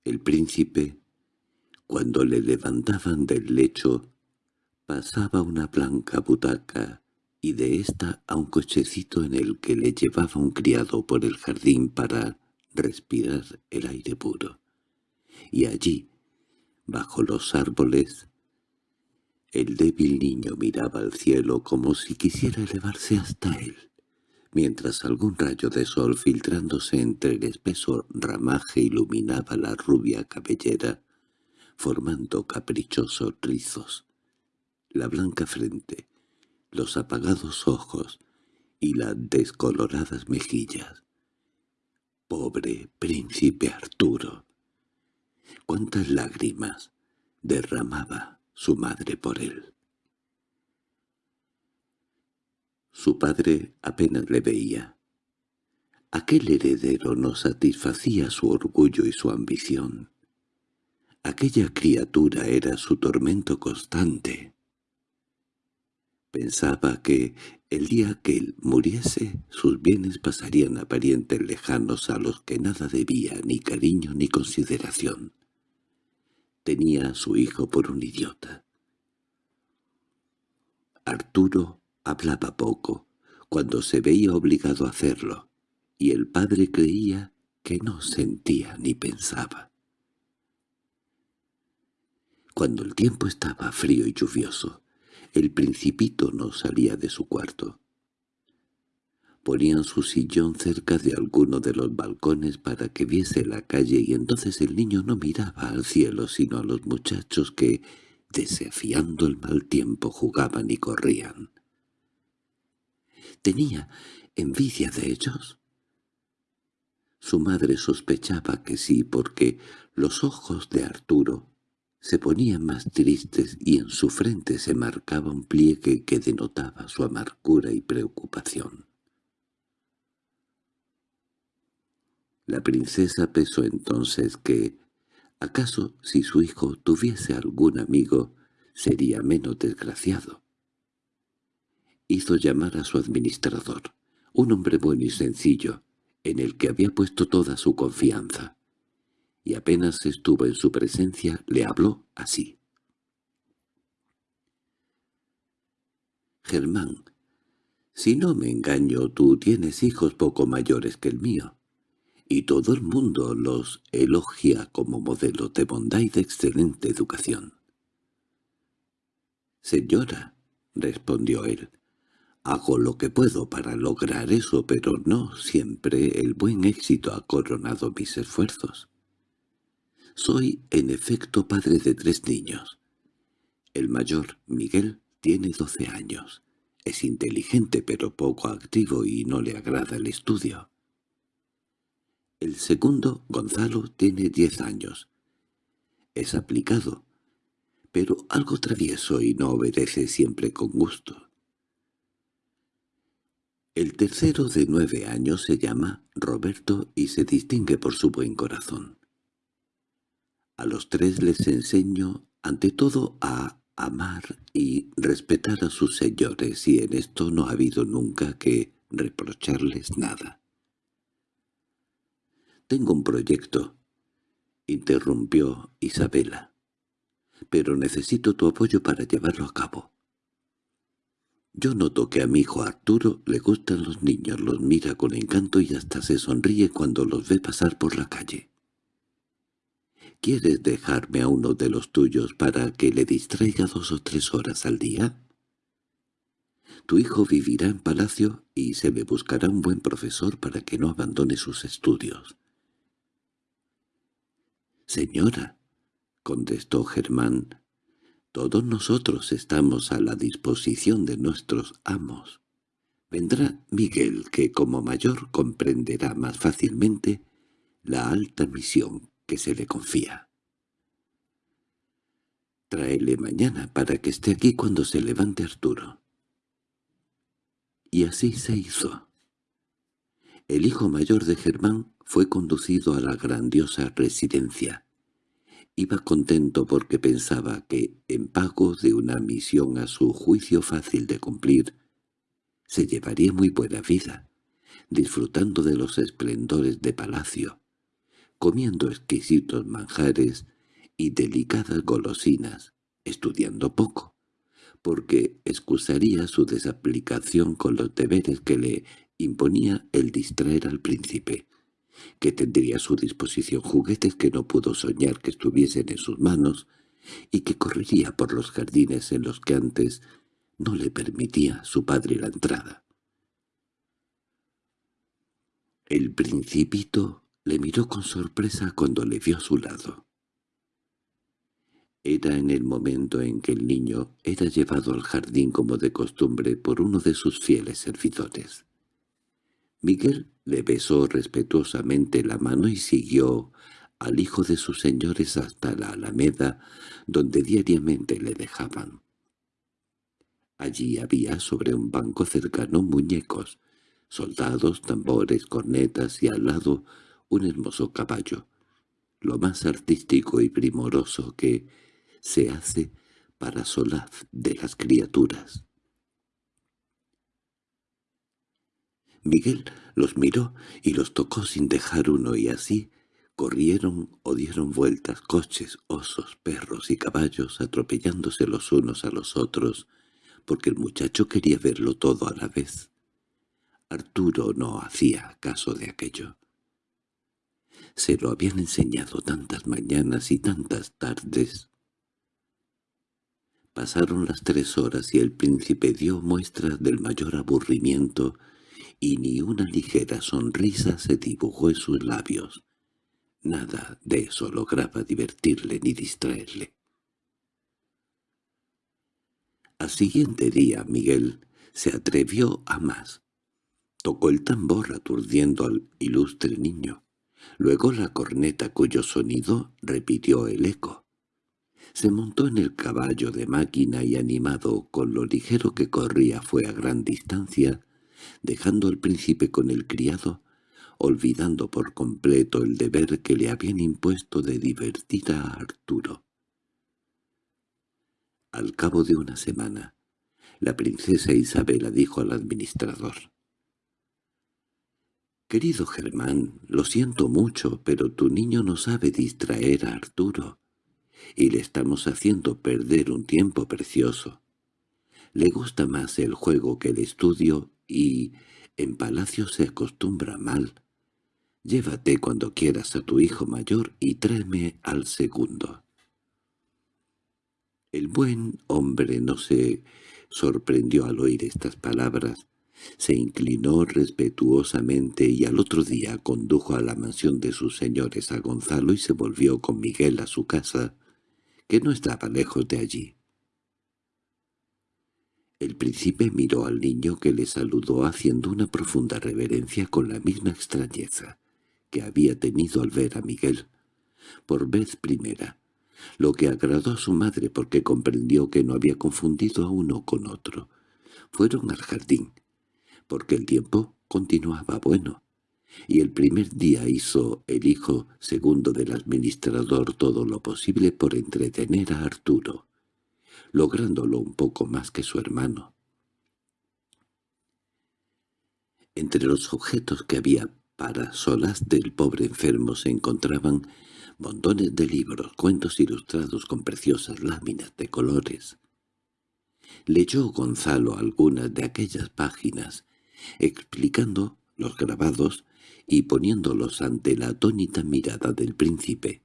El príncipe, cuando le levantaban del lecho, pasaba una blanca butaca y de ésta a un cochecito en el que le llevaba un criado por el jardín para respirar el aire puro. Y allí, bajo los árboles, el débil niño miraba al cielo como si quisiera elevarse hasta él, mientras algún rayo de sol filtrándose entre el espeso ramaje iluminaba la rubia cabellera, formando caprichosos rizos, la blanca frente, los apagados ojos y las descoloradas mejillas. Pobre príncipe Arturo, cuántas lágrimas derramaba su madre por él. Su padre apenas le veía. Aquel heredero no satisfacía su orgullo y su ambición. Aquella criatura era su tormento constante. Pensaba que el día que él muriese sus bienes pasarían a parientes lejanos a los que nada debía, ni cariño ni consideración. Tenía a su hijo por un idiota. Arturo hablaba poco, cuando se veía obligado a hacerlo, y el padre creía que no sentía ni pensaba. Cuando el tiempo estaba frío y lluvioso, el principito no salía de su cuarto. Ponían su sillón cerca de alguno de los balcones para que viese la calle y entonces el niño no miraba al cielo sino a los muchachos que, desafiando el mal tiempo, jugaban y corrían. ¿Tenía envidia de ellos? Su madre sospechaba que sí, porque los ojos de Arturo se ponían más tristes y en su frente se marcaba un pliegue que denotaba su amargura y preocupación. La princesa pensó entonces que, acaso si su hijo tuviese algún amigo, sería menos desgraciado. Hizo llamar a su administrador, un hombre bueno y sencillo, en el que había puesto toda su confianza y apenas estuvo en su presencia le habló así. Germán, si no me engaño, tú tienes hijos poco mayores que el mío, y todo el mundo los elogia como modelo de bondad y de excelente educación. «Señora», respondió él, «hago lo que puedo para lograr eso, pero no siempre el buen éxito ha coronado mis esfuerzos. Soy, en efecto, padre de tres niños. El mayor, Miguel, tiene doce años. Es inteligente pero poco activo y no le agrada el estudio. El segundo, Gonzalo, tiene diez años. Es aplicado, pero algo travieso y no obedece siempre con gusto. El tercero de nueve años se llama Roberto y se distingue por su buen corazón. A los tres les enseño, ante todo, a amar y respetar a sus señores, y en esto no ha habido nunca que reprocharles nada. «Tengo un proyecto», interrumpió Isabela, «pero necesito tu apoyo para llevarlo a cabo». Yo noto que a mi hijo Arturo le gustan los niños, los mira con encanto y hasta se sonríe cuando los ve pasar por la calle. ¿Quieres dejarme a uno de los tuyos para que le distraiga dos o tres horas al día? Tu hijo vivirá en palacio y se le buscará un buen profesor para que no abandone sus estudios. —Señora —contestó Germán—, todos nosotros estamos a la disposición de nuestros amos. Vendrá Miguel, que como mayor comprenderá más fácilmente la alta misión que se le confía. Tráele mañana para que esté aquí cuando se levante Arturo. Y así se hizo. El hijo mayor de Germán fue conducido a la grandiosa residencia. Iba contento porque pensaba que, en pago de una misión a su juicio fácil de cumplir, se llevaría muy buena vida, disfrutando de los esplendores de palacio, comiendo exquisitos manjares y delicadas golosinas, estudiando poco, porque excusaría su desaplicación con los deberes que le imponía el distraer al príncipe, que tendría a su disposición juguetes que no pudo soñar que estuviesen en sus manos y que correría por los jardines en los que antes no le permitía su padre la entrada. El principito le miró con sorpresa cuando le vio a su lado. Era en el momento en que el niño era llevado al jardín como de costumbre por uno de sus fieles servidores. Miguel le besó respetuosamente la mano y siguió al hijo de sus señores hasta la alameda, donde diariamente le dejaban. Allí había sobre un banco cercano muñecos, soldados, tambores, cornetas y al lado un hermoso caballo, lo más artístico y primoroso que se hace para solaz de las criaturas. Miguel los miró y los tocó sin dejar uno y así corrieron o dieron vueltas coches, osos, perros y caballos atropellándose los unos a los otros, porque el muchacho quería verlo todo a la vez. Arturo no hacía caso de aquello. Se lo habían enseñado tantas mañanas y tantas tardes Pasaron las tres horas y el príncipe dio muestras del mayor aburrimiento y ni una ligera sonrisa se dibujó en sus labios. Nada de eso lograba divertirle ni distraerle. Al siguiente día Miguel se atrevió a más. Tocó el tambor aturdiendo al ilustre niño, luego la corneta cuyo sonido repitió el eco. Se montó en el caballo de máquina y animado con lo ligero que corría fue a gran distancia, dejando al príncipe con el criado, olvidando por completo el deber que le habían impuesto de divertir a Arturo. Al cabo de una semana, la princesa Isabela dijo al administrador, «Querido Germán, lo siento mucho, pero tu niño no sabe distraer a Arturo y le estamos haciendo perder un tiempo precioso. Le gusta más el juego que el estudio y en palacio se acostumbra mal. Llévate cuando quieras a tu hijo mayor y tráeme al segundo. El buen hombre no se sorprendió al oír estas palabras, se inclinó respetuosamente y al otro día condujo a la mansión de sus señores a Gonzalo y se volvió con Miguel a su casa, que no estaba lejos de allí. El príncipe miró al niño que le saludó haciendo una profunda reverencia con la misma extrañeza que había tenido al ver a Miguel, por vez primera, lo que agradó a su madre porque comprendió que no había confundido a uno con otro. Fueron al jardín, porque el tiempo continuaba bueno, y el primer día hizo el hijo segundo del administrador todo lo posible por entretener a Arturo, lográndolo un poco más que su hermano. Entre los objetos que había para solas del pobre enfermo se encontraban montones de libros, cuentos ilustrados con preciosas láminas de colores. Leyó Gonzalo algunas de aquellas páginas, explicando los grabados y poniéndolos ante la atónita mirada del príncipe.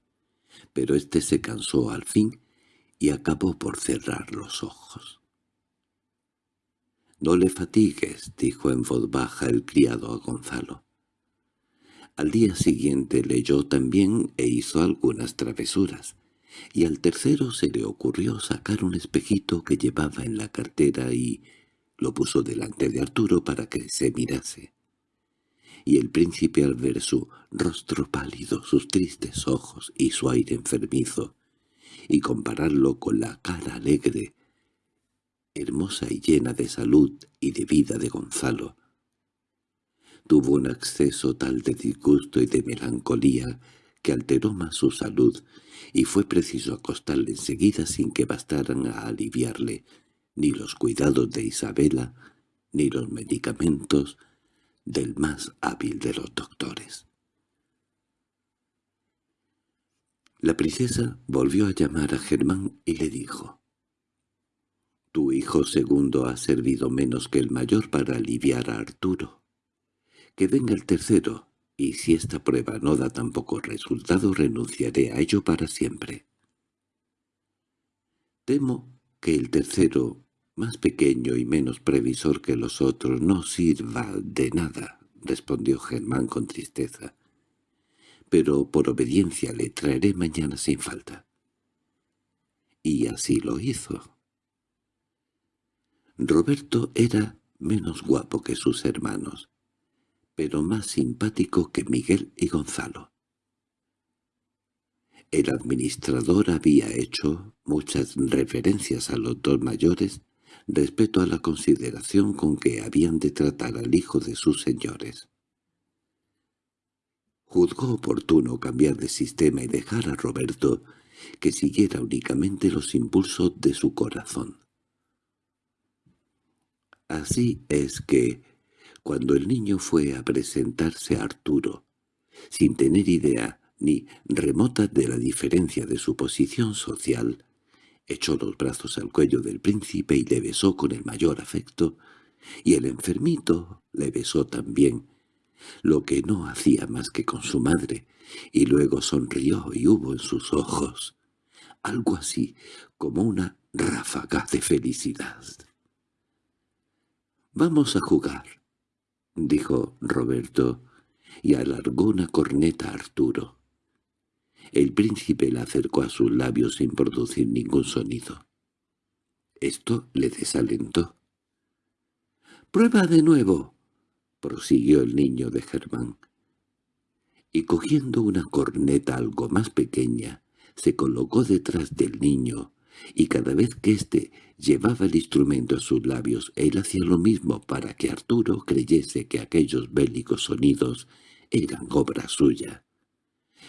Pero éste se cansó al fin y acabó por cerrar los ojos. «No le fatigues», dijo en voz baja el criado a Gonzalo. Al día siguiente leyó también e hizo algunas travesuras, y al tercero se le ocurrió sacar un espejito que llevaba en la cartera y lo puso delante de Arturo para que se mirase y el príncipe al ver su rostro pálido, sus tristes ojos y su aire enfermizo, y compararlo con la cara alegre, hermosa y llena de salud y de vida de Gonzalo. Tuvo un acceso tal de disgusto y de melancolía que alteró más su salud, y fue preciso acostarle enseguida sin que bastaran a aliviarle ni los cuidados de Isabela, ni los medicamentos del más hábil de los doctores. La princesa volvió a llamar a Germán y le dijo, «Tu hijo segundo ha servido menos que el mayor para aliviar a Arturo. Que venga el tercero, y si esta prueba no da tampoco resultado renunciaré a ello para siempre». Temo que el tercero, más pequeño y menos previsor que los otros, no sirva de nada, respondió Germán con tristeza pero por obediencia le traeré mañana sin falta. Y así lo hizo. Roberto era menos guapo que sus hermanos, pero más simpático que Miguel y Gonzalo. El administrador había hecho muchas referencias a los dos mayores respecto a la consideración con que habían de tratar al hijo de sus señores. Juzgó oportuno cambiar de sistema y dejar a Roberto que siguiera únicamente los impulsos de su corazón. Así es que, cuando el niño fue a presentarse a Arturo, sin tener idea ni remota de la diferencia de su posición social, echó los brazos al cuello del príncipe y le besó con el mayor afecto, y el enfermito le besó también, lo que no hacía más que con su madre, y luego sonrió y hubo en sus ojos algo así como una ráfaga de felicidad. «Vamos a jugar», dijo Roberto, y alargó una corneta a Arturo. El príncipe la acercó a sus labios sin producir ningún sonido. Esto le desalentó. «¡Prueba de nuevo!» prosiguió el niño de Germán. Y cogiendo una corneta algo más pequeña, se colocó detrás del niño, y cada vez que éste llevaba el instrumento a sus labios, él hacía lo mismo para que Arturo creyese que aquellos bélicos sonidos eran obra suya.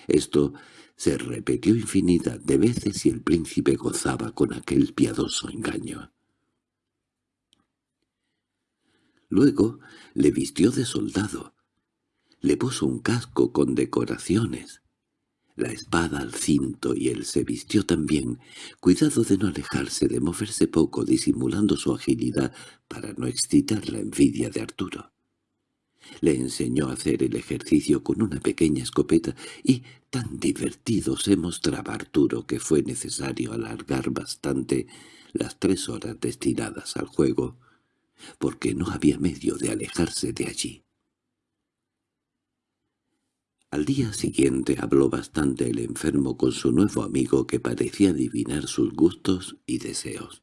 Esto se repitió infinidad de veces y el príncipe gozaba con aquel piadoso engaño. Luego le vistió de soldado. Le puso un casco con decoraciones, la espada al cinto y él se vistió también, cuidado de no alejarse, de moverse poco, disimulando su agilidad para no excitar la envidia de Arturo. Le enseñó a hacer el ejercicio con una pequeña escopeta y tan divertido se mostraba Arturo que fue necesario alargar bastante las tres horas destinadas al juego, porque no había medio de alejarse de allí. Al día siguiente habló bastante el enfermo con su nuevo amigo que parecía adivinar sus gustos y deseos,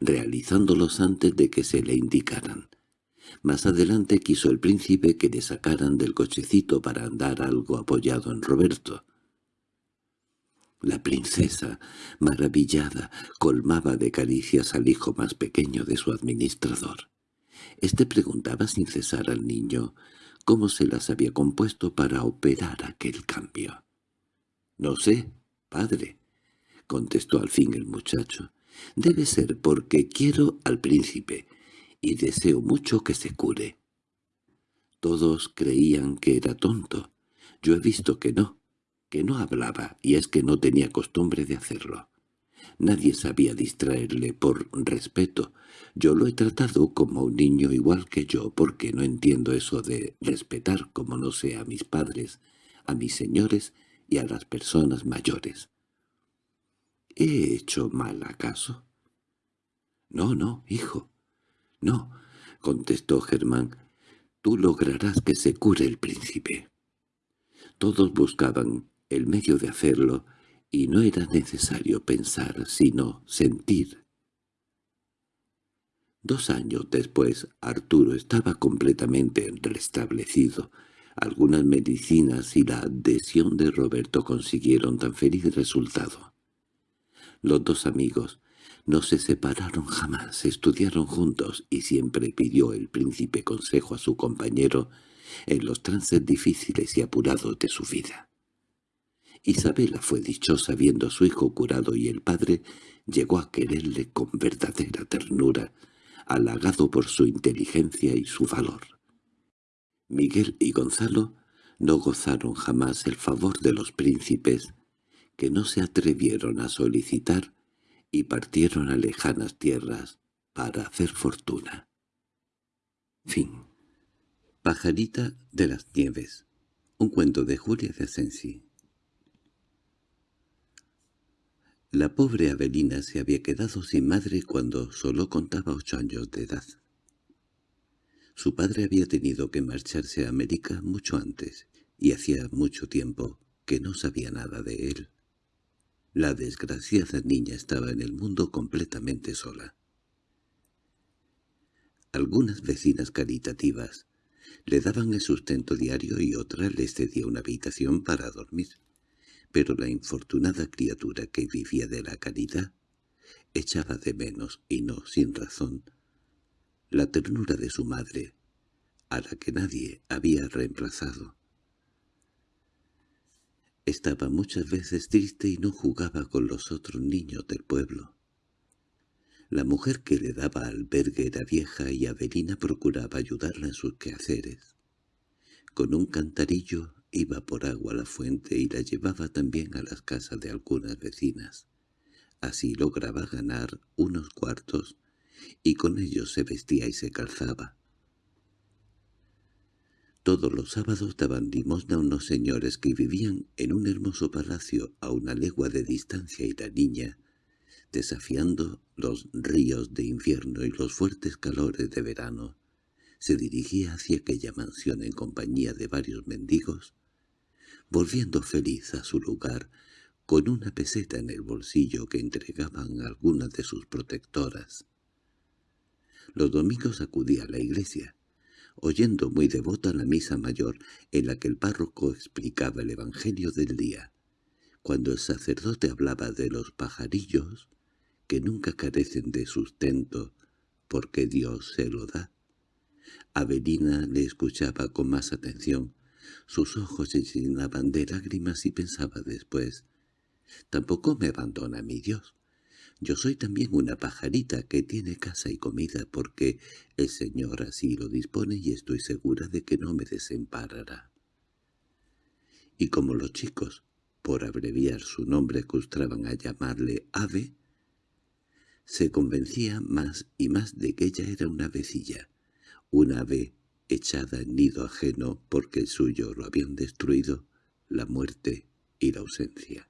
realizándolos antes de que se le indicaran. Más adelante quiso el príncipe que le sacaran del cochecito para andar algo apoyado en Roberto. La princesa, maravillada, colmaba de caricias al hijo más pequeño de su administrador. Este preguntaba sin cesar al niño cómo se las había compuesto para operar aquel cambio. «No sé, padre», contestó al fin el muchacho. «Debe ser porque quiero al príncipe y deseo mucho que se cure». Todos creían que era tonto. Yo he visto que no que no hablaba, y es que no tenía costumbre de hacerlo. Nadie sabía distraerle por respeto. Yo lo he tratado como un niño igual que yo, porque no entiendo eso de respetar como no sé a mis padres, a mis señores y a las personas mayores. ¿He hecho mal acaso? No, no, hijo. No, contestó Germán. Tú lograrás que se cure el príncipe. Todos buscaban el medio de hacerlo, y no era necesario pensar, sino sentir. Dos años después, Arturo estaba completamente restablecido. Algunas medicinas y la adhesión de Roberto consiguieron tan feliz resultado. Los dos amigos no se separaron jamás, estudiaron juntos y siempre pidió el príncipe consejo a su compañero en los trances difíciles y apurados de su vida. Isabela fue dichosa viendo a su hijo curado y el padre llegó a quererle con verdadera ternura, halagado por su inteligencia y su valor. Miguel y Gonzalo no gozaron jamás el favor de los príncipes, que no se atrevieron a solicitar y partieron a lejanas tierras para hacer fortuna. Fin. Pajarita de las Nieves. Un cuento de Julia de Asensi. La pobre Avelina se había quedado sin madre cuando solo contaba ocho años de edad. Su padre había tenido que marcharse a América mucho antes, y hacía mucho tiempo que no sabía nada de él. La desgraciada niña estaba en el mundo completamente sola. Algunas vecinas caritativas le daban el sustento diario y otra les cedía una habitación para dormir, pero la infortunada criatura que vivía de la caridad echaba de menos, y no sin razón, la ternura de su madre, a la que nadie había reemplazado. Estaba muchas veces triste y no jugaba con los otros niños del pueblo. La mujer que le daba albergue era vieja y Avelina procuraba ayudarla en sus quehaceres. Con un cantarillo iba por agua a la fuente y la llevaba también a las casas de algunas vecinas. Así lograba ganar unos cuartos y con ellos se vestía y se calzaba. Todos los sábados daban limosna a unos señores que vivían en un hermoso palacio a una legua de distancia y la niña, desafiando los ríos de invierno y los fuertes calores de verano, se dirigía hacia aquella mansión en compañía de varios mendigos, volviendo feliz a su lugar con una peseta en el bolsillo que entregaban algunas de sus protectoras. Los domingos acudía a la iglesia, oyendo muy devota la misa mayor en la que el párroco explicaba el evangelio del día. Cuando el sacerdote hablaba de los pajarillos, que nunca carecen de sustento, porque Dios se lo da. Avelina le escuchaba con más atención. Sus ojos se llenaban de lágrimas y pensaba después, «Tampoco me abandona mi Dios. Yo soy también una pajarita que tiene casa y comida porque el Señor así lo dispone y estoy segura de que no me desemparará». Y como los chicos, por abreviar su nombre, acostumbraban a llamarle Ave, se convencía más y más de que ella era una vecilla, una ave echada en nido ajeno porque el suyo lo habían destruido, la muerte y la ausencia.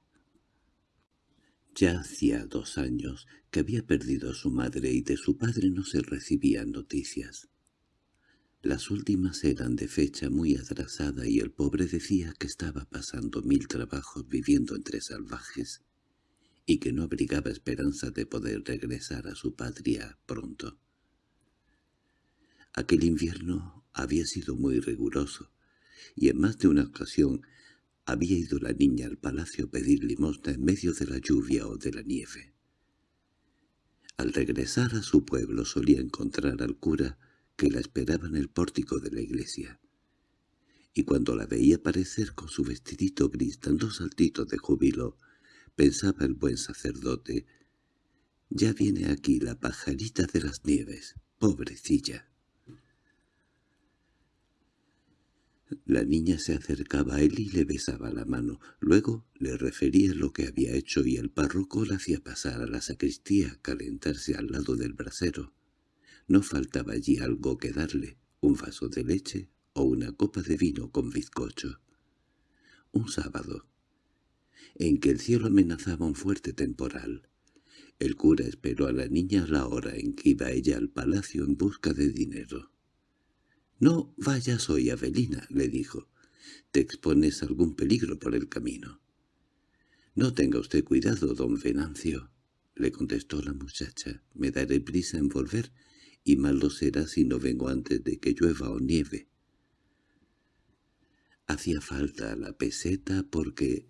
Ya hacía dos años que había perdido a su madre y de su padre no se recibían noticias. Las últimas eran de fecha muy atrasada y el pobre decía que estaba pasando mil trabajos viviendo entre salvajes y que no abrigaba esperanza de poder regresar a su patria pronto. Aquel invierno había sido muy riguroso, y en más de una ocasión había ido la niña al palacio a pedir limosna en medio de la lluvia o de la nieve. Al regresar a su pueblo solía encontrar al cura que la esperaba en el pórtico de la iglesia. Y cuando la veía aparecer con su vestidito gris dando saltitos de júbilo, pensaba el buen sacerdote, «Ya viene aquí la pajarita de las nieves, pobrecilla». La niña se acercaba a él y le besaba la mano. Luego le refería lo que había hecho y el párroco la hacía pasar a la sacristía a calentarse al lado del brasero. No faltaba allí algo que darle, un vaso de leche o una copa de vino con bizcocho. Un sábado, en que el cielo amenazaba un fuerte temporal, el cura esperó a la niña a la hora en que iba ella al palacio en busca de dinero. «No vayas hoy, Avelina», le dijo. «Te expones algún peligro por el camino». «No tenga usted cuidado, don Venancio», le contestó la muchacha. «Me daré prisa en volver, y mal lo será si no vengo antes de que llueva o nieve». Hacía falta la peseta porque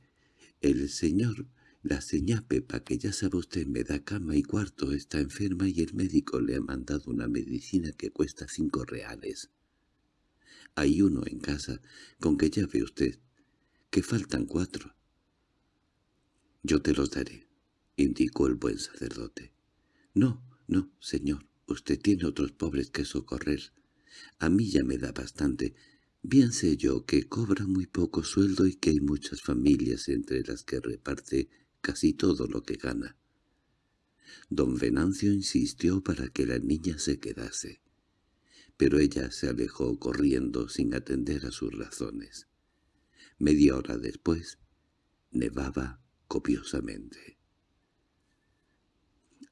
el señor La señá Pepa, que ya sabe usted me da cama y cuarto, está enferma y el médico le ha mandado una medicina que cuesta cinco reales. Hay uno en casa, con que ya ve usted, que faltan cuatro. Yo te los daré, indicó el buen sacerdote. No, no, señor, usted tiene otros pobres que socorrer. A mí ya me da bastante. Bien sé yo que cobra muy poco sueldo y que hay muchas familias entre las que reparte casi todo lo que gana. Don Venancio insistió para que la niña se quedase, pero ella se alejó corriendo sin atender a sus razones. Media hora después, nevaba copiosamente.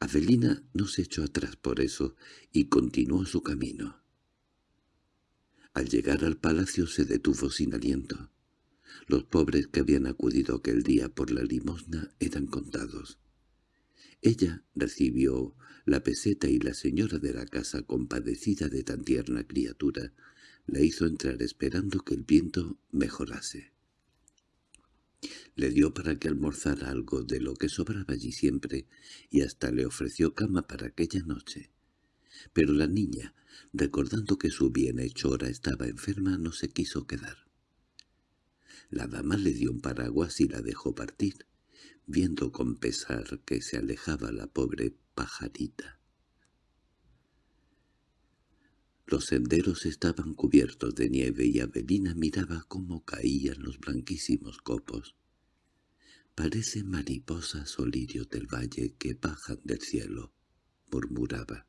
Avelina no se echó atrás por eso y continuó su camino. Al llegar al palacio se detuvo sin aliento. Los pobres que habían acudido aquel día por la limosna eran contados. Ella recibió la peseta y la señora de la casa, compadecida de tan tierna criatura, la hizo entrar esperando que el viento mejorase. Le dio para que almorzara algo de lo que sobraba allí siempre y hasta le ofreció cama para aquella noche. Pero la niña, recordando que su bienhechora estaba enferma, no se quiso quedar. La dama le dio un paraguas y la dejó partir, viendo con pesar que se alejaba la pobre pajarita. Los senderos estaban cubiertos de nieve y Avelina miraba cómo caían los blanquísimos copos. «Parecen mariposas o lirios del valle que bajan del cielo», murmuraba.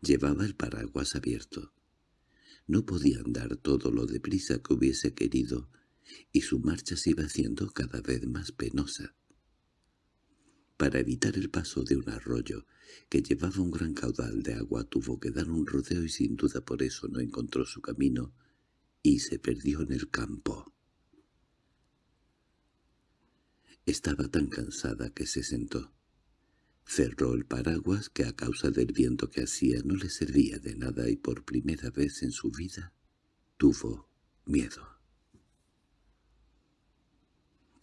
Llevaba el paraguas abierto. No podía andar todo lo deprisa que hubiese querido, y su marcha se iba haciendo cada vez más penosa. Para evitar el paso de un arroyo que llevaba un gran caudal de agua tuvo que dar un rodeo y sin duda por eso no encontró su camino y se perdió en el campo. Estaba tan cansada que se sentó. Cerró el paraguas que a causa del viento que hacía no le servía de nada y por primera vez en su vida tuvo miedo.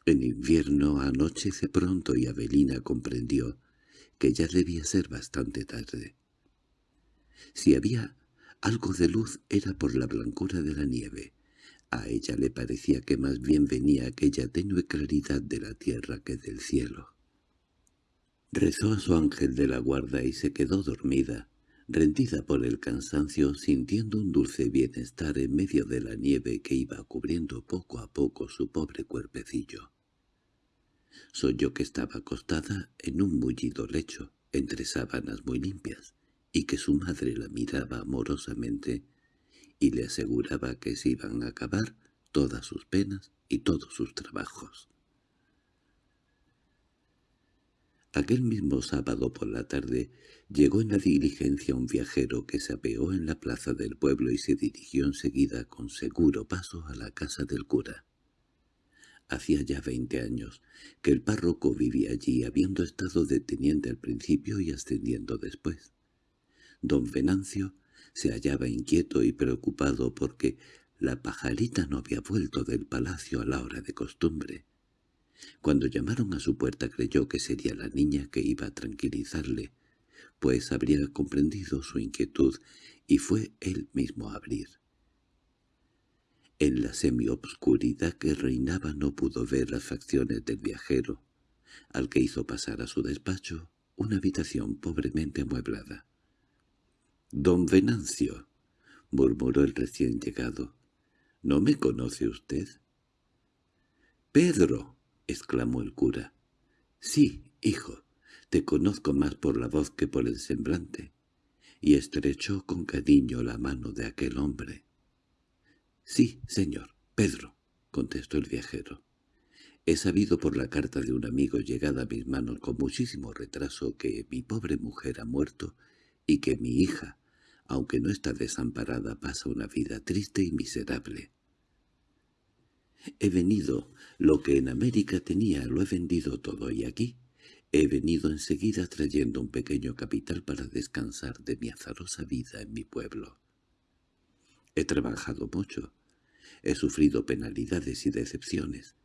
En invierno anochece pronto y Avelina comprendió que ya debía ser bastante tarde. Si había algo de luz era por la blancura de la nieve. A ella le parecía que más bien venía aquella tenue claridad de la tierra que del cielo. Rezó a su ángel de la guarda y se quedó dormida, rendida por el cansancio, sintiendo un dulce bienestar en medio de la nieve que iba cubriendo poco a poco su pobre cuerpecillo. Soy que estaba acostada en un mullido lecho, entre sábanas muy limpias, y que su madre la miraba amorosamente y le aseguraba que se iban a acabar todas sus penas y todos sus trabajos. Aquel mismo sábado por la tarde llegó en la diligencia un viajero que se apeó en la plaza del pueblo y se dirigió enseguida con seguro paso a la casa del cura. Hacía ya veinte años que el párroco vivía allí, habiendo estado deteniente al principio y ascendiendo después. Don Venancio se hallaba inquieto y preocupado porque la pajarita no había vuelto del palacio a la hora de costumbre. Cuando llamaron a su puerta creyó que sería la niña que iba a tranquilizarle, pues habría comprendido su inquietud y fue él mismo a abrir. En la semiobscuridad que reinaba no pudo ver las facciones del viajero, al que hizo pasar a su despacho una habitación pobremente amueblada. «Don Venancio», murmuró el recién llegado, «¿no me conoce usted?» «¡Pedro!» —exclamó el cura. —Sí, hijo, te conozco más por la voz que por el semblante. Y estrechó con cariño la mano de aquel hombre. —Sí, señor, Pedro —contestó el viajero. He sabido por la carta de un amigo llegada a mis manos con muchísimo retraso que mi pobre mujer ha muerto y que mi hija, aunque no está desamparada, pasa una vida triste y miserable. He venido, lo que en América tenía lo he vendido todo y aquí he venido enseguida trayendo un pequeño capital para descansar de mi azarosa vida en mi pueblo. He trabajado mucho, he sufrido penalidades y decepciones,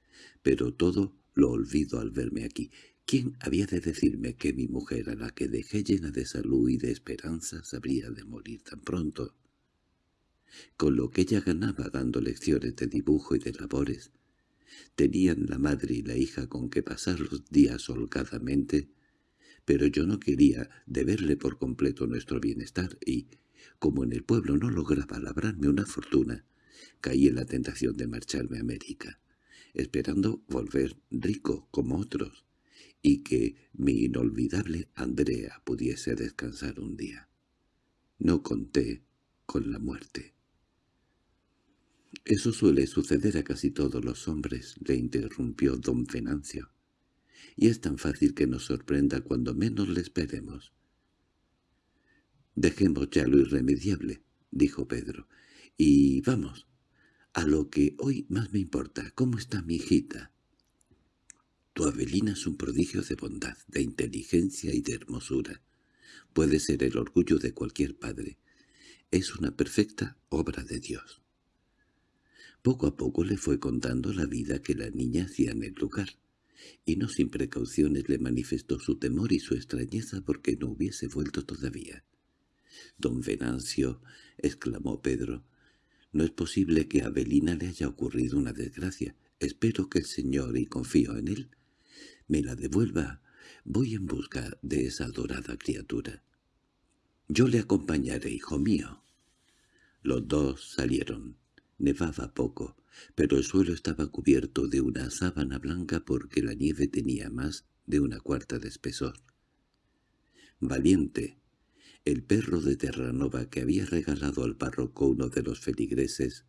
pero todo lo olvido al verme aquí. ¿Quién había de decirme que mi mujer, a la que dejé llena de salud y de esperanzas, habría de morir tan pronto? Con lo que ella ganaba dando lecciones de dibujo y de labores, tenían la madre y la hija con que pasar los días holgadamente, pero yo no quería deberle por completo nuestro bienestar y, como en el pueblo no lograba labrarme una fortuna, caí en la tentación de marcharme a América, esperando volver rico como otros, y que mi inolvidable Andrea pudiese descansar un día. No conté con la muerte. —Eso suele suceder a casi todos los hombres —le interrumpió don Venancio—, y es tan fácil que nos sorprenda cuando menos le esperemos. —Dejemos ya lo irremediable —dijo Pedro—, y vamos, a lo que hoy más me importa. ¿Cómo está mi hijita? Tu Avelina es un prodigio de bondad, de inteligencia y de hermosura. Puede ser el orgullo de cualquier padre. Es una perfecta obra de Dios. Poco a poco le fue contando la vida que la niña hacía en el lugar, y no sin precauciones le manifestó su temor y su extrañeza porque no hubiese vuelto todavía. «Don Venancio», exclamó Pedro, «no es posible que a Avelina le haya ocurrido una desgracia. Espero que el Señor, y confío en él, me la devuelva. Voy en busca de esa adorada criatura. Yo le acompañaré, hijo mío». Los dos salieron. Nevaba poco, pero el suelo estaba cubierto de una sábana blanca porque la nieve tenía más de una cuarta de espesor. Valiente, el perro de Terranova que había regalado al párroco uno de los feligreses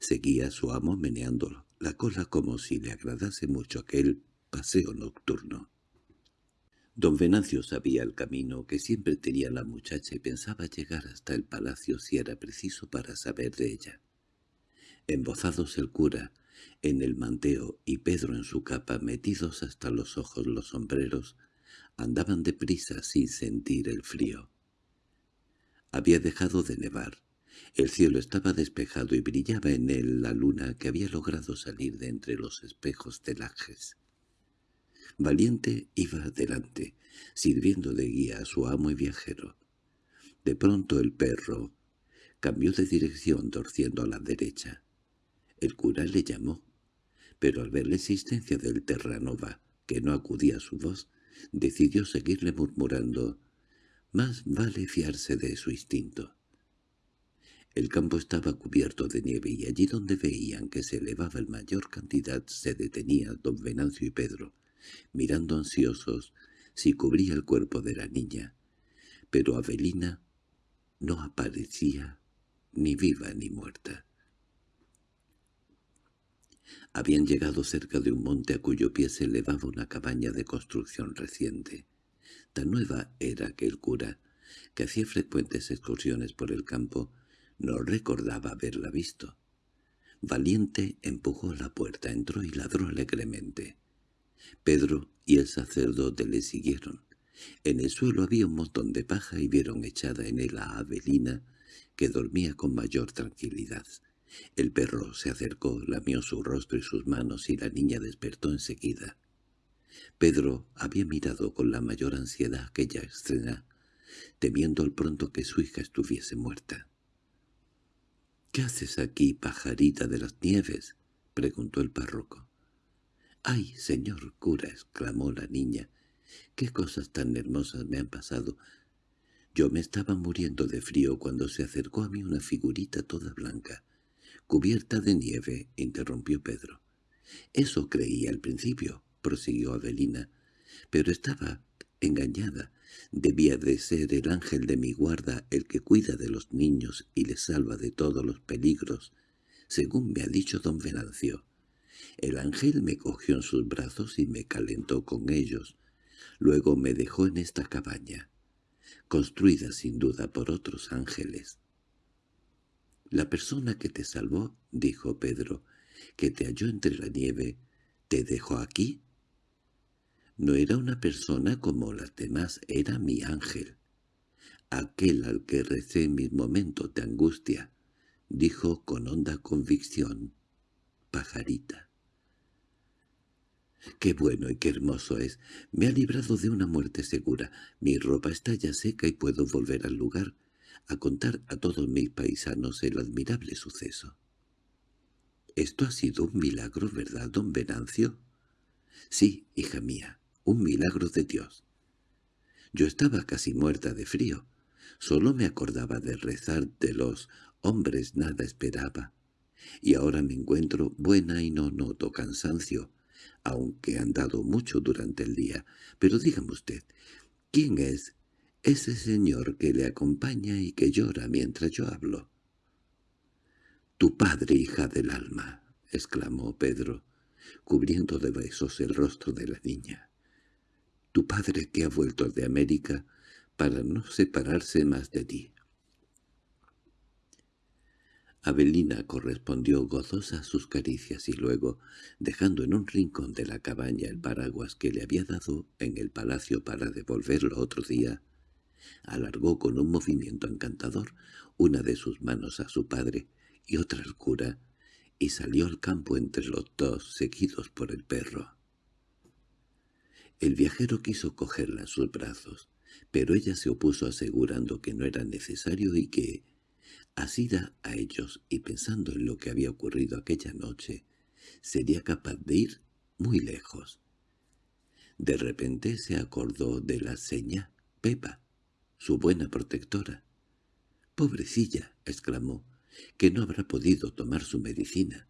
seguía a su amo meneando la cola como si le agradase mucho aquel paseo nocturno. Don Venancio sabía el camino que siempre tenía la muchacha y pensaba llegar hasta el palacio si era preciso para saber de ella. Embozados el cura, en el manteo y Pedro en su capa, metidos hasta los ojos los sombreros, andaban deprisa sin sentir el frío. Había dejado de nevar. El cielo estaba despejado y brillaba en él la luna que había logrado salir de entre los espejos del Lajes. Valiente iba adelante, sirviendo de guía a su amo y viajero. De pronto el perro cambió de dirección torciendo a la derecha. El cura le llamó, pero al ver la existencia del Terranova, que no acudía a su voz, decidió seguirle murmurando más vale fiarse de su instinto. El campo estaba cubierto de nieve y allí donde veían que se elevaba el mayor cantidad se detenía don Venancio y Pedro, mirando ansiosos si cubría el cuerpo de la niña. Pero Avelina no aparecía ni viva ni muerta. Habían llegado cerca de un monte a cuyo pie se elevaba una cabaña de construcción reciente. Tan nueva era que el cura, que hacía frecuentes excursiones por el campo, no recordaba haberla visto. Valiente empujó la puerta, entró y ladró alegremente. Pedro y el sacerdote le siguieron. En el suelo había un montón de paja y vieron echada en él a Avelina, que dormía con mayor tranquilidad. El perro se acercó, lamió su rostro y sus manos y la niña despertó enseguida. Pedro había mirado con la mayor ansiedad aquella escena, temiendo al pronto que su hija estuviese muerta. —¿Qué haces aquí, pajarita de las nieves? —preguntó el párroco. —¡Ay, señor cura! —exclamó la niña. —¡Qué cosas tan hermosas me han pasado! Yo me estaba muriendo de frío cuando se acercó a mí una figurita toda blanca. —Cubierta de nieve —interrumpió Pedro. —Eso creía al principio prosiguió Avelina, pero estaba engañada. Debía de ser el ángel de mi guarda el que cuida de los niños y les salva de todos los peligros, según me ha dicho don Venancio. El ángel me cogió en sus brazos y me calentó con ellos. Luego me dejó en esta cabaña, construida sin duda por otros ángeles. «La persona que te salvó», dijo Pedro, «que te halló entre la nieve, ¿te dejó aquí?» No era una persona como las demás, era mi ángel. Aquel al que recé en mis momentos de angustia, dijo con honda convicción, pajarita. Qué bueno y qué hermoso es. Me ha librado de una muerte segura. Mi ropa está ya seca y puedo volver al lugar a contar a todos mis paisanos el admirable suceso. Esto ha sido un milagro, ¿verdad, don Venancio? Sí, hija mía, un milagro de Dios. Yo estaba casi muerta de frío. Solo me acordaba de rezar de los hombres nada esperaba. Y ahora me encuentro buena y no noto cansancio, aunque he andado mucho durante el día. Pero dígame usted, ¿quién es ese señor que le acompaña y que llora mientras yo hablo? —Tu padre, hija del alma —exclamó Pedro, cubriendo de besos el rostro de la niña. —Tu padre que ha vuelto de América para no separarse más de ti. Abelina correspondió gozosa a sus caricias y luego, dejando en un rincón de la cabaña el paraguas que le había dado en el palacio para devolverlo otro día, alargó con un movimiento encantador una de sus manos a su padre y otra al cura, y salió al campo entre los dos, seguidos por el perro. El viajero quiso cogerla en sus brazos, pero ella se opuso asegurando que no era necesario y que, asida a ellos y pensando en lo que había ocurrido aquella noche, sería capaz de ir muy lejos. De repente se acordó de la seña Pepa, su buena protectora. «Pobrecilla», exclamó, «que no habrá podido tomar su medicina».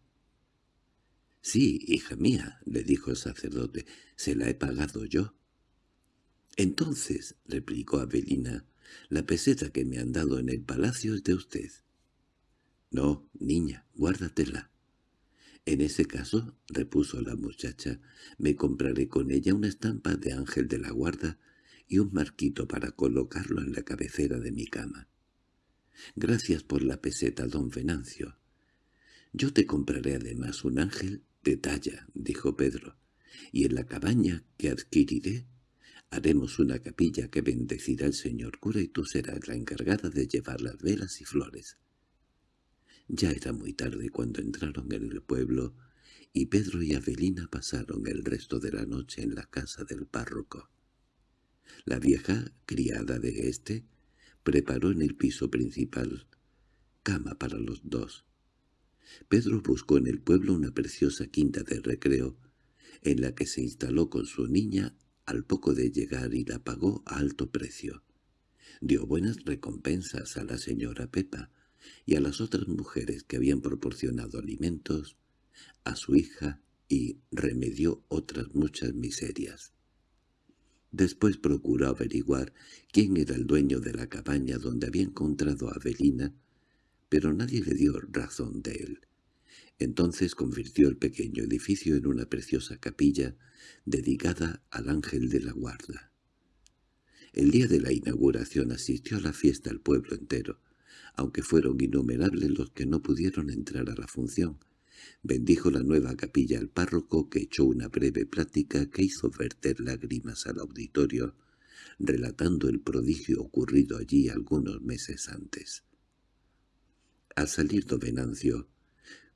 «Sí, hija mía», le dijo el sacerdote, «se la he pagado yo». «Entonces», replicó Abelina, la peseta que me han dado en el palacio es de usted. No, niña, guárdatela. En ese caso, repuso la muchacha, me compraré con ella una estampa de ángel de la guarda y un marquito para colocarlo en la cabecera de mi cama. Gracias por la peseta, don Venancio. Yo te compraré además un ángel de talla, dijo Pedro, y en la cabaña que adquiriré Haremos una capilla que bendecirá el señor cura y tú serás la encargada de llevar las velas y flores. Ya era muy tarde cuando entraron en el pueblo y Pedro y Avelina pasaron el resto de la noche en la casa del párroco. La vieja, criada de éste, preparó en el piso principal cama para los dos. Pedro buscó en el pueblo una preciosa quinta de recreo, en la que se instaló con su niña al poco de llegar y la pagó a alto precio. Dio buenas recompensas a la señora Pepa y a las otras mujeres que habían proporcionado alimentos, a su hija y remedió otras muchas miserias. Después procuró averiguar quién era el dueño de la cabaña donde había encontrado a Avelina, pero nadie le dio razón de él. Entonces convirtió el pequeño edificio en una preciosa capilla dedicada al ángel de la guarda. El día de la inauguración asistió a la fiesta el pueblo entero, aunque fueron innumerables los que no pudieron entrar a la función. Bendijo la nueva capilla al párroco que echó una breve plática que hizo verter lágrimas al auditorio, relatando el prodigio ocurrido allí algunos meses antes. Al salir don Venancio,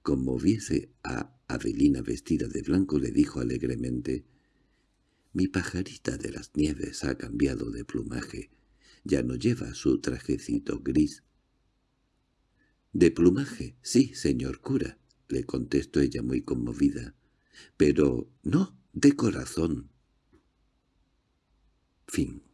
como viese a Avelina vestida de blanco, le dijo alegremente, «Mi pajarita de las nieves ha cambiado de plumaje, ya no lleva su trajecito gris». «¿De plumaje? Sí, señor cura», le contestó ella muy conmovida. «Pero no, de corazón». Fin